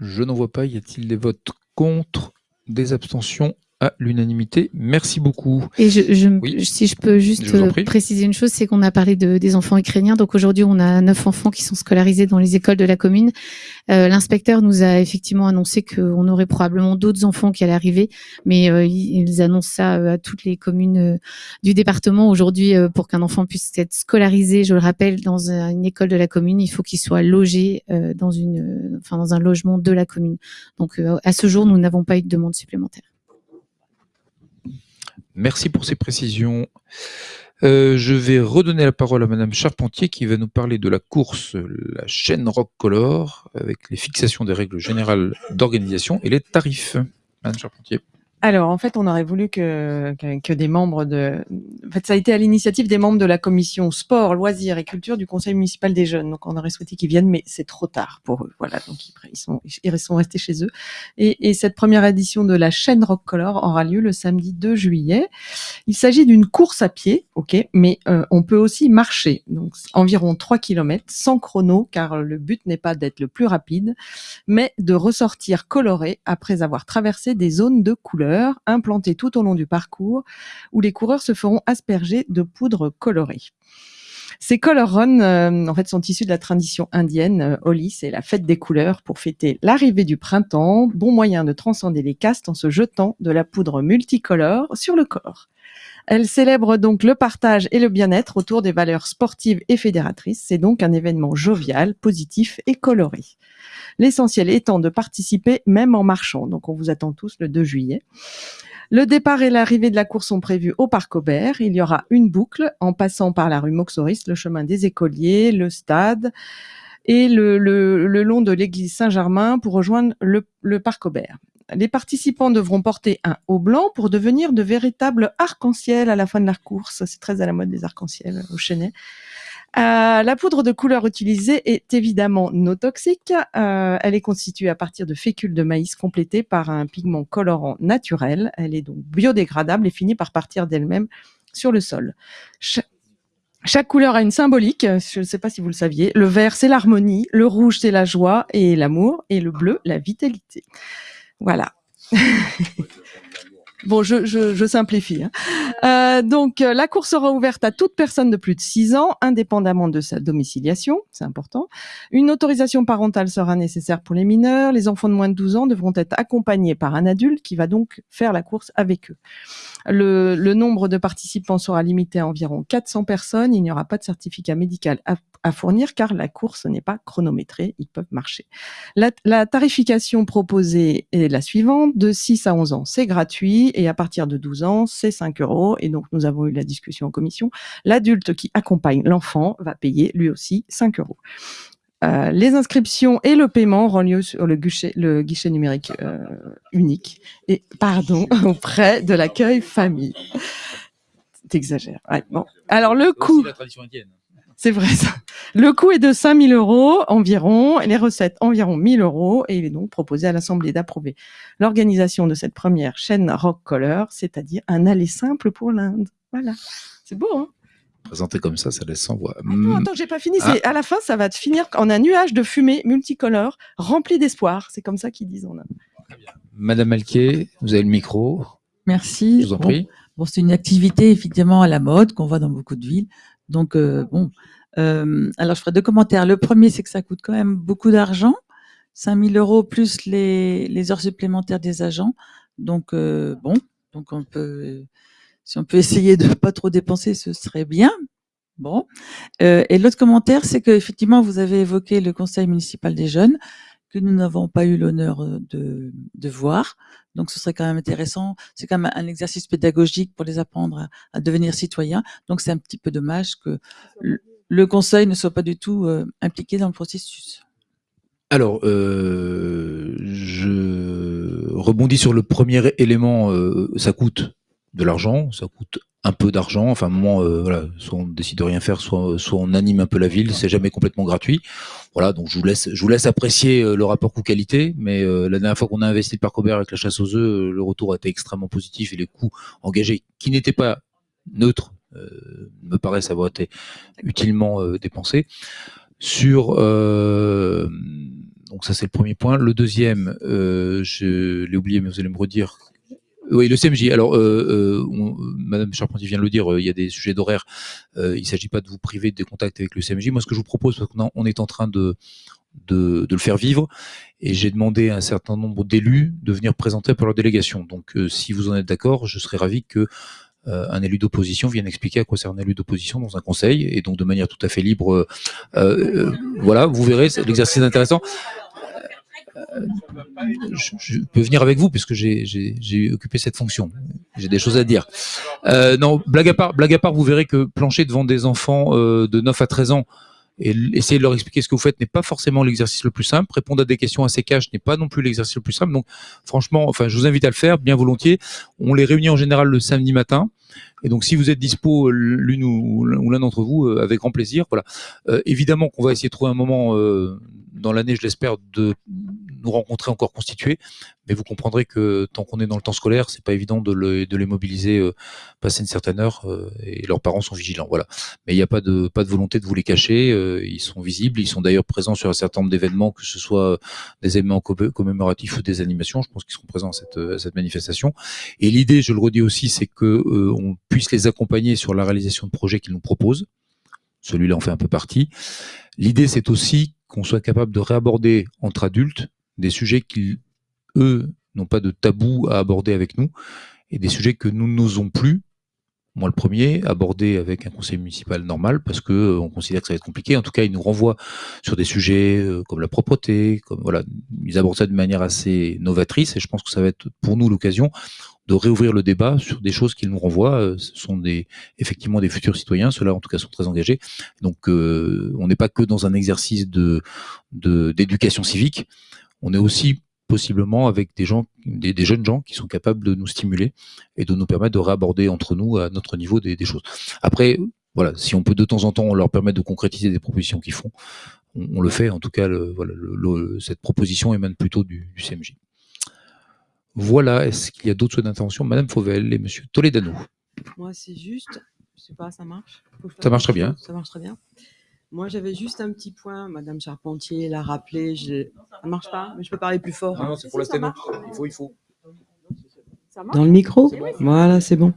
Je n'en vois pas. Y a-t-il des votes contre? Des abstentions à l'unanimité Merci beaucoup. Et je, je, Oui. si je peux juste Je euh, préciser une chose, c'est qu'on a parlé de, des enfants ukrainiens. Donc aujourd'hui, on a neuf enfants qui sont scolarisés dans les écoles de la commune. Euh, L'inspecteur nous a effectivement annoncé qu'on aurait probablement d'autres enfants qui allaient arriver, mais euh, ils annoncent ça euh, à toutes les communes euh, du département. Aujourd'hui, euh, pour qu'un enfant puisse être scolarisé, je le rappelle, dans un- une école de la commune, il faut qu'il soit logé euh, dans une, enfin dans un logement de la commune. Donc euh, à ce jour, nous n'avons pas eu de demande supplémentaire. Merci pour ces précisions. Euh, je vais redonner la parole à Madame Charpentier qui va nous parler de la course, la chaîne Rock Color, avec les fixations des règles générales d'organisation et les tarifs. Madame Charpentier. Alors, en fait, on aurait voulu que, des membres de... En fait, ça a été à l'initiative des membres de la commission sport, loisirs et culture du conseil municipal des jeunes. Donc, on aurait souhaité qu'ils viennent, mais c'est trop tard pour eux. Voilà, donc ils, sont, ils sont restés chez eux. Et, et cette première édition de la chaîne Rock Color aura lieu le samedi 2 juillet. Il s'agit d'une course à pied, ok, mais euh, on peut aussi marcher. Donc, environ 3 km sans chrono, car le but n'est pas d'être le plus rapide, mais de ressortir coloré après avoir traversé des zones de couleurs implantées tout au long du parcours où les coureurs se feront asperger de poudre colorée. Ces color euh, en fait, sont issus de la tradition indienne. Euh, Holi, c'est la fête des couleurs pour fêter l'arrivée du printemps. Bon moyen de transcender les castes en se jetant de la poudre multicolore sur le corps. Elle célèbre donc le partage et le bien-être autour des valeurs sportives et fédératrices. C'est donc un événement jovial, positif et coloré. L'essentiel étant de participer même en marchant. Donc on vous attend tous le 2 juillet. Le départ et l'arrivée de la course sont prévus au Parc Aubert. Il y aura une boucle en passant par la rue Moxoris, le chemin des écoliers, le stade et le, long de l'église Saint-Germain pour rejoindre le, le Parc Aubert. Les participants devront porter un haut blanc pour devenir de véritables arcs-en-ciel à la fin de la course. C'est très à la mode des arcs-en-ciel au Chenet. Euh, la poudre de couleur utilisée est évidemment non toxique. Euh, elle est constituée à partir de fécules de maïs complétées par un pigment colorant naturel. Elle est donc biodégradable et finit par partir d'elle-même sur le sol. Cha- chaque couleur a une symbolique, je ne sais pas si vous le saviez. Le vert, c'est l'harmonie, le rouge, c'est la joie et l'amour, et le bleu, la vitalité. Voilà. Bon, je, simplifie. hein. Euh, donc, euh, la course sera ouverte à toute personne de plus de 6 ans, indépendamment de sa domiciliation, c'est important. Une autorisation parentale sera nécessaire pour les mineurs. Les enfants de moins de 12 ans devront être accompagnés par un adulte qui va donc faire la course avec eux. Le, le nombre de participants sera limité à environ 400 personnes. Il n'y aura pas de certificat médical à, à fournir car la course n'est pas chronométrée. Ils peuvent marcher. La, la tarification proposée est la suivante. De 6 à 11 ans, c'est gratuit et à partir de 12 ans, c'est 5 euros. Et donc, nous avons eu la discussion en commission. L'adulte qui accompagne l'enfant va payer lui aussi 5 euros. Euh, les inscriptions et le paiement auront lieu sur le guichet, le guichet numérique euh, unique et pardon auprès de l'accueil famille. T'exagères. Ouais, bon. Alors le coût, c'est vrai ça. Le coût est de 5000 euros environ et les recettes environ 1000 euros et il est donc proposé à l'Assemblée d'approuver l'organisation de cette première chaîne Rock Color, c'est-à-dire un aller simple pour l'Inde. Voilà. C'est beau, hein? Présenté comme ça, ça laisse sans voix. Attends, attends, j'ai pas fini. Ah. À la fin, ça va te finir en un nuage de fumée multicolore rempli d'espoir. C'est comme ça qu'ils disent en Inde. Madame Alquier, vous avez le micro. Merci. Je vous en Bon, prie. Bon, c'est une activité effectivement à la mode qu'on voit dans beaucoup de villes. Donc euh, bon, Euh, alors je ferai deux commentaires. Le premier, c'est que ça coûte quand même beaucoup d'argent, 5000 euros plus les, les heures supplémentaires des agents. Donc euh, bon, donc on peut, si on peut essayer de pas trop dépenser, ce serait bien. Bon. Euh, et l'autre commentaire, c'est que effectivement, vous avez évoqué le conseil municipal des jeunes que nous n'avons pas eu l'honneur euh, de, voir. Donc, ce serait quand même intéressant. C'est quand même un exercice pédagogique pour les apprendre à, devenir citoyens. Donc, c'est un petit peu dommage que le, conseil ne soit pas du tout euh, impliqué dans le processus. Alors, je rebondis sur le premier élément. ça coûte de l'argent, ça coûte un peu d'argent. Enfin, moment, euh, voilà, soit on décide de rien faire, soit, soit on anime un peu la ville. C'est jamais complètement gratuit. Voilà, donc je vous laisse, je vous laisse apprécier euh, le rapport coût-qualité. Mais euh, la dernière fois qu'on a investi le parc avec la chasse aux œufs, euh, le retour a été extrêmement positif et les coûts engagés, qui n'étaient pas neutres, euh, me paraissent avoir été utilement euh, dépensés. Sur donc ça c'est le premier point. Le deuxième, je l'ai oublié, mais vous allez me redire. Oui, le CMJ. Alors, euh, euh, Madame Charpentier vient de le dire, euh, il y a des sujets d'horaire. Euh, il ne s'agit pas de vous priver des contacts avec le CMJ. Moi, ce que je vous propose, parce qu'on est en train de, de, le faire vivre, et j'ai demandé à un certain nombre d'élus de venir présenter pour leur délégation. Donc, si vous en êtes d'accord, je serais ravi que un élu d'opposition vienne expliquer à quoi sert un élu d'opposition dans un conseil, et donc de manière tout à fait libre. voilà, vous verrez, l'exercice est intéressant. Euh, je, peux venir avec vous puisque j'ai occupé cette fonction. J'ai des choses à dire. Euh, non, blague à part, blague à part, vous verrez que plancher devant des enfants euh, de 9 à 13 ans et essayer de leur expliquer ce que vous faites n'est pas forcément l'exercice le plus simple. Répondre à des questions assez cash n'est pas non plus l'exercice le plus simple. Donc, franchement, enfin, je vous invite à le faire bien volontiers. On les réunit en général le samedi matin. Et donc, si vous êtes dispo, euh, l'une ou l'un ou l'un d'entre vous, euh, avec grand plaisir. Voilà. Euh, évidemment qu'on va essayer de trouver un moment euh, dans l'année, je l'espère, de nous rencontrer encore constitués. Mais vous comprendrez que tant qu'on est dans le temps scolaire, c'est pas évident de, le- de les mobiliser, euh, passer une certaine heure, euh, et leurs parents sont vigilants. Voilà. Mais il n'y a pas de pas de volonté de vous les cacher. euh, ils sont visibles. Ils sont d'ailleurs présents sur un certain nombre d'événements, que ce soit des événements co- commémoratifs ou des animations. Je pense qu'ils seront présents à cette, à cette manifestation. Et l'idée, je le redis aussi, c'est que euh, on puisse les accompagner sur la réalisation de projets qu'ils nous proposent. Celui-là en fait un peu partie. L'idée, c'est aussi qu'on soit capable de réaborder entre adultes des sujets qu'ils, eux, n'ont pas de tabou à aborder avec nous et des sujets que nous n'osons plus. Moi, le premier, aborder avec un conseil municipal normal parce que euh, on considère que ça va être compliqué. En tout cas, ils nous renvoient sur des sujets euh, comme la propreté, comme voilà, ils abordent ça de manière assez novatrice et je pense que ça va être pour nous l'occasion de réouvrir le débat sur des choses qu'ils nous renvoient. Euh, Ce sont des, effectivement des futurs citoyens, ceux-là en tout cas sont très engagés. Donc euh, on n'est pas que dans un exercice de d'éducation civique, on est aussi possiblement avec des gens, des, des jeunes gens qui sont capables de nous stimuler et de nous permettre de réaborder entre nous à notre niveau des, des choses. Après, voilà, si on peut de temps en temps leur permettre de concrétiser des propositions qu'ils font, on, on le fait. En tout cas, le, voilà, le- le- cette proposition émane plutôt du, du CMJ. Voilà, est-ce qu'il y a d'autres souhaits d'intervention Madame Fauvel et Monsieur Toledano. Moi, c'est juste, je sais pas, ça marche Ça marche très bien. Ça marche très bien. Moi, j'avais juste un petit point, Madame Charpentier l'a rappelé, je... ça marche pas, mais je peux parler plus fort. Non, non, c'est pour la. Il faut, il faut. Dans le micro Voilà, c'est bon.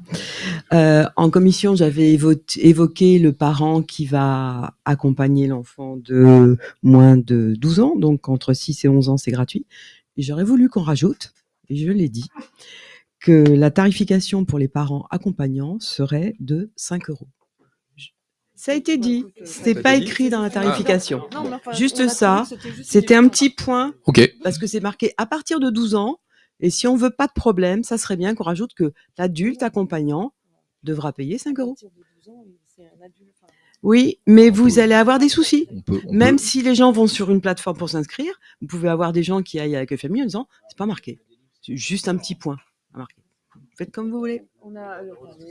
Euh, en commission, j'avais évo- évoqué le parent qui va accompagner l'enfant de moins de 12 ans, donc entre 6 et 11 ans, c'est gratuit. Et j'aurais voulu qu'on rajoute, et je l'ai dit, que la tarification pour les parents accompagnants serait de 5 euros. Ça a été dit, c'est pas écrit dans la tarification. Non, mais enfin, on Juste a ça, c'était c'était un petit point, parce que c'est marqué à partir de 12 ans, et si on veut pas de problème, ça serait bien qu'on rajoute que l'adulte accompagnant devra payer 5 euros. Oui, mais vous allez avoir des soucis. Même si les gens vont sur une plateforme pour s'inscrire, vous pouvez avoir des gens qui aillent avec eux famille en disant c'est pas marqué. C'est juste un petit point à marquer. Faites comme vous voulez. On a,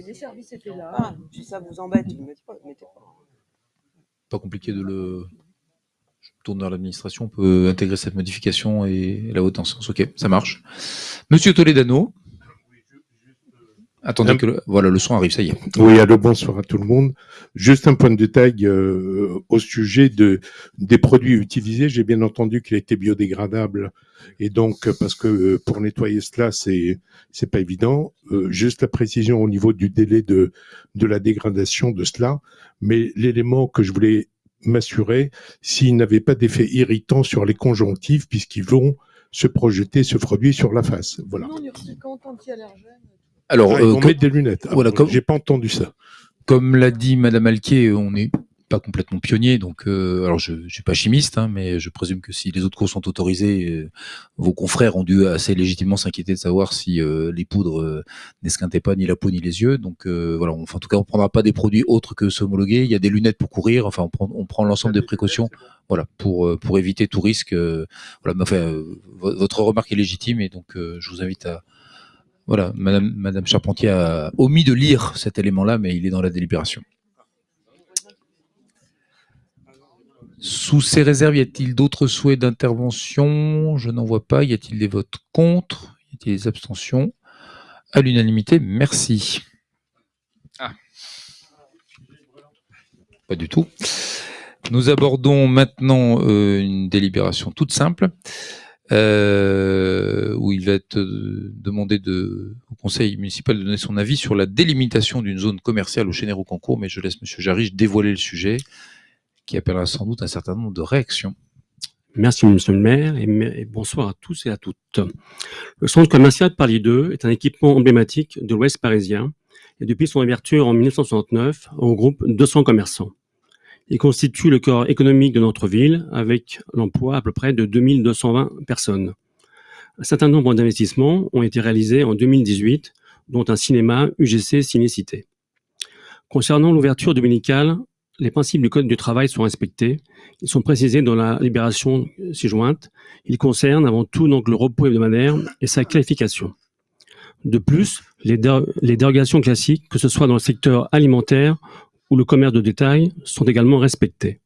les services étaient là. Ah, si ça vous embête, vous mettez pas, mettez pas. Pas compliqué de le. Je tourne vers l'administration, on peut intégrer cette modification et la haute en sens. Ok, ça marche. Monsieur Toledano. Attendez que le... voilà le son arrive, ça y est. Oui, allô, bonsoir à tout le monde. Juste un point de détail euh, au sujet de, des produits utilisés. J'ai bien entendu qu'il était biodégradable et donc parce que euh, pour nettoyer cela, c'est c'est pas évident. Euh, juste la précision au niveau du délai de de la dégradation de cela, mais l'élément que je voulais m'assurer, s'il n'avait pas d'effet irritant sur les conjonctives puisqu'ils vont se projeter ce produit sur la face. Voilà. Alors, Ah, ils euh, vont comme- mettre des lunettes. Ah, Voilà, comme- J'ai pas entendu ça. Comme l'a dit Madame Alquier, on n'est pas complètement pionnier, donc euh, alors je ne suis pas chimiste, hein, mais je présume que si les autres cours sont autorisés, euh, vos confrères ont dû assez légitimement s'inquiéter de savoir si euh, les poudres euh, n'esquintaient pas ni la peau ni les yeux. Donc euh, voilà, on- enfin, en tout cas, on prendra pas des produits autres que s'homologuer. Il y a des lunettes pour courir. Enfin, on prend, on prend l'ensemble des précautions, voilà, pour euh, pour éviter tout risque. euh, voilà, mais enfin, euh, vo- votre remarque est légitime et donc euh, je vous invite à voilà, Madame, Madame Charpentier a omis de lire cet élément-là, mais il est dans la délibération. Sous ces réserves, y a-t-il d'autres souhaits d'intervention? Je n'en vois pas. Y a-t-il des votes contre? Y a-t-il des abstentions? À l'unanimité, merci. Ah. Pas du tout. Nous abordons maintenant euh, une délibération toute simple euh, où il va être euh, demandé de, au conseil municipal de donner son avis sur la délimitation d'une zone commerciale au Chénère au concours, mais je laisse Monsieur Jarich dévoiler le sujet qui appellera sans doute un certain nombre de réactions. Merci, monsieur le maire, et bonsoir à tous et à toutes. Le centre commercial Paris 2 est un équipement emblématique de l'Ouest parisien et depuis son ouverture en 1969, regroupe 200 commerçants. Il constitue le corps économique de notre ville avec l'emploi à peu près de 2220 personnes. Un certain nombre d'investissements ont été réalisés en 2018, dont un cinéma UGC Cinécité. Concernant l'ouverture dominicale, les principes du Code du travail sont respectés. Ils sont précisés dans la libération ci-jointe. Ils concernent avant tout donc le repos hebdomadaire et sa qualification. De plus, les, les dérogations classiques, que ce soit dans le secteur alimentaire ou le commerce de détail, sont également respectées.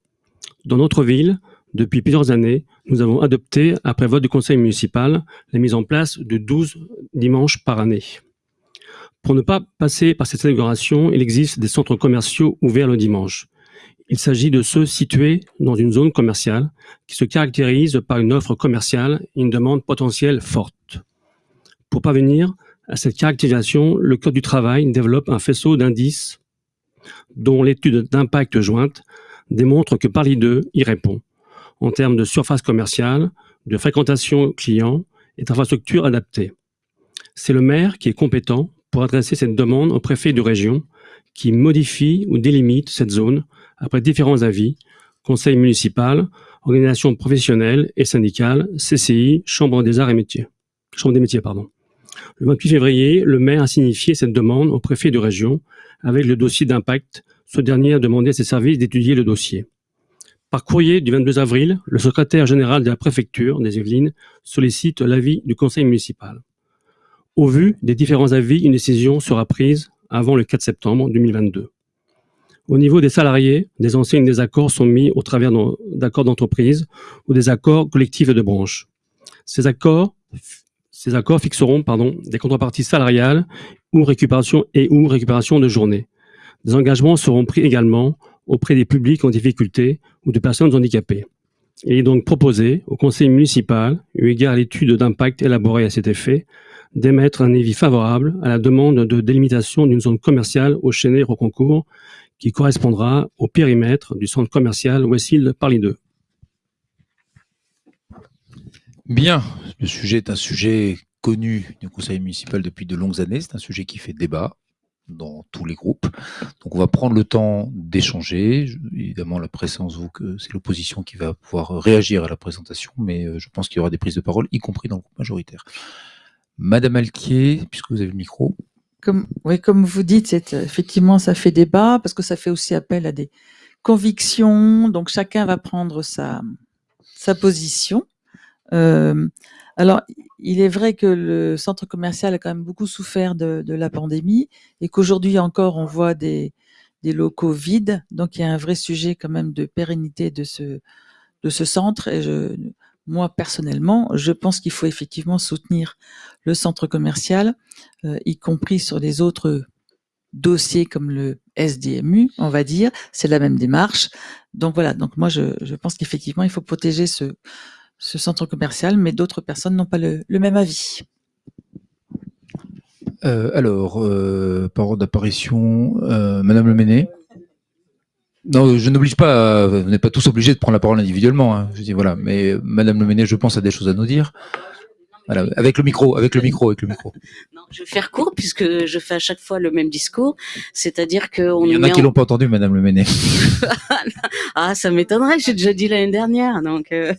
Dans notre ville, depuis plusieurs années, nous avons adopté, après vote du conseil municipal, la mise en place de 12 dimanches par année. Pour ne pas passer par cette inauguration, il existe des centres commerciaux ouverts le dimanche. Il s'agit de ceux situés dans une zone commerciale qui se caractérise par une offre commerciale et une demande potentielle forte. Pour parvenir à cette caractérisation, le Code du travail développe un faisceau d'indices dont l'étude d'impact jointe démontre que Paris 2 y répond en termes de surface commerciale, de fréquentation client et d'infrastructures adaptées. C'est le maire qui est compétent pour adresser cette demande au préfet de région qui modifie ou délimite cette zone après différents avis, conseil municipal, organisation professionnelle et syndicale, CCI, Chambre des arts et métiers. Le 28 février, le maire a signifié cette demande au préfet de région avec le dossier d'impact. Ce dernier a demandé à ses services d'étudier le dossier. Par courrier du 22 avril, le secrétaire général de la préfecture des Yvelines sollicite l'avis du conseil municipal. Au vu des différents avis, une décision sera prise avant le 4 septembre 2022. Au niveau des salariés, des anciens désaccords sont mis au travers d'accords d'entreprise ou des accords collectifs de branche. Ces accords, ces accords fixeront pardon, des contreparties salariales ou récupération et ou récupération de journées. Des engagements seront pris également auprès des publics en difficulté ou de personnes handicapées. Il est donc proposé au conseil municipal, eu égard à l'étude d'impact élaborée à cet effet, d'émettre un avis favorable à la demande de délimitation d'une zone commerciale au Chénet Roconcourt qui correspondra au périmètre du centre commercial Westfield Paris 2. Bien, le sujet est un sujet connu du conseil municipal depuis de longues années. C'est un sujet qui fait débat dans tous les groupes. Donc on va prendre le temps d'échanger. Évidemment, la présence vous que c'est l'opposition qui va pouvoir réagir à la présentation, mais euh, je pense qu'il y aura des prises de parole, y compris dans le groupe majoritaire. Madame Alquier, puisque vous avez le micro. Comme, oui, comme vous dites, euh, effectivement, ça fait débat parce que ça fait aussi appel à des convictions. Donc, chacun va prendre sa position. Euh, alors, il est vrai que le centre commercial a quand même beaucoup souffert de, de la pandémie et qu'aujourd'hui encore, on voit des, des locaux vides. Donc, il y a un vrai sujet quand même de pérennité de ce, de ce centre. Et je, moi, personnellement, je pense qu'il faut effectivement soutenir le centre commercial, euh, y compris sur les autres dossiers comme le SDMU, on va dire. C'est la même démarche. Donc voilà. Donc moi, je, je pense qu'effectivement, il faut protéger ce, ce centre commercial, mais d'autres personnes n'ont pas le, même avis. Euh, alors, euh, parole d'apparition, euh, Madame Le Méné. Non, je n'oblige pas, vous n'êtes pas tous obligés de prendre la parole individuellement. hein. Je dis voilà, mais Madame Le Méné, je pense, a des choses à nous dire. Voilà, avec le micro, avec le micro, avec le micro. Je vais faire court puisque je fais à chaque fois le même discours, c'est-à-dire qu'on Il y en a qui en- l'ont pas entendu, Madame Le Méné. Ah, ça m'étonnerait, j'ai déjà dit l'année dernière. Donc, euh,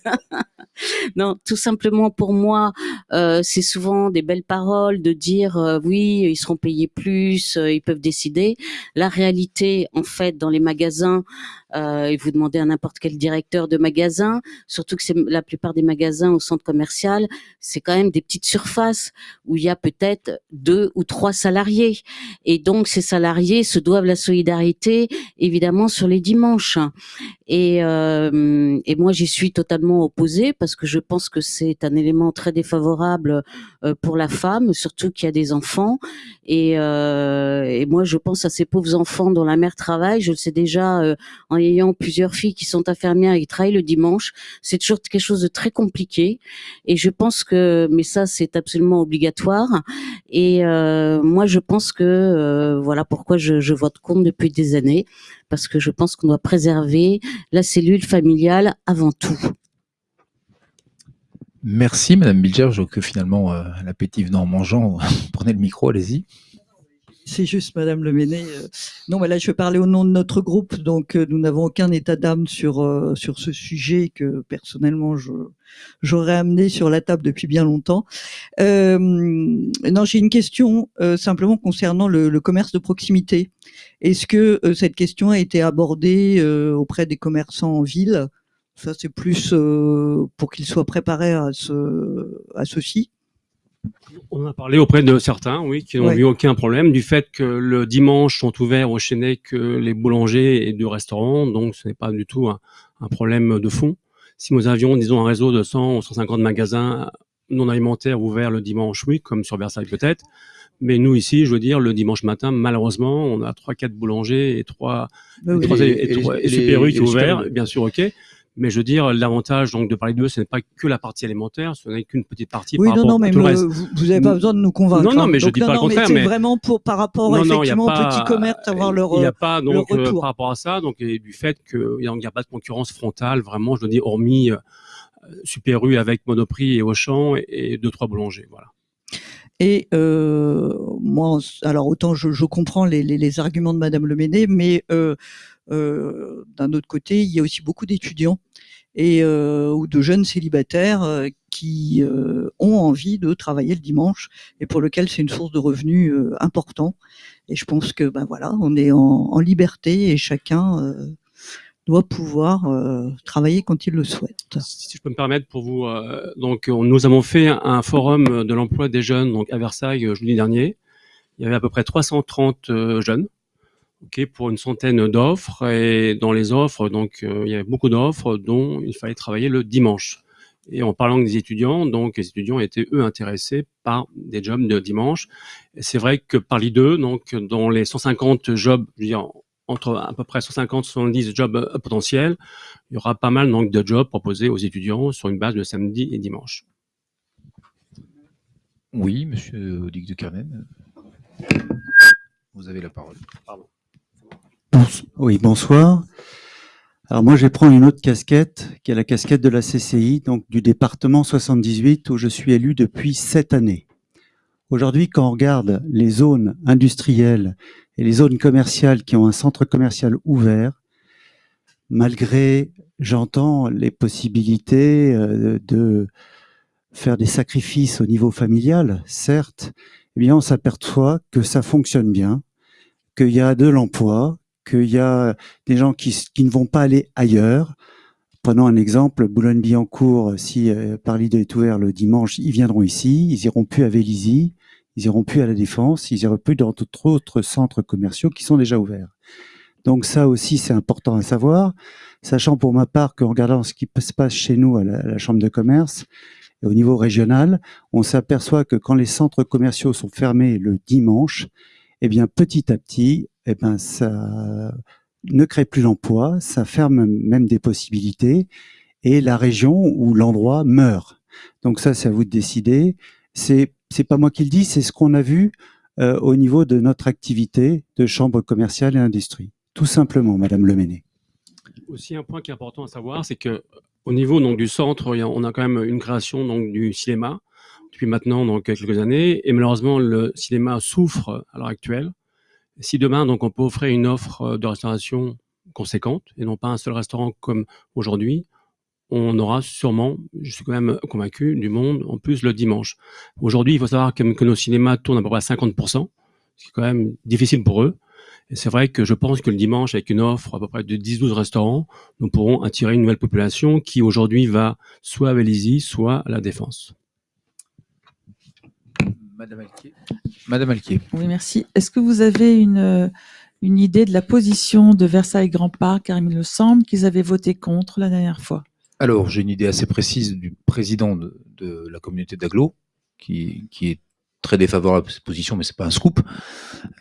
non, tout simplement pour moi, euh, c'est souvent des belles paroles de dire euh, oui, ils seront payés plus, euh, ils peuvent décider. La réalité, en fait, dans les magasins, et vous demandez à n'importe quel directeur de magasin, surtout que c'est la plupart des magasins au centre commercial, c'est quand même des petites surfaces où il y a peut-être deux ou trois salariés. Et donc, ces salariés se doivent la solidarité, évidemment, sur les dimanches. Et, euh, et moi, j'y suis totalement opposée parce que je pense que c'est un élément très défavorable euh, pour la femme, surtout qu'il y a des enfants. Et, euh, et moi, je pense à ces pauvres enfants dont la mère travaille. Je le sais déjà euh, ayant plusieurs filles qui sont infirmières et qui travaillent le dimanche. C'est toujours quelque chose de très compliqué. Et je pense que, mais ça, c'est absolument obligatoire. Et euh, moi, je pense que euh, voilà pourquoi je, vote contre depuis des années, parce que je pense qu'on doit préserver la cellule familiale avant tout. Merci, Madame Bilger. Je vois que finalement, euh, l'appétit venant en mangeant, prenez le micro, allez-y. C'est juste, Madame Le Méné. euh, Non, mais là, je parler au nom de notre groupe. Donc, euh, nous n'avons aucun état d'âme sur, euh, sur ce sujet que, personnellement, j'aurais amené sur la table depuis bien longtemps. Euh, non, j'ai une question simplement concernant le, le commerce de proximité. Est-ce que cette question a été abordée auprès des commerçants en ville? Ça, c'est plus pour qu'ils soient préparés à, ce, à ceci. On a parlé auprès de certains, oui, qui n'ont Ouais. vu aucun problème du fait que le dimanche sont ouverts au Chenet que les boulangers et de restaurants, donc ce n'est pas du tout un, un problème de fond. Si nous avions, disons, un réseau de 100 ou 150 magasins non alimentaires ouverts le dimanche, oui, comme sur Versailles peut-être, mais nous ici, je veux dire, le dimanche matin, malheureusement, on a trois, quatre boulangers et trois, et oui. Et- et et les- trois- et et les- Super U et qui est les ouvert, Super U. bien sûr, ok. Mais je veux dire, l'avantage donc de parler d'eux, ce n'est pas que la partie alimentaire, ce n'est qu'une petite partie Oui, par non, rapport non, à mais tout le reste. vous- n'avez pas besoin de nous convaincre. Non, non, hein. mais je Donc, dis non, pas le non, mais contraire, c'est mais- vraiment pour, par rapport effectivement aux petits commerces, avoir leur, Il n'y a pas donc euh, par rapport à ça, donc et du fait qu'il n'y a pas de concurrence frontale, vraiment, je veux dire, hormis euh, Super U avec Monoprix et Auchan et, et deux trois boulangers, voilà. Et euh, moi, alors autant je, je comprends les, les, les arguments de Madame Le Méné, mais euh, d'un autre côté, il y a aussi beaucoup d'étudiants et euh, ou de jeunes célibataires euh, qui euh, ont envie de travailler le dimanche et pour lequel c'est une source de revenus euh, important. Et je pense que ben voilà, on est en, en liberté et chacun euh, doit pouvoir euh, travailler quand il le souhaite. Si je peux me permettre pour vous, euh, donc on- nous avons fait un forum de l'emploi des jeunes donc à Versailles euh, jeudi dernier. Il y avait à peu près 330 euh, jeunes, ok, pour une centaine d'offres et dans les offres donc euh, il y avait beaucoup d'offres dont il fallait travailler le dimanche. Et en parlant des étudiants, donc les étudiants étaient eux intéressés par des jobs de dimanche. C'est vrai que par l'I2, donc dans les 150 jobs, je veux dire, entre à peu près 150 70 jobs euh, potentiels, il y aura pas mal donc de jobs proposés aux étudiants sur une base de samedi et dimanche. Oui, monsieur Duc de Kernen. Vous avez la parole. Bons- Oui, bonsoir. Alors moi, je vais prendre une autre casquette, qui est la casquette de la CCI, donc du département 78, où je suis élu depuis sept années. Aujourd'hui, quand on regarde les zones industrielles et les zones commerciales qui ont un centre commercial ouvert, malgré, j'entends, les possibilités euh, de faire des sacrifices au niveau familial, certes, eh bien, on s'aperçoit que ça fonctionne bien, qu'il y a de l'emploi, qu'il y a des gens qui, ne vont pas aller ailleurs. Prenons un exemple, Boulogne-Billancourt, si euh, Paris est ouvert le dimanche, ils viendront ici, ils iront plus à Vélizy, ils iront plus à la Défense, ils iront plus dans d'autres centres commerciaux qui sont déjà ouverts. Donc ça aussi, c'est important à savoir, sachant pour ma part qu'en regardant ce qui se passe chez nous à la, à la Chambre de commerce, et au niveau régional, on s'aperçoit que quand les centres commerciaux sont fermés le dimanche, eh bien petit à petit, eh ben ça ne crée plus l'emploi, ça ferme même des possibilités, et la région ou l'endroit meurt. Donc ça, c'est à vous de décider. C'est c'est pas moi qui le dis, c'est ce qu'on a vu euh, au niveau de notre activité de chambre commerciale et industrie. Tout simplement, Madame Leméné. Aussi, un point qui est important à savoir, c'est que au niveau donc, du centre, on a quand même une création donc, du cinéma depuis maintenant donc, quelques années. Et malheureusement, le cinéma souffre à l'heure actuelle. Si demain, donc, on peut offrir une offre de restauration conséquente et non pas un seul restaurant comme aujourd'hui, on aura sûrement, je suis quand même convaincu, du monde en plus le dimanche. Aujourd'hui, il faut savoir que, nos cinémas tournent à peu près à 50%, ce qui est quand même difficile pour eux. C'est vrai que je pense que le dimanche, avec une offre à peu près de 10-12 restaurants, nous pourrons attirer une nouvelle population qui aujourd'hui va soit à Vélizy, soit à la Défense. Madame Alquier. Madame Alquier. Oui, merci. Est-ce que vous avez une, une idée de la position de Versailles Grand Parc Car il me semble qu'ils avaient voté contre la dernière fois. Alors, j'ai une idée assez précise du président de, de la communauté d'Aglo, qui, qui est très défavorable à cette position, mais c'est pas un scoop.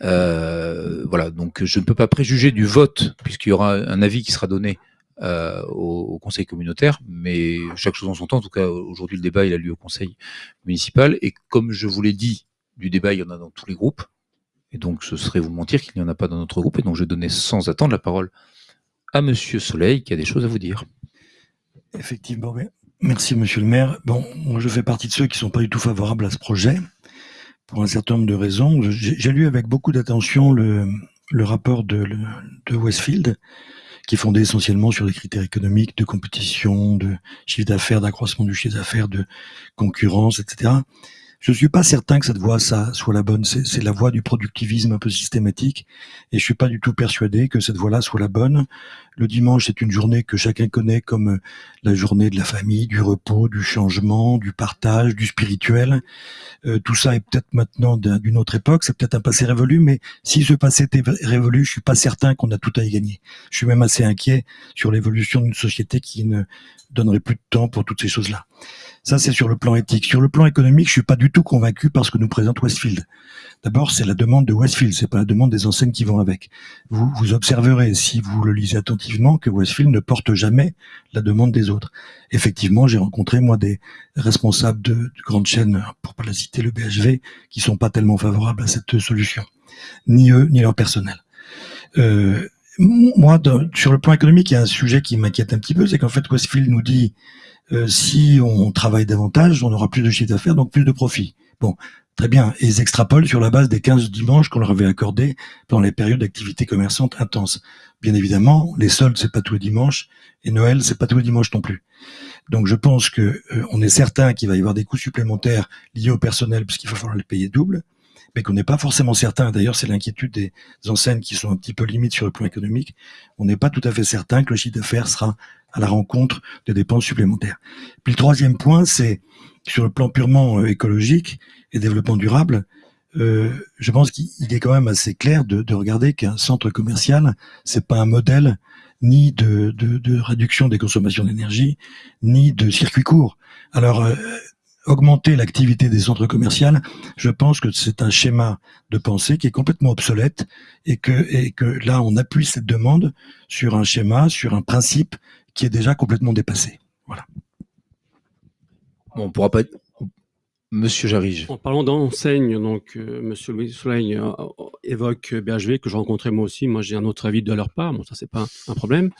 Euh, voilà, donc je ne peux pas préjuger du vote, puisqu'il y aura un avis qui sera donné euh, au, conseil communautaire, mais chaque chose en son temps. En tout cas, aujourd'hui, le débat il a lieu au conseil municipal, et comme je vous l'ai dit, du débat il y en a dans tous les groupes, et donc ce serait vous mentir qu'il n'y en a pas dans notre groupe, et donc je donnais sans attendre la parole à Monsieur Soleil, qui a des choses à vous dire. Effectivement, merci Monsieur le maire. Bon, moi je fais partie de ceux qui sont pas du tout favorables à ce projet pour un certain nombre de raisons. J'ai lu avec beaucoup d'attention le, rapport de, Westfield, qui est fondé essentiellement sur des critères économiques, de compétition, de chiffre d'affaires, d'accroissement du chiffre d'affaires, de concurrence, etc. Je suis pas certain que cette voie ça soit la bonne. C'est la voie du productivisme un peu systématique, et je suis pas du tout persuadé que cette voie-là soit la bonne. Le dimanche, c'est une journée que chacun connaît comme euh, la journée de la famille, du repos, du changement, du partage, du spirituel. Euh, tout ça est peut-être maintenant d'une autre époque, c'est peut-être un passé révolu, mais si ce passé était révolu, je suis pas certain qu'on a tout à y gagner. Je suis même assez inquiet sur l'évolution d'une société qui ne donnerait plus de temps pour toutes ces choses-là. Ça, c'est sur le plan éthique. Sur le plan économique, je suis pas du tout convaincu par ce que nous présente Westfield. D'abord, c'est la demande de Westfield, c'est pas la demande des enseignes qui vont avec. Vous, observerez, si vous le lisez attentivement, que Westfield ne porte jamais la demande des autres. Effectivement, j'ai rencontré, moi, des responsables de, de grandes chaînes, pour pas la citer, le BHV, qui sont pas tellement favorables à cette solution. Ni eux, ni leur personnel. Euh, moi, sur le plan économique, il y a un sujet qui m'inquiète un petit peu, c'est qu'en fait, Westfield nous dit euh, si on travaille davantage, on aura plus de chiffre d'affaires, donc plus de profit. Bon, très bien. Et ils extrapolent sur la base des 15 dimanches qu'on leur avait accordés pendant les périodes d'activité commerçante intense. Bien évidemment, les soldes, c'est pas tous les dimanches, et Noël, c'est pas tous les dimanches non plus. Donc je pense que euh, on est certain qu'il va y avoir des coûts supplémentaires liés au personnel, puisqu'il va falloir les payer double mais qu'on n'est pas forcément certain, d'ailleurs c'est l'inquiétude des enseignes qui sont un petit peu limites sur le plan économique, on n'est pas tout à fait certain que le chiffre d'affaires sera à la rencontre de dépenses supplémentaires. Puis le troisième point, c'est sur le plan purement euh, écologique et développement durable, euh, je pense qu'il est quand même assez clair de, de regarder qu'un centre commercial, c'est pas un modèle ni de, de, de réduction des consommations d'énergie, ni de circuit court. Alors, euh, augmenter l'activité des centres commerciaux, je pense que c'est un schéma de pensée qui est complètement obsolète et que, et que là, on appuie cette demande sur un schéma, sur un principe qui est déjà complètement dépassé. Voilà. Bon, on pourra pas être... Monsieur Jarige. En parlant d'enseigne, donc euh, Monsieur Louis Soleil euh, évoque BHV que j'ai rencontré moi aussi. Moi, j'ai un autre avis de leur part. Bon, ça c'est pas un problème.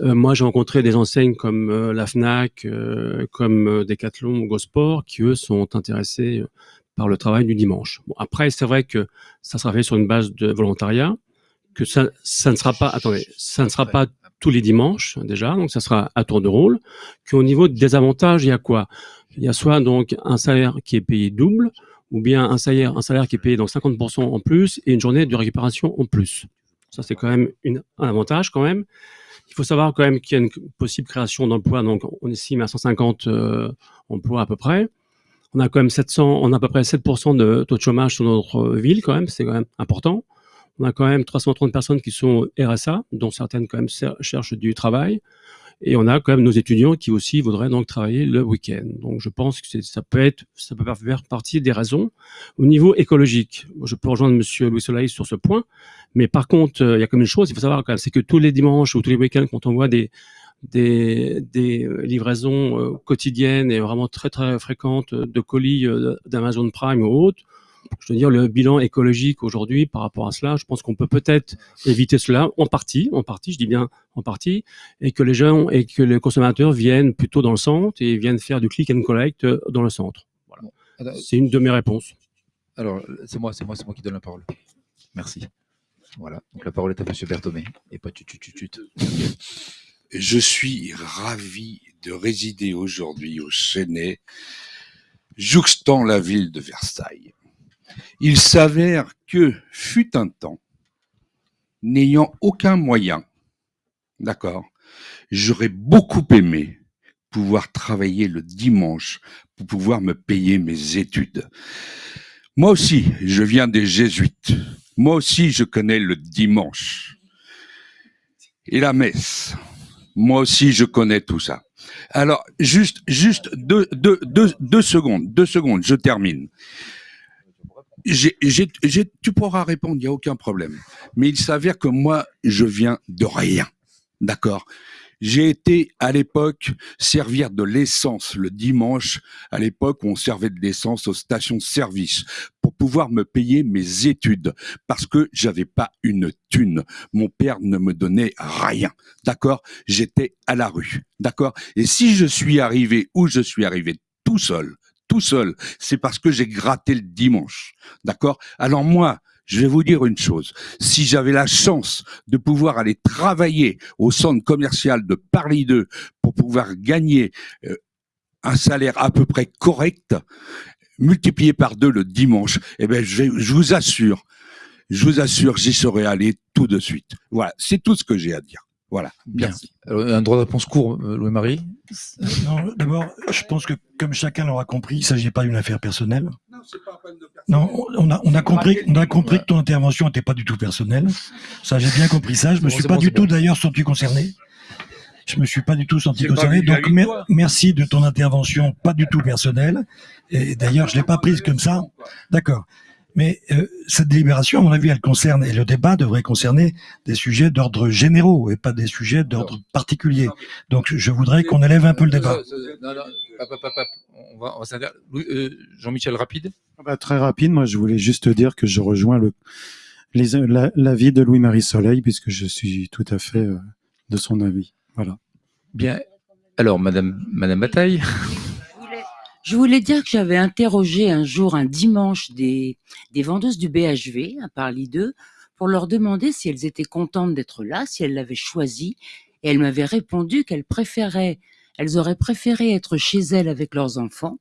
Euh, moi, j'ai rencontré des enseignes comme euh, la Fnac, euh, comme Decathlon Gosport, qui eux sont intéressés par le travail du dimanche. Bon, après, c'est vrai que ça sera fait sur une base de volontariat, que ça, ça ne sera pas, attendez, ça ne sera pas tous les dimanches déjà, donc ça sera à tour de rôle. Qu'au niveau des avantages, il y a quoi? Il y a soit donc un salaire qui est payé double, ou bien un salaire, un salaire qui est payé donc 50% en plus et une journée de récupération en plus. Ça, c'est quand même un avantage quand même. Il faut savoir quand même qu'il y a une possible création d'emplois, donc on estime à 150 euh, emplois à peu près. On a quand même 700, on a à peu près 7% de taux de chômage sur notre ville quand même, c'est quand même important. On a quand même 330 personnes qui sont RSA, dont certaines quand même cherchent du travail. Et on a quand même nos étudiants qui aussi voudraient donc travailler le week-end. Donc je pense que ça peut être, ça peut faire partie des raisons. Au niveau écologique, je peux rejoindre Monsieur Louis Soleil sur ce point. Mais par contre, euh, il y a comme une chose, il faut savoir quand même, c'est que tous les dimanches ou tous les week-ends, quand on voit des des, des livraisons euh, quotidiennes et vraiment très très fréquentes de colis euh, d'Amazon Prime ou autres, je veux dire, le bilan écologique aujourd'hui par rapport à cela, je pense qu'on peut peut-être éviter cela en partie, en partie, je dis bien en partie, et que les gens et que les consommateurs viennent plutôt dans le centre et viennent faire du click and collect euh, dans le centre. Voilà. C'est une de mes réponses. Alors, c'est moi, c'est moi, c'est moi qui donne la parole. Merci. Voilà. Donc la parole est à Monsieur Berthomé et pas tut tut tut tut. Je suis ravi de résider aujourd'hui au Chênay, jouxtant la ville de Versailles. Il s'avère que, fut un temps, n'ayant aucun moyen, d'accord, j'aurais beaucoup aimé pouvoir travailler le dimanche pour pouvoir me payer mes études. Moi aussi, je viens des jésuites. Moi aussi, je connais le dimanche et la messe. Moi aussi, je connais tout ça. Alors, juste, juste deux, deux, deux, deux secondes, deux secondes, je termine. Tu pourras répondre, il n'y a aucun problème. Mais il s'avère que moi, je viens de rien. D'accord? J'ai été à l'époque servir de l'essence le dimanche, à l'époque on servait de l'essence aux stations-service pour pouvoir me payer mes études parce que j'avais pas une thune. Mon père ne me donnait rien. D'accord? J'étais à la rue. D'accord? Et si je suis arrivé où je suis arrivé tout seul, seul, c'est parce que j'ai gratté le dimanche. D'accord? Alors moi, je vais vous dire une chose. Si j'avais la chance de pouvoir aller travailler au centre commercial de Paris 2 pour pouvoir gagner euh, un salaire à peu près correct, multiplié par deux le dimanche, eh vais- je vous assure, je vous assure, j'y serais allé tout de suite. Voilà, c'est tout ce que j'ai à dire. Voilà. Bien. Merci. Alors, un droit de réponse court, euh, Louis-Marie. Non, d'abord, je pense que comme chacun l'aura compris, il ne s'agit pas d'une affaire personnelle. Non, on a, on a compris, on a compris que ton intervention n'était pas du tout personnelle. Ça, j'ai bien compris ça. Je me bon, suis pas bon, du tout d'ailleurs senti concerné. Je me suis pas du tout senti pas concerné. Donc, vie de mer- toi. merci de ton intervention, pas du tout personnelle. Et d'ailleurs, je l'ai pas prise comme ça. D'accord. Mais euh, cette délibération, à mon avis, elle concerne, et le débat devrait concerner des sujets d'ordre généraux et pas des sujets d'ordre particulier. Donc, je voudrais qu'on élève un peu le débat. Euh, non, non, hop, hop, hop, hop. On va, on euh, Jean-Michel rapide. Ah bah, très rapide, moi je voulais juste dire que je rejoins le les- la- l'avis de Louis-Marie Soleil puisque je suis tout à fait euh, de son avis. Voilà. Bien. Alors, Madame, Madame Bataille. Je voulais dire que j'avais interrogé un jour, un dimanche, des, des vendeuses du BHV à Paris 2 pour leur demander si elles étaient contentes d'être là, si elles l'avaient choisi. Et elles m'avaient répondu qu'elles préféraient, elles auraient préféré être chez elles avec leurs enfants,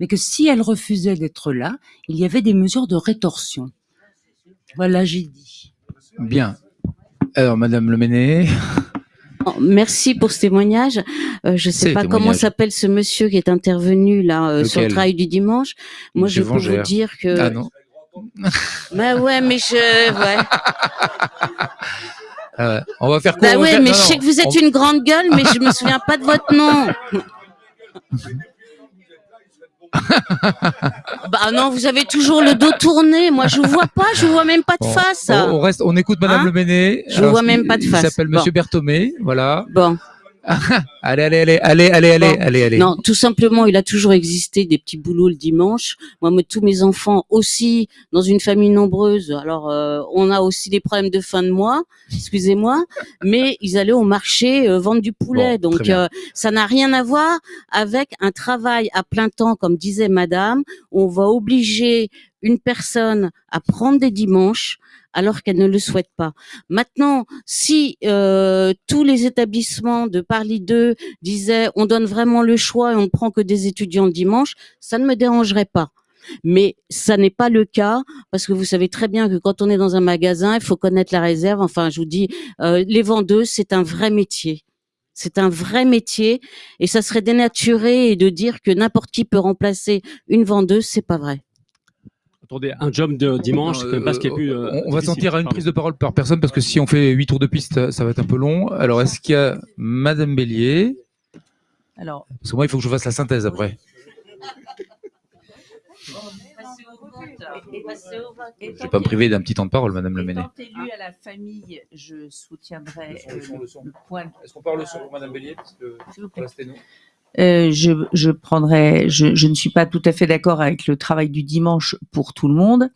mais que si elles refusaient d'être là, il y avait des mesures de rétorsion. Voilà, j'ai dit. Bien. Alors, Madame Leméné. Merci pour ce témoignage. Euh, je C'est sais pas comment s'appelle ce monsieur qui est intervenu là euh, sur le travail du dimanche. Moi, Monsieur je peux vous dire que. Ah non. Bah ouais, mais je. Ouais. Ouais. On va faire court. Bah ouais, mais non, je sais que vous êtes on- une grande gueule, mais je me souviens pas de votre nom. bah non, vous avez toujours le dos tourné. Moi, je vous vois pas, je vous vois même pas de Bon, face. On, on reste, on écoute Madame Hein Leméné. Je Alors, vois même pas de face. Il s'appelle Bon. Monsieur Berthomé, voilà. Bon. allez, allez, allez, allez, allez, allez, Bon, allez, allez. Non, tout simplement, il a toujours existé des petits boulots le dimanche. Moi, moi, tous mes enfants aussi, dans une famille nombreuse. Alors, euh, on a aussi des problèmes de fin de mois, excusez-moi, mais ils allaient au marché euh, vendre du poulet. Bon, Donc, euh, ça n'a rien à voir avec un travail à plein temps, comme disait Madame. On va obliger une personne à prendre des dimanches alors qu'elle ne le souhaite pas. Maintenant, si euh, tous les établissements de Parly 2 disaient on donne vraiment le choix et on ne prend que des étudiants le dimanche, ça ne me dérangerait pas. Mais ça n'est pas le cas parce que vous savez très bien que quand on est dans un magasin, il faut connaître la réserve. Enfin, je vous dis, euh, les vendeuses, c'est un vrai métier. C'est un vrai métier et ça serait dénaturé de dire que n'importe qui peut remplacer une vendeuse, c'est pas vrai. Attendez, un job de dimanche, Non, c'est quand même pas ce qui est euh, plus. euh, on, va sentir à une prise de parole par personne parce que si on fait huit tours de piste, ça va être un peu long. Alors, est-ce qu'il y a Madame Bélier Alors, Parce que moi, il faut que je fasse la synthèse après. Je vais pas me priver d'un petit temps de parole, Madame Le Méné. Étant à la famille, je soutiendrai euh, le, le. Est-ce qu'on parle sur Madame Bélier parce que Euh, je, ne suis pas tout à fait d'accord avec le travail du dimanche pour tout le monde.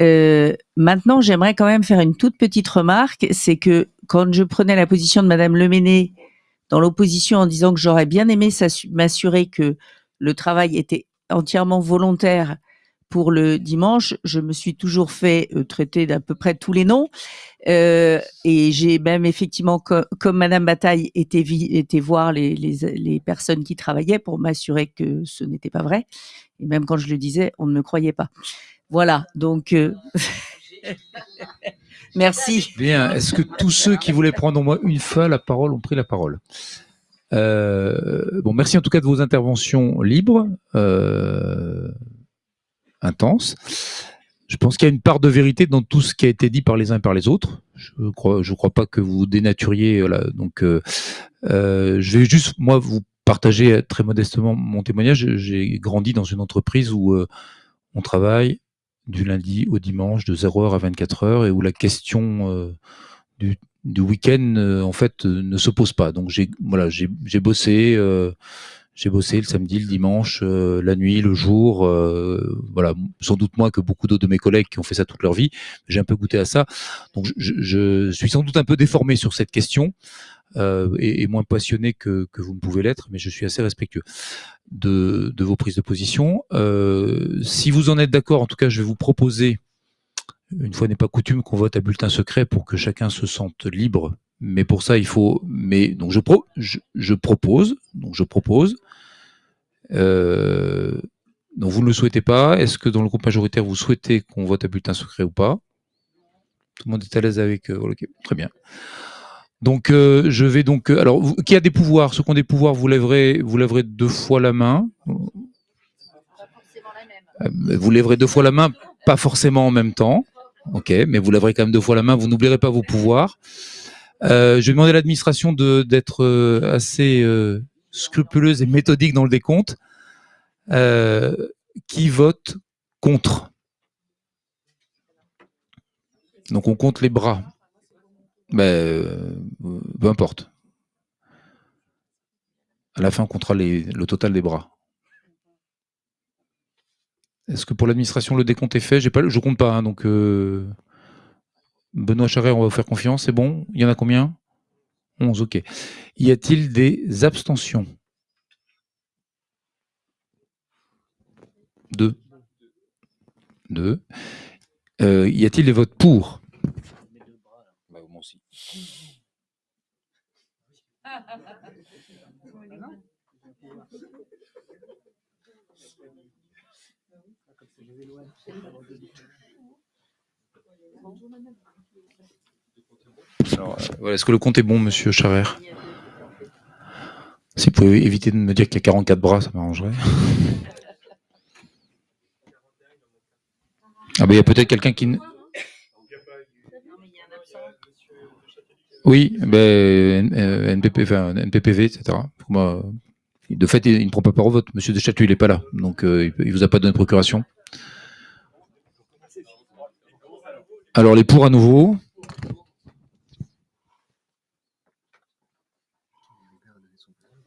Euh, maintenant, j'aimerais quand même faire une toute petite remarque, c'est que quand je prenais la position de Madame Leméné dans l'opposition en disant que j'aurais bien aimé m'assurer que le travail était entièrement volontaire pour le dimanche, je me suis toujours fait euh, traiter d'à peu près tous les noms. Euh, et j'ai même effectivement, co- comme Madame Bataille, été, voir les, personnes qui travaillaient pour m'assurer que ce n'était pas vrai. Et même quand je le disais, on ne me croyait pas. Voilà, donc... euh, Merci. Bien. Est-ce que tous ceux qui voulaient prendre au moins une fois la parole ont pris la parole? Euh, Bon, merci en tout cas de vos interventions libres, intenses. Je pense qu'il y a une part de vérité dans tout ce qui a été dit par les uns et par les autres. Je crois, crois pas que vous dénaturiez. Voilà. Donc, euh, euh, je vais juste moi vous partager très modestement mon témoignage. J'ai grandi dans une entreprise où euh, on travaille du lundi au dimanche de 0h à 24h et où la question euh, du, week-end euh, en fait euh, ne se pose pas. Donc j'ai voilà j'ai bossé euh, j'ai bossé le samedi, le dimanche, euh, la nuit, le jour. euh, voilà, sans doute moins que beaucoup d'autres de mes collègues qui ont fait ça toute leur vie. J'ai un peu goûté à ça. Donc, je, suis sans doute un peu déformé sur cette question euh, et, et moins passionné que, que vous ne pouvez l'être, mais je suis assez respectueux de, de vos prises de position. Si vous en êtes d'accord, en tout cas, je vais vous proposer, une fois n'est pas coutume, qu'on vote à bulletin secret pour que chacun se sente libre. Mais pour ça, il faut. Mais donc je, pro, je, je propose. Donc je propose. Euh, donc vous ne le souhaitez pas. Est-ce que dans le groupe majoritaire, vous souhaitez qu'on vote à bulletin secret ou pas? Tout le monde est à l'aise avec. euh, très bien. Donc euh, je vais donc. alors, qui a des pouvoirs? Ceux qui ont des pouvoirs, vous lèverez, vous lèverez deux fois la main. Vous lèverez deux fois la main, pas forcément en même temps. Ok, mais vous lèverez quand même deux fois la main. Vous n'oublierez pas vos pouvoirs. Je vais demander à l'administration d'être assez scrupuleuse et méthodique dans le décompte. Euh, qui vote contre Donc on compte les bras. Ben, euh, peu importe. À la fin, on comptera le total des bras. Est-ce que pour l'administration, le décompte est fait? Je compte pas, hein, euh, Benoît Charret, on va vous faire confiance, c'est bon? Il y en a combien? 11, ok. Y a-t-il des abstentions? Deux. Deux. Euh, y a-t-il des votes pour? Bah, moi aussi. Alors, euh, voilà, Est-ce que le compte est bon, monsieur Chavert? Si vous pouvez éviter de me dire qu'il y a 44 bras, ça m'arrangerait. Ah ben il y a peut-être quelqu'un qui... Oui, ben, euh, NPPV, etc. Moi, euh, de fait, il ne prend pas part au vote. Monsieur Deschâteau, il n'est pas là. Donc, euh, il ne vous a pas donné de procuration. Alors, les pour à nouveau.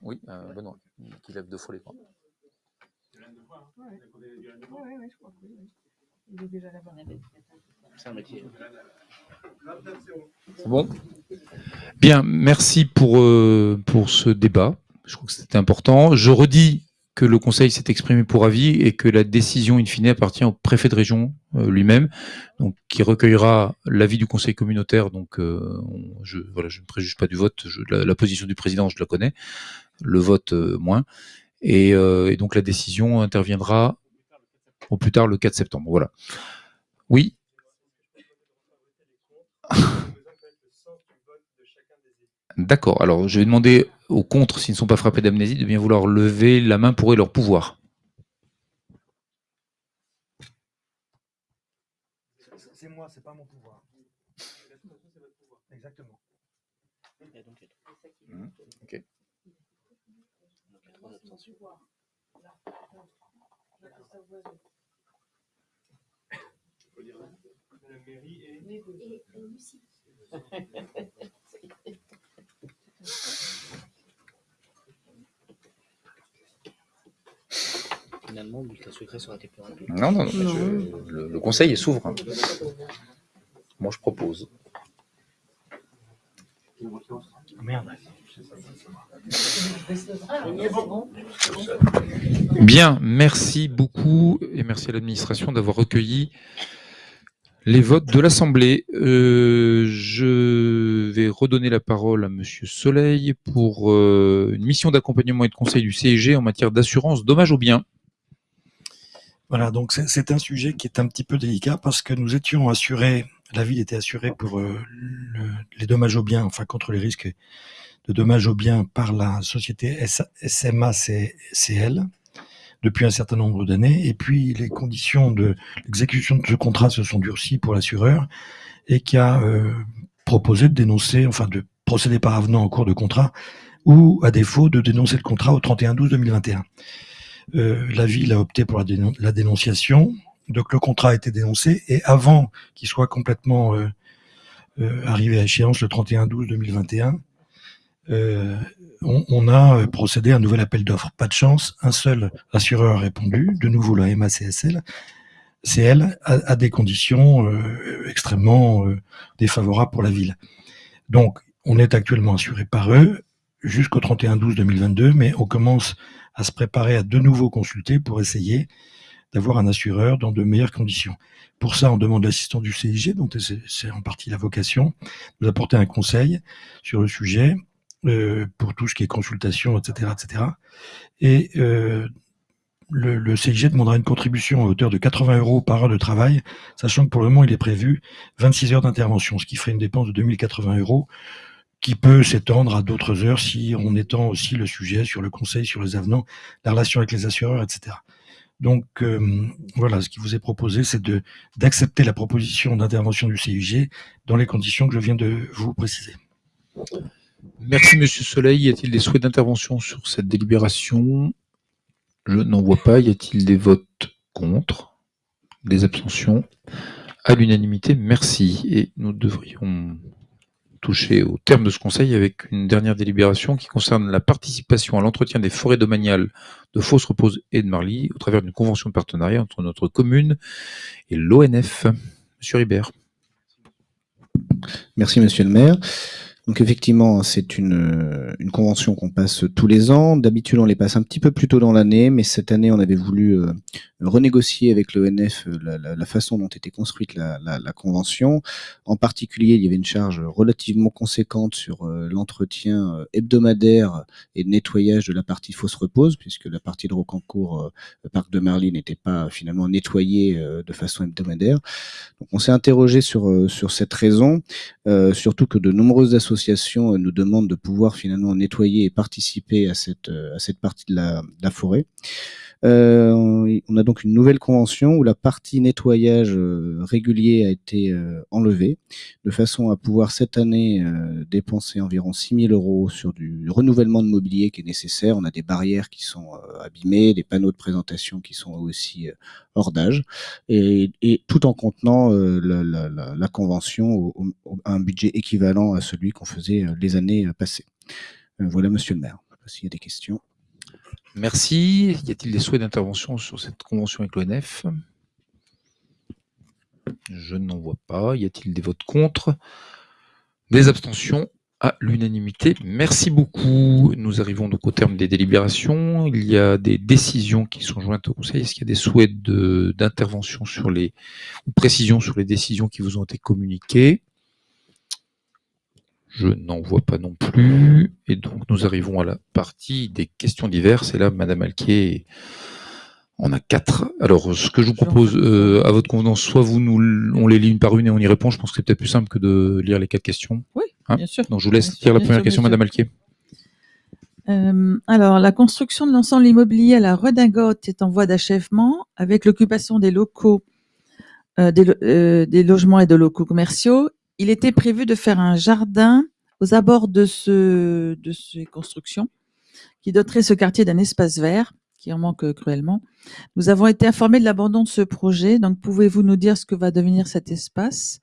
Oui, euh, Benoît, qui lève deux fois les bras. C'est un métier. C'est bon? Bien, merci pour, euh, pour ce débat. Je crois que c'était important. Je redis que le Conseil s'est exprimé pour avis et que la décision, in fine, appartient au préfet de région euh, lui-même, donc qui recueillera l'avis du Conseil communautaire. Donc, euh, je, voilà, je ne préjuge pas du vote. La, position du président, je la connais. Le vote, euh, moins. Et, et donc, la décision interviendra au plus tard le 4 septembre. Voilà. Oui. D'accord. Alors, je vais demander aux contre, s'ils ne sont pas frappés d'amnésie, de bien vouloir lever la main pour eux leur pouvoir. C'est moi, c'est pas mon pouvoir. Exactement. Ok. Finalement, le bulletin secret été plus rapide. Non, non, non. je- le, le conseil est souverain. Moi, je propose. Merde. Bien, merci beaucoup et merci à l'administration d'avoir recueilli les votes de l'Assemblée. Euh, je vais redonner la parole à Monsieur Soleil pour euh, une mission d'accompagnement et de conseil du CEG en matière d'assurance dommages aux biens. Voilà, donc c'est- un sujet qui est un petit peu délicat parce que nous étions assurés, la ville était assurée pour euh, le- les dommages aux biens, enfin contre les risques de dommages aux biens par la société SMACL depuis un certain nombre d'années. Et puis les conditions de l'exécution de ce contrat se sont durcies pour l'assureur et qui a euh, proposé de dénoncer, enfin de procéder par avenant en cours de contrat ou à défaut de dénoncer le contrat au 31-12-2021. Euh, la ville a opté pour la, dénon- la dénonciation. Donc le contrat a été dénoncé et avant qu'il soit complètement euh, euh, arrivé à échéance le 31-12-2021, euh, on, on a procédé à un nouvel appel d'offres. Pas de chance, un seul assureur a répondu, de nouveau la MACSL, CL, à, à des conditions extrêmement défavorables pour la ville. Donc, on est actuellement assuré par eux jusqu'au 31-12-2022, mais on commence à se préparer à de nouveau consulter pour essayer d'avoir un assureur dans de meilleures conditions. Pour ça, on demande l'assistance du CIG, dont c'est en partie la vocation, nous apporter un conseil sur le sujet, euh, pour tout ce qui est consultation, etc. etc. Et euh, le, le CIG demandera une contribution à hauteur de 80 euros par heure de travail, sachant que pour le moment, il est prévu 26 heures d'intervention, ce qui ferait une dépense de 2080 euros, qui peut s'étendre à d'autres heures si on étend aussi le sujet sur le conseil, sur les avenants, la relation avec les assureurs, etc. Donc euh, voilà, ce qui vous est proposé, c'est d'accepter la proposition d'intervention du CIG dans les conditions que je viens de vous préciser. Merci Monsieur Soleil. Y a-t-il des souhaits d'intervention sur cette délibération? Je n'en vois pas. Y a-t-il des votes contre? Des abstentions? À l'unanimité, merci. Et nous devrions toucher au terme de ce conseil avec une dernière délibération qui concerne la participation à l'entretien des forêts domaniales de Fosse Repose et de Marly au travers d'une convention de partenariat entre notre commune et l'ONF. Monsieur Ribert. Merci, monsieur le maire. Donc effectivement, c'est une, euh, une convention qu'on passe tous les ans. D'habitude, on les passe un petit peu plus tôt dans l'année, mais cette année, on avait voulu euh, renégocier avec l'ONF euh, la, la- façon dont était construite la, convention. En particulier, il y avait une charge relativement conséquente sur l'entretien hebdomadaire et le nettoyage de la partie fausse repose, puisque la partie de Rocancourt, le parc de Marly, n'était pas finalement nettoyée de façon hebdomadaire. Donc on s'est interrogé sur, sur cette raison, surtout que de nombreuses associations euh, nous demandent de pouvoir finalement nettoyer et participer à cette, euh, à cette partie de la forêt. Euh, on a donc une nouvelle convention où la partie nettoyage euh, régulier a été euh, enlevée, de façon à pouvoir cette année dépenser environ 6 000 euros sur du renouvellement de mobilier qui est nécessaire. On a des barrières qui sont abîmées, des panneaux de présentation qui sont aussi hors d'âge, et, tout en contenant la, convention au- à un budget équivalent à celui qu'on faisait les années passées. Voilà, monsieur le maire. s'il y a des questions. Merci. Y a-t-il des souhaits d'intervention sur cette convention avec l'ONF Je n'en vois pas. Y a-t-il des votes contre? Des abstentions? À l'unanimité. Merci beaucoup. Nous arrivons donc au terme des délibérations. Il y a des décisions qui sont jointes au Conseil. Est-ce qu'il y a des souhaits d'intervention sur les ou précisions sur les décisions qui vous ont été communiquées? Je n'en vois pas non plus. Et donc nous arrivons à la partie des questions diverses. Et là, Madame Alquier on a quatre. Alors, ce que je vous propose, euh, à votre convenance, soit vous nous, on les lit une par une et on y répond. Je pense que c'est peut-être plus simple que de lire les quatre questions. Oui, Hein bien sûr. Donc, je vous laisse Bien lire la bien première sûr, question. Madame Alquier. Euh, alors, la construction de l'ensemble immobilier à la Redingote est en voie d'achèvement avec l'occupation des locaux, euh, des, lo- euh, des logements et de locaux commerciaux. Il était prévu de faire un jardin aux abords de, ce, de ces constructions qui doterait ce quartier d'un espace vert qui en manque euh, cruellement. Nous avons été informés de l'abandon de ce projet, donc pouvez-vous nous dire ce que va devenir cet espace?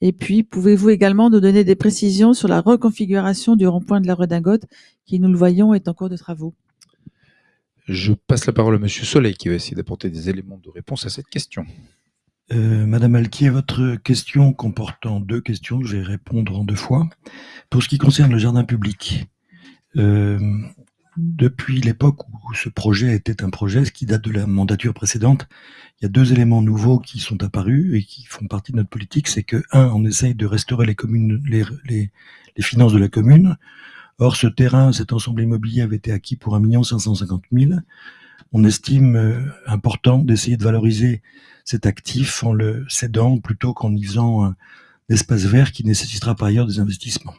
Et puis, pouvez-vous également nous donner des précisions sur la reconfiguration du rond-point de la Redingote qui, nous le voyons, est en cours de travaux? Je passe la parole à Monsieur Soleil qui va essayer d'apporter des éléments de réponse à cette question. Euh, Madame Alquier, votre question comportant deux questions, je vais répondre en deux fois. Pour ce qui concerne le jardin public, euh, depuis l'époque où ce projet était un projet, ce qui date de la mandature précédente, il y a deux éléments nouveaux qui sont apparus et qui font partie de notre politique. C'est que, un, on essaye de restaurer les les finances de la commune. Or, ce terrain, cet ensemble immobilier avait été acquis pour 1 550 000. On estime euh, important d'essayer de valoriser cet actif en le cédant plutôt qu'en y faisant un espace vert qui nécessitera par ailleurs des investissements.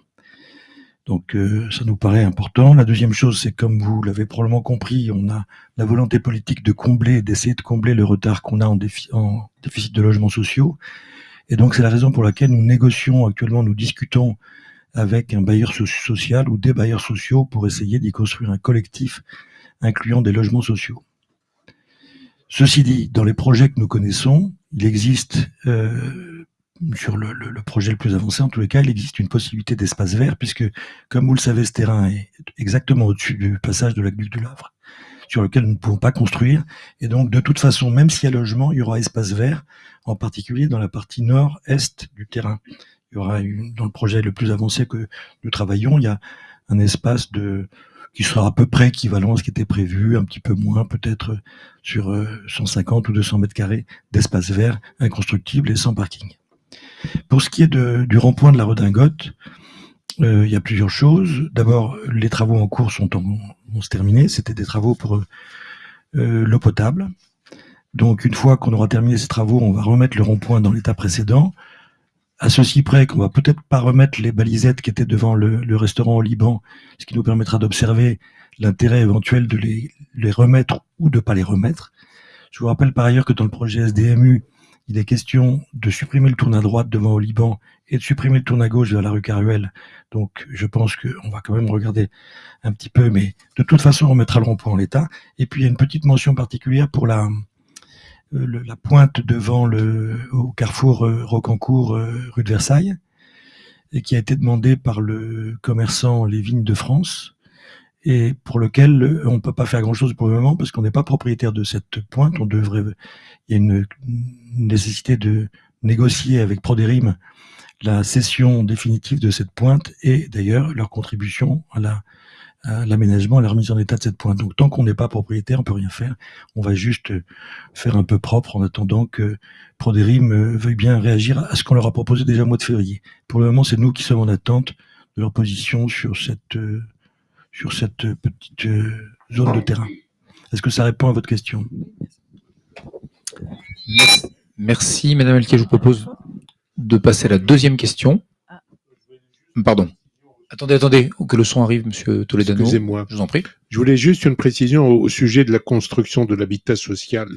Donc euh, ça nous paraît important. La deuxième chose, c'est comme vous l'avez probablement compris, on a la volonté politique de combler, d'essayer de combler le retard qu'on a en, défi- en déficit de logements sociaux. Et donc c'est la raison pour laquelle nous négocions actuellement, nous discutons avec un bailleur so- social ou des bailleurs sociaux pour essayer d'y construire un collectif incluant des logements sociaux. Ceci dit, dans les projets que nous connaissons, il existe, euh, sur le, projet le plus avancé en tous les cas, il existe une possibilité d'espace vert, puisque, comme vous le savez, ce terrain est exactement au-dessus du passage de l'aqueduc du Lavre, sur lequel nous ne pouvons pas construire. Et donc, de toute façon, même s'il y a logement, il y aura espace vert, en particulier dans la partie nord-est du terrain. Il y aura une, dans le projet le plus avancé que nous travaillons, il y a un espace de qui sera à peu près équivalent à ce qui était prévu, un petit peu moins, peut-être sur euh, 150 ou 200 mètres carrés d'espace vert inconstructible et sans parking. Pour ce qui est de- du rond-point de la redingote, euh, il y a plusieurs choses. D'abord, les travaux en cours sont en, vont se terminer. C'était des travaux pour euh, euh, l'eau potable. Donc, une fois qu'on aura terminé ces travaux, on va remettre le rond-point dans l'état précédent. À ceci près qu'on va peut-être pas remettre les balisettes qui étaient devant le, restaurant au Liban, ce qui nous permettra d'observer l'intérêt éventuel de les, remettre ou de pas les remettre. Je vous rappelle par ailleurs que dans le projet SDMU, il est question de supprimer le tourne à droite devant au Liban et de supprimer le tourne à gauche vers la rue Caruel. Donc, je pense qu'on va quand même regarder un petit peu, mais de toute façon, on remettra le rond-point en l'état. Et puis, il y a une petite mention particulière pour la, le- la pointe devant le, au carrefour euh, Rocancourt, euh, rue de Versailles, et qui a été demandée par le commerçant Les Vignes de France, et pour lequel euh, on ne peut pas faire grand-chose pour le moment parce qu'on n'est pas propriétaire de cette pointe. On devrait, il y a une, nécessité de négocier avec Proderim la cession définitive de cette pointe et d'ailleurs leur contribution à la à l'aménagement, à la remise en état de cette pointe. Donc tant qu'on n'est pas propriétaire, on peut rien faire. On va juste euh, faire un peu propre en attendant que Proderim euh, veuille bien réagir à ce qu'on leur a proposé déjà au mois de février. Pour le moment, c'est nous qui sommes en attente de leur position sur cette euh, sur cette petite zone de terrain. Est-ce que ça répond à votre question? Merci, Merci, Madame Elke. Je vous propose de passer à la deuxième question. Pardon. Attendez, attendez, que le son arrive, Monsieur Toledano. Excusez-moi. Je vous en prie. Je voulais juste une précision au, sujet de la construction de l'habitat social.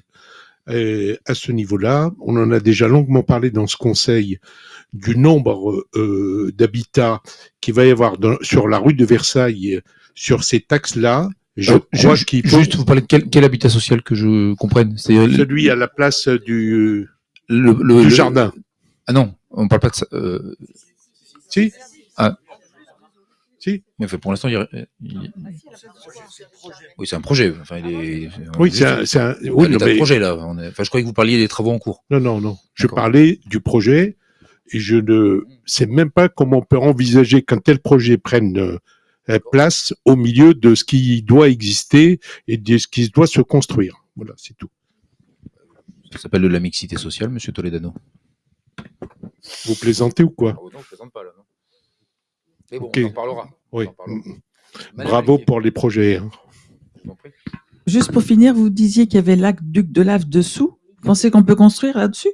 Euh, à ce niveau-là, on en a déjà longuement parlé dans ce conseil du nombre euh, d'habitats qu'il va y avoir dans- sur la rue de Versailles, sur ces taxes-là. Je Euh, crois ju- qu'il faut Juste, vous parlez de quel, quel habitat social que je comprenne celui à la place du, le, le- du le- jardin. Ah non, on parle pas de ça. euh, Si. Ah. Si. Mais enfin, pour l'instant, il, il- oui, c'est un projet. Enfin, il est. Oui, c'est un- oui, non, mais- projet là. On est- Enfin, je croyais que vous parliez des travaux en cours. Non, non, non. Je parlais du projet et je ne sais même pas comment on peut envisager qu'un tel projet prenne euh, place au milieu de ce qui doit exister et de ce qui doit se construire. Voilà, c'est tout. Ça s'appelle de la mixité sociale, Monsieur Toledano. Vous plaisantez ou quoi? Non, je plaisante pas là. Non. Mais bon, Ok. on en parlera. Oui. On en parlera. Madame Bravo pour les projets. hein. Juste pour finir, vous disiez qu'il y avait lac Duc de Lave dessous. Vous pensez qu'on peut construire là-dessus?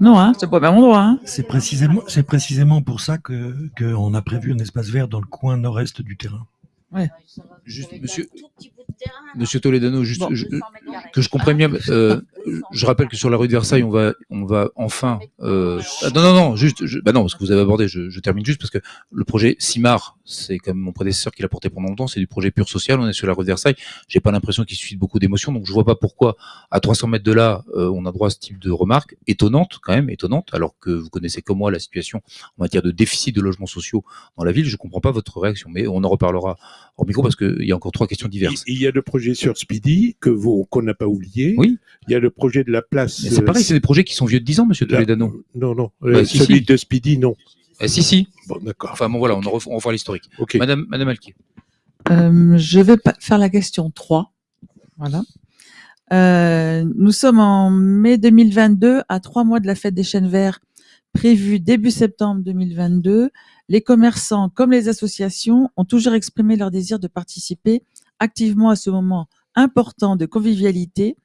Non, hein, c'est pas au même endroit. Hein. C'est précisément, c'est précisément pour ça que qu'on a prévu un espace vert dans le coin nord-est du terrain. Ouais. Juste, monsieur, monsieur Toledano, juste je- que je comprenne bien. euh, je rappelle que sur la rue de Versailles, on va, on va enfin. euh, ah, non, non, non, juste. Je, bah non, parce que vous avez abordé. Je, je termine juste parce que le projet CIMAR, c'est comme mon prédécesseur qui l'a porté pendant longtemps. C'est du projet pur social. On est sur la rue de Versailles. J'ai pas l'impression qu'il suscite beaucoup d'émotions, donc je vois pas pourquoi à 300 mètres de là, euh, on a droit à ce type de remarques étonnantes, quand même étonnantes, alors que vous connaissez comme moi la situation en matière de déficit de logements sociaux dans la ville. Je comprends pas votre réaction, mais on en reparlera hors micro parce qu'il y a encore trois questions diverses. Il y a le projet sur Speedy que vous qu'on n'a pas oublié. Oui. Il y a le projet de la place. Mais c'est euh, pareil, c'est des projets qui sont vieux de 10 ans, monsieur la- Toledano. Non, non. Bah, euh, si, celui si. de Speedy, non. Eh, si, si. Bon, d'accord. Enfin, bon, voilà, on, en ref- on refera l'historique. Ok. Madame, Madame Alquier. Euh, je vais pa- faire la question 3. Voilà. Euh, nous sommes en mai 2022, à trois mois de la fête des chênes verts, prévue début septembre 2022. Les commerçants, comme les associations, ont toujours exprimé leur désir de participer activement à ce moment important de convivialité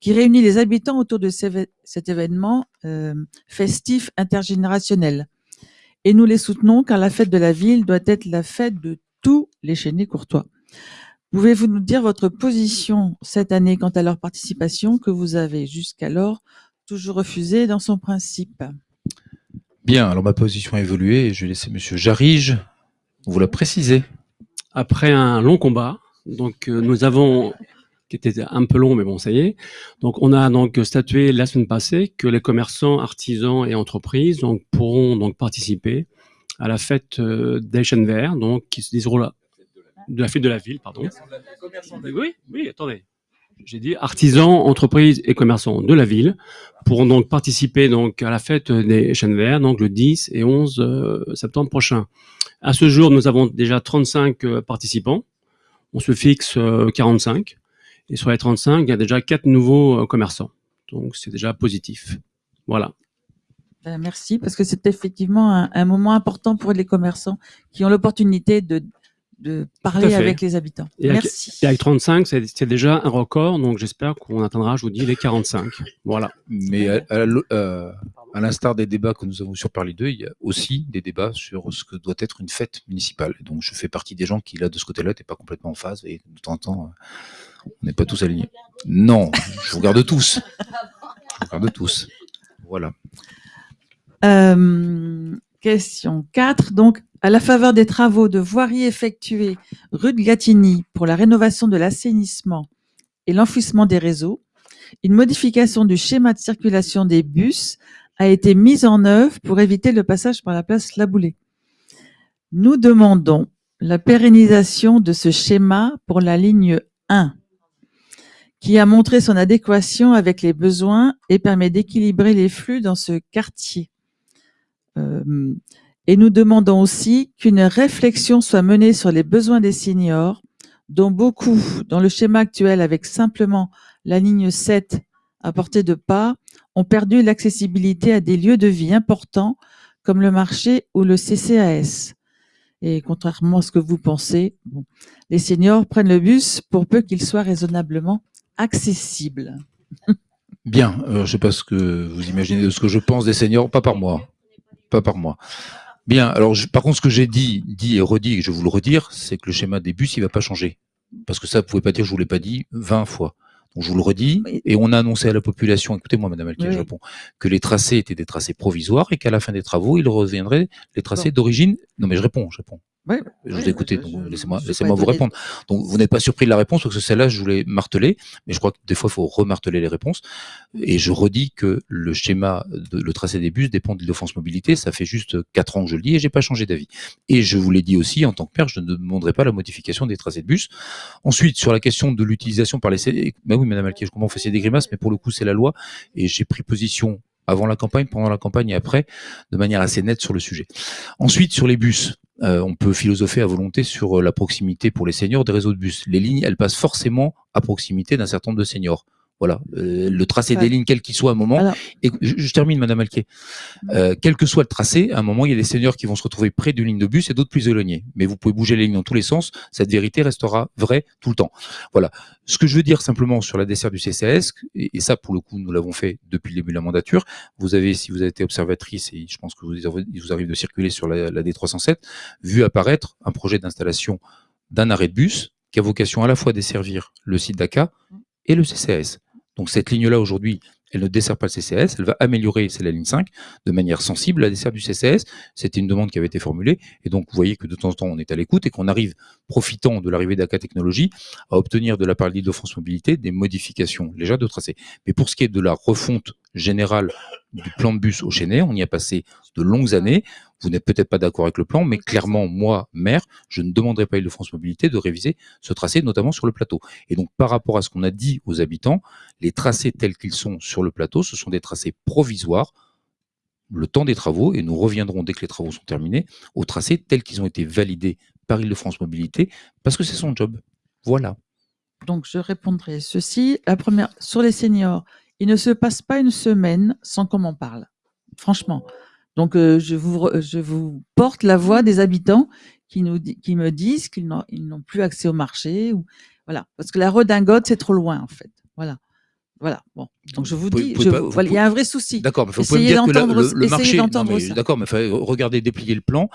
qui réunit les habitants autour de cet événement euh, festif intergénérationnel. Et nous les soutenons car la fête de la ville doit être la fête de tous les chaînés courtois. Pouvez-vous nous dire votre position cette année quant à leur participation que vous avez jusqu'alors toujours refusée dans son principe? Bien, alors ma position a évolué et je vais laisser monsieur Jarige vous la préciser. Après un long combat, donc euh, nous avons, qui était un peu long, mais bon, ça y est. Donc on a donc statué la semaine passée que les commerçants, artisans et entreprises donc pourront donc participer à la fête euh, des chênes verts, donc qui se déroule de la fête de la ville, pardon. Oui, oui, attendez. J'ai dit artisans, entreprises et commerçants de la ville pourront donc participer donc à la fête des chênes verts, donc le 10 et 11 euh, septembre prochain. À ce jour, nous avons déjà 35 euh, participants. On se fixe euh, 45. Et sur les 35, il y a déjà quatre nouveaux euh, commerçants. Donc, c'est déjà positif. Voilà. Ben, Merci, parce que c'est effectivement un, un moment important pour les commerçants qui ont l'opportunité de, de parler avec les habitants. Et avec, Merci. et avec 35, c'est déjà un record. Donc, j'espère qu'on atteindra, je vous dis, les 45. Voilà. Mais à, à l- euh, à l'instar des débats que nous avons sur Parler 2, il y a aussi des débats sur ce que doit être une fête municipale. Donc je fais partie des gens qui, là, de ce côté-là, n'étaient pas complètement en phase. Et de temps en temps, euh, on n'est pas tous alignés. Non, je vous regarde tous. Je vous regarde tous. Voilà. Euh, question 4. Donc, à la faveur des travaux de voirie effectués rue de Gatigny pour la rénovation de l'assainissement et l'enfouissement des réseaux, une modification du schéma de circulation des bus a été mise en œuvre pour éviter le passage par la place Laboulé. Nous demandons la pérennisation de ce schéma pour la ligne 1 qui a montré son adéquation avec les besoins et permet d'équilibrer les flux dans ce quartier. Euh, et nous demandons aussi qu'une réflexion soit menée sur les besoins des seniors, dont beaucoup, dans le schéma actuel avec simplement la ligne 7 à portée de pas, ont perdu l'accessibilité à des lieux de vie importants comme le marché ou le CCAS. Et contrairement à ce que vous pensez, les seniors prennent le bus pour peu qu'il soit raisonnablement accessible. Bien, euh, je ne sais pas ce que vous imaginez de ce que je pense des seniors, pas par moi. Pas par moi. Bien, alors je- par contre, ce que j'ai dit, dit et redit, et je vais vous le redire, c'est que le schéma des bus, il va pas changer. Parce que ça, vous pouvez pas dire, je vous l'ai pas dit 20 fois. Donc je vous le redis, et on a annoncé à la population, écoutez-moi, Madame Alquier, Oui. je réponds, que les tracés étaient des tracés provisoires et qu'à la fin des travaux, il reviendrait les tracés d'origine. Non mais je réponds, je réponds. Oui, Je oui, vous ai écouté, laissez-moi vous répondre. Donc vous n'êtes pas surpris de la réponse, parce que celle-là, je voulais marteler, mais je crois que des fois, il faut remarteler les réponses. Et je redis que le schéma, de, le tracé des bus dépend de l'offense mobilité. Ça fait juste quatre ans que je le dis et j'ai pas changé d'avis. Et je vous l'ai dit aussi, en tant que maire, je ne demanderai pas la modification des tracés de bus. Ensuite, sur la question de l'utilisation par les... C- Ben oui, Madame Alquier, je comprends, vous fassiez des grimaces, mais pour le coup, c'est la loi. Et j'ai pris position avant la campagne, pendant la campagne et après, de manière assez nette sur le sujet. Ensuite, sur les bus, euh, on peut philosopher à volonté sur euh, la proximité pour les seniors des réseaux de bus. Les lignes, elles passent forcément à proximité d'un certain nombre de seniors. Voilà, Euh, le tracé Ouais. des lignes, quel qu'il soit à un moment. Alors- Et je, je termine, Madame Alquier. Euh, quel que soit le tracé, à un moment, il y a des seniors qui vont se retrouver près d'une ligne de bus et d'autres plus éloignés. Mais vous pouvez bouger les lignes dans tous les sens. Cette vérité restera vraie tout le temps. Voilà. Ce que je veux dire simplement sur la dessert du CCAS, et, et ça, pour le coup, nous l'avons fait depuis le début de la mandature. Vous avez, si vous avez été observatrice, et je pense que vous, il vous arrive de circuler sur la, la D307, vu apparaître un projet d'installation d'un arrêt de bus qui a vocation à la fois desservir le site d'ACA et le CCAS. Donc cette ligne-là, aujourd'hui, elle ne dessert pas le CCAS, elle va améliorer, c'est la ligne 5, de manière sensible la dessert du CCAS. C'était une demande qui avait été formulée, et donc vous voyez que de temps en temps, on est à l'écoute et qu'on arrive, profitant de l'arrivée d'ACA Technologies, à obtenir de la part de l'Île-de-France Mobilité des modifications légères de tracé. Mais pour ce qui est de la refonte générale du plan de bus au Chênay, on y a passé de longues années. Vous n'êtes peut-être pas d'accord avec le plan, mais clairement, moi, maire, je ne demanderai pas à Île-de-France Mobilité de réviser ce tracé, notamment sur le plateau. Et donc, par rapport à ce qu'on a dit aux habitants, les tracés tels qu'ils sont sur le plateau, ce sont des tracés provisoires, le temps des travaux, et nous reviendrons dès que les travaux sont terminés, aux tracés tels qu'ils ont été validés par Île-de-France Mobilité, parce que c'est son job. Voilà. Donc, je répondrai ceci. La première, sur les seniors, il ne se passe pas une semaine sans qu'on m'en parle. Franchement. Donc, euh, je, vous, re- je vous porte la voix des habitants qui, nous, qui me disent qu'ils n'ont plus accès au marché. Ou, voilà. Parce que la redingote, c'est trop loin, en fait. Voilà. Voilà. Bon. Donc, je vous dis, voilà, il y a un vrai souci. D'accord, mais vous pouvez me dire que la- le, marché, mais d'accord, mais regardez, déplier le plan.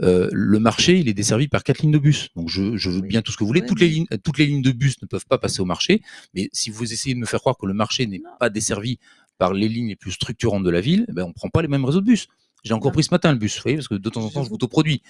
Euh, le marché, il est desservi par quatre lignes de bus. Donc, je, je veux bien tout ce que vous voulez. toutes les lignes, toutes les lignes de bus ne peuvent pas passer au marché. Mais si vous essayez de me faire croire que le marché n'est pas desservi par les lignes les plus structurantes de la ville, eh ben, on prend pas les mêmes réseaux de bus. J'ai encore pris ce matin le bus, vous voyez, parce que de temps en temps, je m'autoproduis.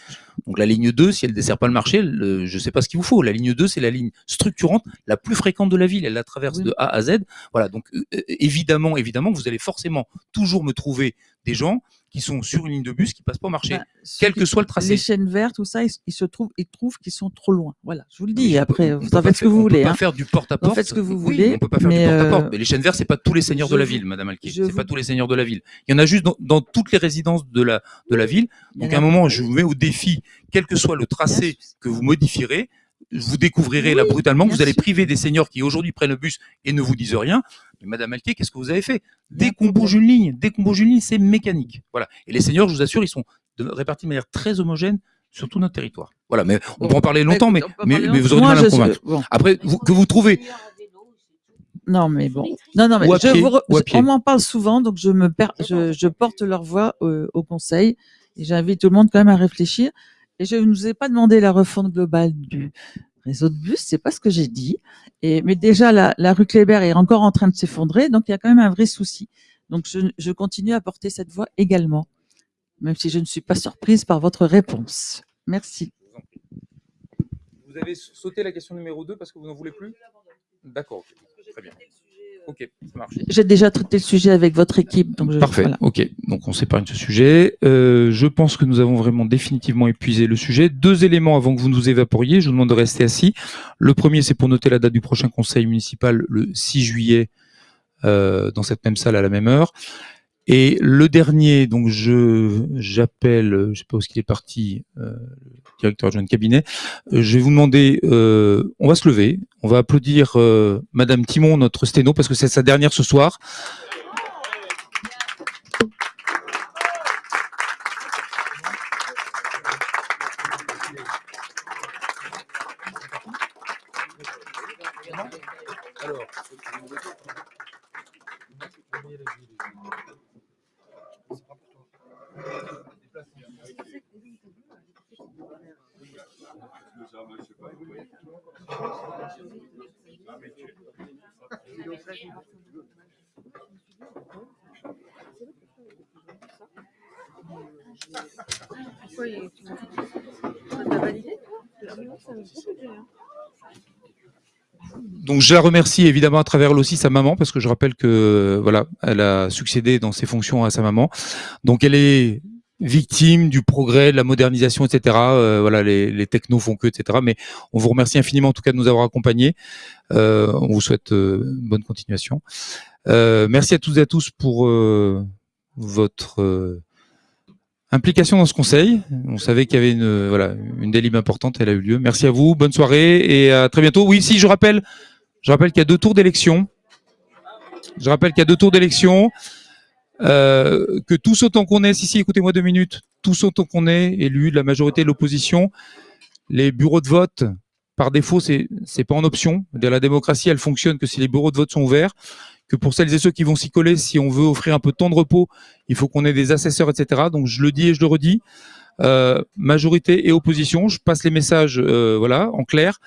Donc la ligne 2, si elle ne dessert pas le marché, le- je ne sais pas ce qu'il vous faut. La ligne 2, c'est la ligne structurante la plus fréquente de la ville. Elle la traverse de A à Z. Voilà, donc euh, euh, évidemment, évidemment, vous allez forcément toujours me trouver des gens qui sont sur une ligne de bus qui passent pas au marché, Bah, quel que soit le tracé. Les chaînes vertes, tout ça, ils, ils se trouvent, ils trouvent qu'ils sont trop loin. Voilà, je vous le dis. Après, on vous peut en faites ce que faire- vous on voulez. peut pas hein. faire du porte-à-porte. Vous faites ce que vous voulez. on peut pas faire mais, du porte-à-porte. euh, Mais les chaînes vertes, c'est pas tous les seigneurs de la ville, Madame Alquier. C'est pas tous les seigneurs de la ville. Il y en a juste dans, dans toutes les résidences de la, de la ville. Donc à un moment, je vous mets au défi, quel que soit le tracé que vous modifierez, vous découvrirez là brutalement, que vous allez sûr. priver des seniors qui aujourd'hui prennent le bus et ne vous disent rien. Mais Madame Alquier, qu'est-ce que vous avez fait? Dès qu'on bouge une ligne, dès qu'on bouge une ligne, c'est mécanique. Voilà. Et les seniors, je vous assure, ils sont de- répartis de manière très homogène sur tout notre territoire. Voilà. Mais on peut en parler longtemps, mais, mais, parler mais vous aurez du mal à me convaincre. bon. Après, vous- que vous trouvez Non, mais bon. Non, non, mais je pied, vous re- je- on m'en parle souvent, donc je me per- je, je porte leur voix au, au conseil et j'invite tout le monde quand même à réfléchir. Et je ne vous ai pas demandé la refonte globale du réseau de bus, c'est pas ce que j'ai dit. Et, mais déjà, la, la rue Kléber est encore en train de s'effondrer, donc il y a quand même un vrai souci. Donc je, je continue à porter cette voix également, même si je ne suis pas surprise par votre réponse. Merci. Vous avez sauté la question numéro 2 parce que vous n'en voulez plus? D'accord, très bien. Ok, ça marche. J'ai déjà traité le sujet avec votre équipe, donc je, Parfait, voilà. ok. Donc on s'épargne ce sujet. Euh, je pense que nous avons vraiment définitivement épuisé le sujet. Deux éléments avant que vous nous évaporiez. Je vous demande de rester assis. Le premier, c'est pour noter la date du prochain conseil municipal, le 6 juillet, euh, dans cette même salle à la même heure. Et le dernier, donc je j'appelle, euh, je sais pas où est-ce qu'il est parti, euh, le directeur adjoint de cabinet. Euh, je vais vous demander, euh, on va se lever, on va applaudir euh, Madame Timon, notre sténo, parce que c'est sa dernière ce soir. Donc je la remercie évidemment à travers elle aussi sa maman parce que je rappelle que voilà, elle a succédé dans ses fonctions à sa maman. Donc elle est victime du progrès, de la modernisation, etc. Euh, voilà, les, les technos font que, etc. Mais on vous remercie infiniment en tout cas de nous avoir accompagnés. Euh, on vous souhaite euh, bonne continuation. Merci à toutes et à tous pour votre implication dans ce conseil. On savait qu'il y avait une voilà une importante, elle a eu lieu. Merci à vous, bonne soirée et à très bientôt. Oui, si je rappelle, je rappelle qu'il y a deux tours d'élection. Je rappelle qu'il y a deux tours d'élection. Euh, que tous autant qu'on est, si si, écoutez-moi deux minutes, tous autant qu'on est élus de la majorité de l'opposition, les bureaux de vote, par défaut, c'est c'est pas en option. La démocratie, elle fonctionne que si les bureaux de vote sont ouverts, que pour celles et ceux qui vont s'y coller, si on veut offrir un peu de temps de repos, il faut qu'on ait des assesseurs, etc. Donc je le dis et je le redis. Euh, majorité et opposition, je passe les messages, euh, voilà, en clair.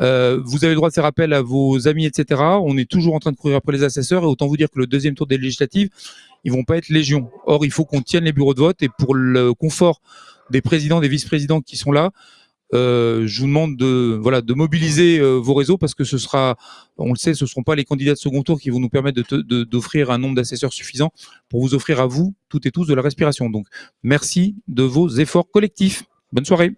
Euh, vous avez le droit de faire appel à vos amis, etc. On est toujours en train de courir après les assesseurs et autant vous dire que le deuxième tour des législatives, ils vont pas être légion. Or, il faut qu'on tienne les bureaux de vote et pour le confort des présidents, des vice-présidents qui sont là, euh, je vous demande de voilà de mobiliser euh, vos réseaux parce que ce sera, on le sait, ce ne seront pas les candidats de second tour qui vont nous permettre te- de- d'offrir un nombre d'assesseurs suffisant pour vous offrir à vous toutes et tous de la respiration. Donc, merci de vos efforts collectifs. Bonne soirée.